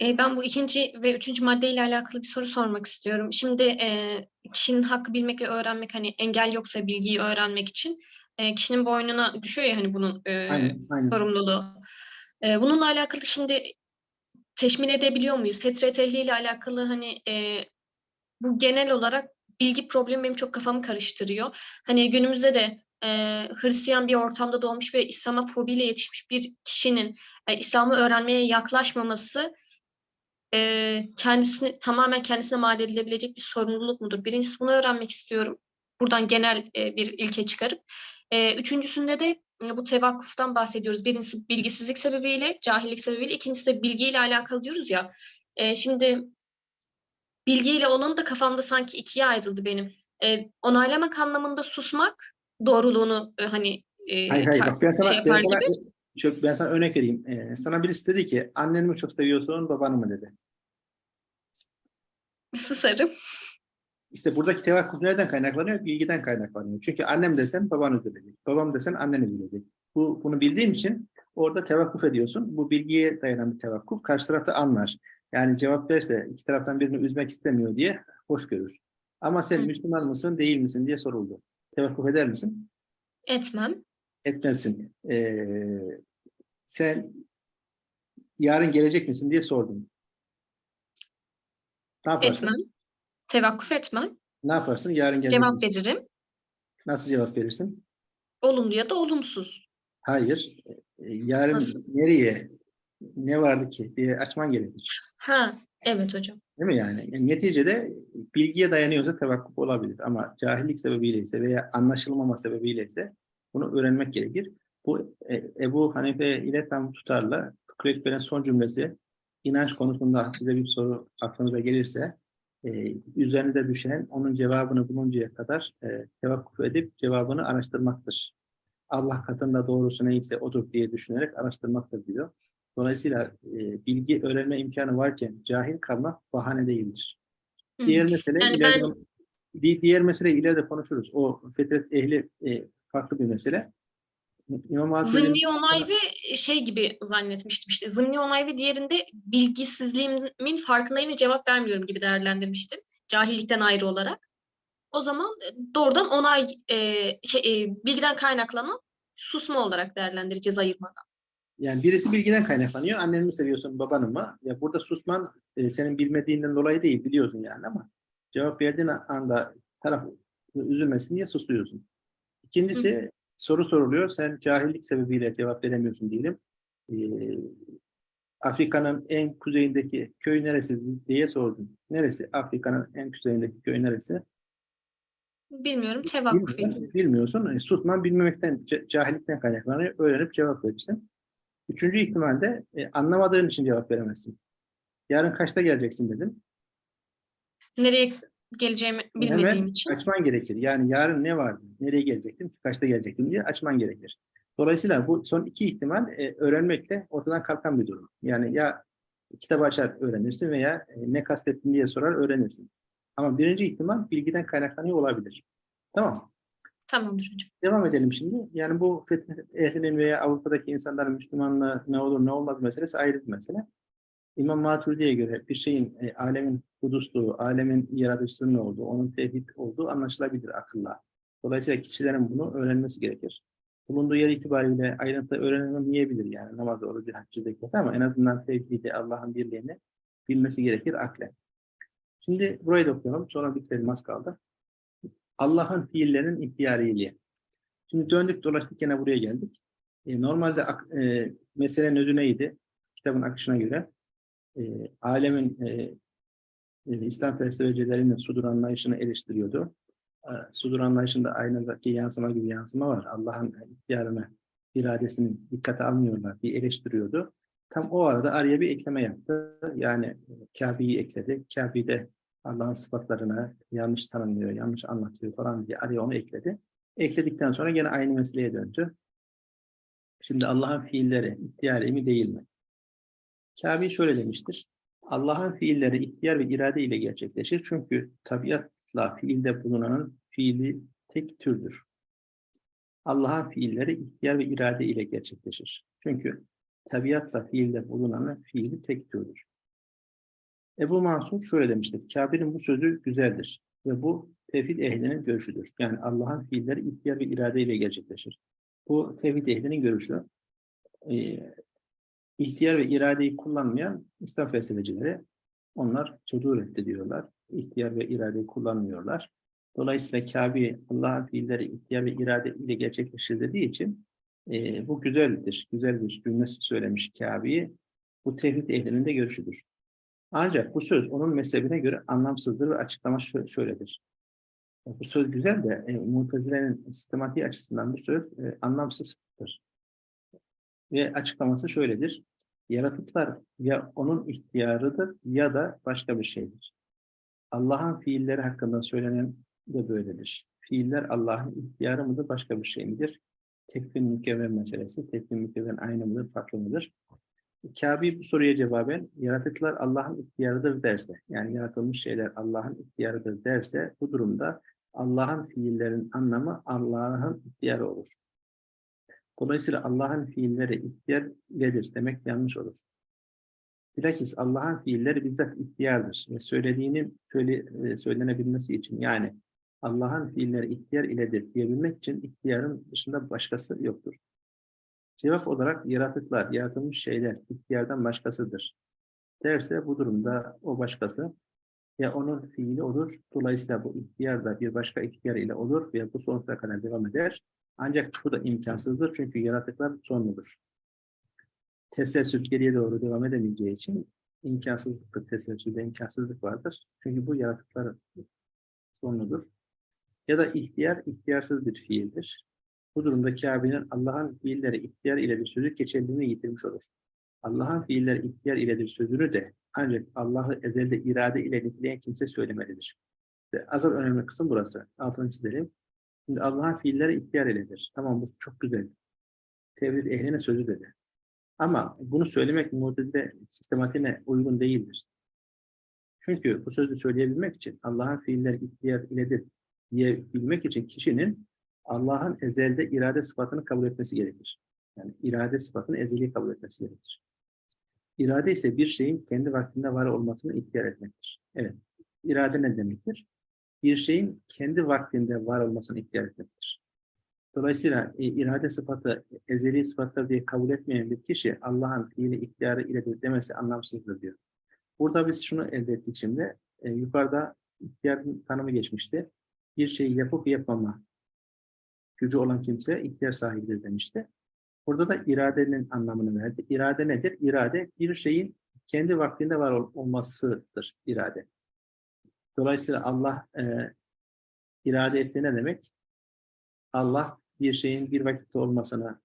e, ben bu ikinci ve üçüncü maddeyle alakalı bir soru sormak istiyorum. Şimdi e, kişinin hakkı bilmek ve öğrenmek hani engel yoksa bilgiyi öğrenmek için e, kişinin boynuna düşüyor ya hani bunun e, Aynen, aynen. sorumluluğu. E, bununla alakalı şimdi teşmin edebiliyor muyuz? Fetre tehliği ile alakalı hani e, bu genel olarak bilgi problemi benim çok kafamı karıştırıyor. Hani günümüzde de e, Hristiyan bir ortamda doğmuş ve İslam'a fobiyle yetişmiş bir kişinin e, İslam'ı öğrenmeye yaklaşmaması e, kendisini tamamen kendisine mal edilebilecek bir sorumluluk mudur? Birincisi bunu öğrenmek istiyorum. Buradan genel e, bir ilke çıkarıp. E, üçüncüsünde de bu tevakkuftan bahsediyoruz. Birincisi bilgisizlik sebebiyle, cahillik sebebiyle. ikincisi de bilgiyle alakalı diyoruz ya. E, şimdi bilgiyle olanı da kafamda sanki ikiye ayrıldı benim. E, onaylamak anlamında susmak doğruluğunu e, hani e, Hayır hayır bak ben sana, şey ben yapar sana, gibi. çok, ben sana örnek vereyim. Ee, sana birisi dedi ki anneni mi çok seviyorsun babanı mı dedi. Susarım. İşte buradaki tevakkuf nereden kaynaklanıyor? Bilgiden kaynaklanıyor. Çünkü annem desen baban üzülecek. Babam desen annen üzülecek. Bu, bunu bildiğim için orada tevakkuf ediyorsun. Bu bilgiye dayanan bir tevakkuf. Karşı tarafta anlar. Yani cevap verse iki taraftan birini üzmek istemiyor diye hoş görür. Ama sen Hı. Müslüman mısın değil misin diye soruldu. Tevakkuf eder misin? Etmem. Etmezsin. Ee, sen yarın gelecek misin diye sordum. Ne yaparsın? Etmem. Tevakkuf etmem. Ne yaparsın? Yarın gelecek Cevap veririm. Nasıl cevap verirsin? Olumlu ya da olumsuz. Hayır. E, Yarın Nasıl? nereye, ne vardı ki diye açman gerekir. Ha, evet hocam. Değil mi yani? Yani Neticede bilgiye dayanıyorsa tevakkuf olabilir. Ama cahillik sebebiyle ise veya anlaşılmama sebebiyle ise bunu öğrenmek gerekir. Bu e, Ebu Hanife ile tam tutarla Ekber'in son cümlesi inanç konusunda size bir soru aklınıza gelirse e, üzerinde düşen onun cevabını buluncaya kadar e, tevakkuf edip cevabını araştırmaktır. Allah katında doğrusu neyse odur diye düşünerek araştırmaktır diyor. Dolayısıyla e, bilgi öğrenme imkanı varken cahil kalmak bahane değildir. Hı. Diğer mesele Yani ileride, ben- di- diğer mesele ileride konuşuruz. O fetret ehli e, farklı bir mesele. İmam Hatip'in Zımni onay ve şey gibi zannetmiştim işte. Zımni onay ve diğerinde bilgisizliğimin farkındayım ve cevap vermiyorum gibi değerlendirmiştim. Cahillikten ayrı olarak. O zaman e, doğrudan onay e, şey, e, bilgiden kaynaklanan susma olarak değerlendireceğiz ayırmadan. yani birisi bilgiden kaynaklanıyor. Anneni mi seviyorsun, babanı mı? Ya burada susman e, senin bilmediğinden dolayı değil, biliyorsun yani ama cevap verdiğin anda taraf üzülmesin diye susuyorsun. İkincisi soru soruluyor. Sen cahillik sebebiyle cevap veremiyorsun diyelim. Ee, Afrika'nın en kuzeyindeki köy neresi diye sordum. Neresi? Afrika'nın en kuzeyindeki köy neresi? Bilmiyorum ediyorum. Bilmiyorsun. bilmiyorsun. E, susman bilmemekten, ca- cahillikten kaynaklanıyor. Öğrenip cevap verirsin. Üçüncü ihtimalde e, anlamadığın için cevap veremezsin. Yarın kaçta geleceksin dedim. Nereye geleceğimi bilmediğim Hemen için. açman gerekir. Yani yarın ne vardı? Nereye gelecektim? Kaçta gelecektim diye açman gerekir. Dolayısıyla bu son iki ihtimal e, öğrenmekle ortadan kalkan bir durum. Yani ya kitabı açar öğrenirsin veya e, ne kastettin diye sorar öğrenirsin. Ama birinci ihtimal bilgiden kaynaklanıyor olabilir. Tamam. Tamamdır hocam. Devam edelim şimdi. Yani bu fetih ehlinin veya Avrupa'daki insanların Müslümanlığı ne olur ne olmaz meselesi ayrı bir mesele. İmam Maturidi'ye göre bir şeyin e, alemin hudusluğu, alemin yaratıcısının olduğu, onun tevhid olduğu anlaşılabilir akılla. Dolayısıyla kişilerin bunu öğrenmesi gerekir. Bulunduğu yer itibariyle ayrıntı öğrenemeyebilir yani namaz, orucu, haccı, zekat ama en azından tevhidi, Allah'ın birliğini bilmesi gerekir aklen. Şimdi burayı da okuyalım. Sonra bitirelim az kaldı. Allah'ın fiillerinin ihtiyariyeliği. Şimdi döndük dolaştık gene buraya geldik. E, normalde e, meselenin özü neydi? Kitabın akışına göre e, alemin e, e, İslam felsefecilerinin sudur anlayışını eleştiriyordu. E, sudur anlayışında aynadaki yansıma gibi yansıma var. Allah'ın ihtiyarını, iradesini dikkate almıyorlar diye eleştiriyordu. Tam o arada araya bir ekleme yaptı. Yani e, Kabe'yi ekledi. Kabe'de Allah'ın sıfatlarını yanlış tanımlıyor, yanlış anlatıyor falan diye araya onu ekledi. Ekledikten sonra gene aynı meseleye döndü. Şimdi Allah'ın fiilleri ihtiyar mi değil mi? Kabe şöyle demiştir. Allah'ın fiilleri ihtiyar ve irade ile gerçekleşir. Çünkü tabiatla fiilde bulunanın fiili tek türdür. Allah'ın fiilleri ihtiyar ve irade ile gerçekleşir. Çünkü tabiatla fiilde bulunanın fiili tek türdür. Ebu Mansur şöyle demiştir. Kabe'nin bu sözü güzeldir ve bu tevhid ehlinin görüşüdür. Yani Allah'ın fiilleri ihtiyar ve irade ile gerçekleşir. Bu tevhid ehlinin görüşü. Ee, ihtiyar ve iradeyi kullanmayan İslam felsefecileri onlar sudur etti diyorlar. İhtiyar ve iradeyi kullanmıyorlar. Dolayısıyla Kabe Allah'ın fiilleri ihtiyar ve irade ile gerçekleşir dediği için e, bu güzeldir. Güzel bir cümle söylemiş Kabe'yi. Bu tevhid ehlinin de görüşüdür. Ancak bu söz onun mezhebine göre anlamsızdır ve açıklaması şö- şöyledir. Bu söz güzel de e, Mutezile'nin sistematiği açısından bu söz e, anlamsızdır. Ve açıklaması şöyledir. Yaratıklar ya onun ihtiyarıdır ya da başka bir şeydir. Allah'ın fiilleri hakkında söylenen de böyledir. Fiiller Allah'ın ihtiyarı mıdır, başka bir şey midir? Tekvin mükevven meselesi. Tekvin mükevven aynı mıdır, farklı mıdır? Kabe bu soruya cevaben yaratıklar Allah'ın ihtiyarıdır derse, yani yaratılmış şeyler Allah'ın ihtiyarıdır derse bu durumda Allah'ın fiillerin anlamı Allah'ın ihtiyarı olur. Dolayısıyla Allah'ın fiilleri ihtiyar iledir demek yanlış olur. Bilakis Allah'ın fiilleri bizzat ihtiyardır ve söylediğinin söyle, e, söylenebilmesi için yani Allah'ın fiilleri ihtiyar iledir diyebilmek için ihtiyarın dışında başkası yoktur. Cevap olarak yaratıklar, yaratılmış şeyler ihtiyardan başkasıdır. Derse bu durumda o başkası ya onun fiili olur. Dolayısıyla bu ihtiyar da bir başka ihtiyar ile olur ve bu sonsuza kadar devam eder. Ancak bu da imkansızdır çünkü yaratıklar sonludur. Teselsül geriye doğru devam edemeyeceği için imkansızlıktır. Teselsülde imkansızlık vardır. Çünkü bu yaratıklar sonludur. Ya da ihtiyar, ihtiyarsız bir fiildir. Bu durumda Kabe'nin Allah'ın fiilleri ihtiyar ile bir sözü geçerliliğini yitirmiş olur. Allah'ın fiilleri ihtiyar iledir sözünü de ancak Allah'ı ezelde irade ile niteleyen kimse söylemelidir. Ve asıl önemli kısım burası. Altını çizelim. Şimdi Allah'ın fiilleri ihtiyar iledir. Tamam bu çok güzel. Tevhid ehlinin sözü dedi. Ama bunu söylemek muhtedide sistematiğine uygun değildir. Çünkü bu sözü söyleyebilmek için Allah'ın fiilleri ihtiyar iledir diyebilmek için kişinin Allah'ın ezelde irade sıfatını kabul etmesi gerekir. Yani irade sıfatını ezeli kabul etmesi gerekir. İrade ise bir şeyin kendi vaktinde var olmasını ihtiyar etmektir. Evet. İrade ne demektir? Bir şeyin kendi vaktinde var olmasını ihtiyar etmektir. Dolayısıyla e, irade sıfatı ezeli sıfatlar diye kabul etmeyen bir kişi Allah'ın fiili ihtiyarı ile demesi anlamsızdır diyor. Burada biz şunu elde ettik şimdi. E, yukarıda ihtiyarın tanımı geçmişti. Bir şeyi yapıp yapmama gücü olan kimse ihtiyar sahibidir demişti. Burada da iradenin anlamını verdi. İrade nedir? İrade bir şeyin kendi vaktinde var ol- olmasıdır irade. Dolayısıyla Allah e, irade etti ne demek? Allah bir şeyin bir vakitte olmasını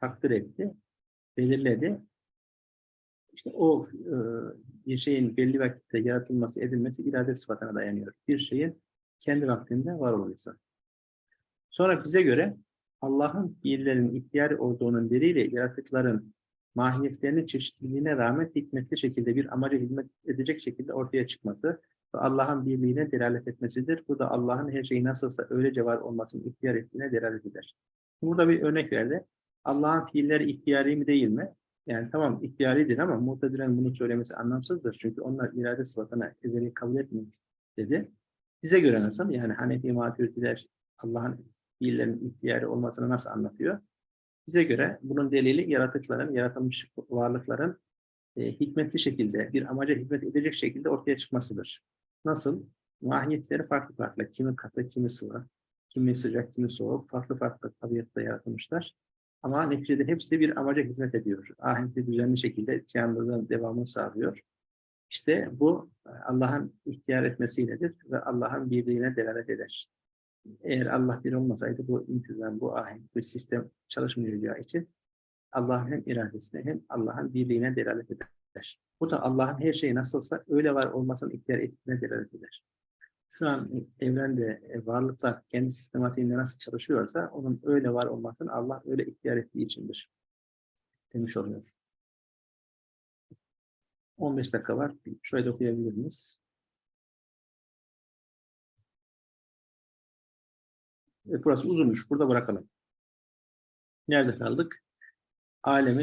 takdir etti, belirledi. İşte o e, bir şeyin belli vakitte yaratılması, edilmesi irade sıfatına dayanıyor. Bir şeyin kendi vaktinde var olması. Sonra bize göre Allah'ın fiillerin ihtiyari olduğunun biriyle yaratıkların mahiyetlerinin çeşitliliğine rağmen hikmetli şekilde bir amaca hizmet edecek şekilde ortaya çıkması Allah'ın birliğine delalet etmesidir. Bu da Allah'ın her şeyi nasılsa öylece var olmasını ihtiyar ettiğine delalet eder. Burada bir örnek verdi. Allah'ın fiilleri ihtiyari mi değil mi? Yani tamam ihtiyaridir ama muhtediren bunu söylemesi anlamsızdır. Çünkü onlar irade sıfatına ezeli kabul etmiyor dedi. Bize göre nasıl? Yani Hanefi Maturidiler Allah'ın fiillerinin ihtiyari olmasını nasıl anlatıyor? Bize göre bunun delili yaratıkların, yaratılmış varlıkların e, hikmetli şekilde, bir amaca hizmet edecek şekilde ortaya çıkmasıdır. Nasıl? Mahiyetleri farklı farklı. Kimi katı, kimi sıvı, kimi sıcak, kimi soğuk, farklı farklı tabiatta yaratılmışlar. Ama neticede hepsi bir amaca hizmet ediyor. Ahenkli düzenli şekilde canlılığın devamını sağlıyor. İşte bu Allah'ın ihtiyar etmesiyledir ve Allah'ın birliğine delalet eder. Eğer Allah bir olmasaydı bu intizam, bu ahenk, bu sistem çalışmayacağı için Allah'ın hem iradesine hem Allah'ın birliğine delalet eder. Bu da Allah'ın her şeyi nasılsa öyle var olmasını ihtiyar ettiğine delalet eder. Şu an evrende e, varlıklar kendi sistematiğinde nasıl çalışıyorsa onun öyle var olmasını Allah öyle ihtiyar ettiği içindir. Demiş oluyor. 15 dakika var. Şöyle okuyabilir miyiz? Evet, burası uzunmuş. Burada bırakalım. Nerede kaldık? Alemin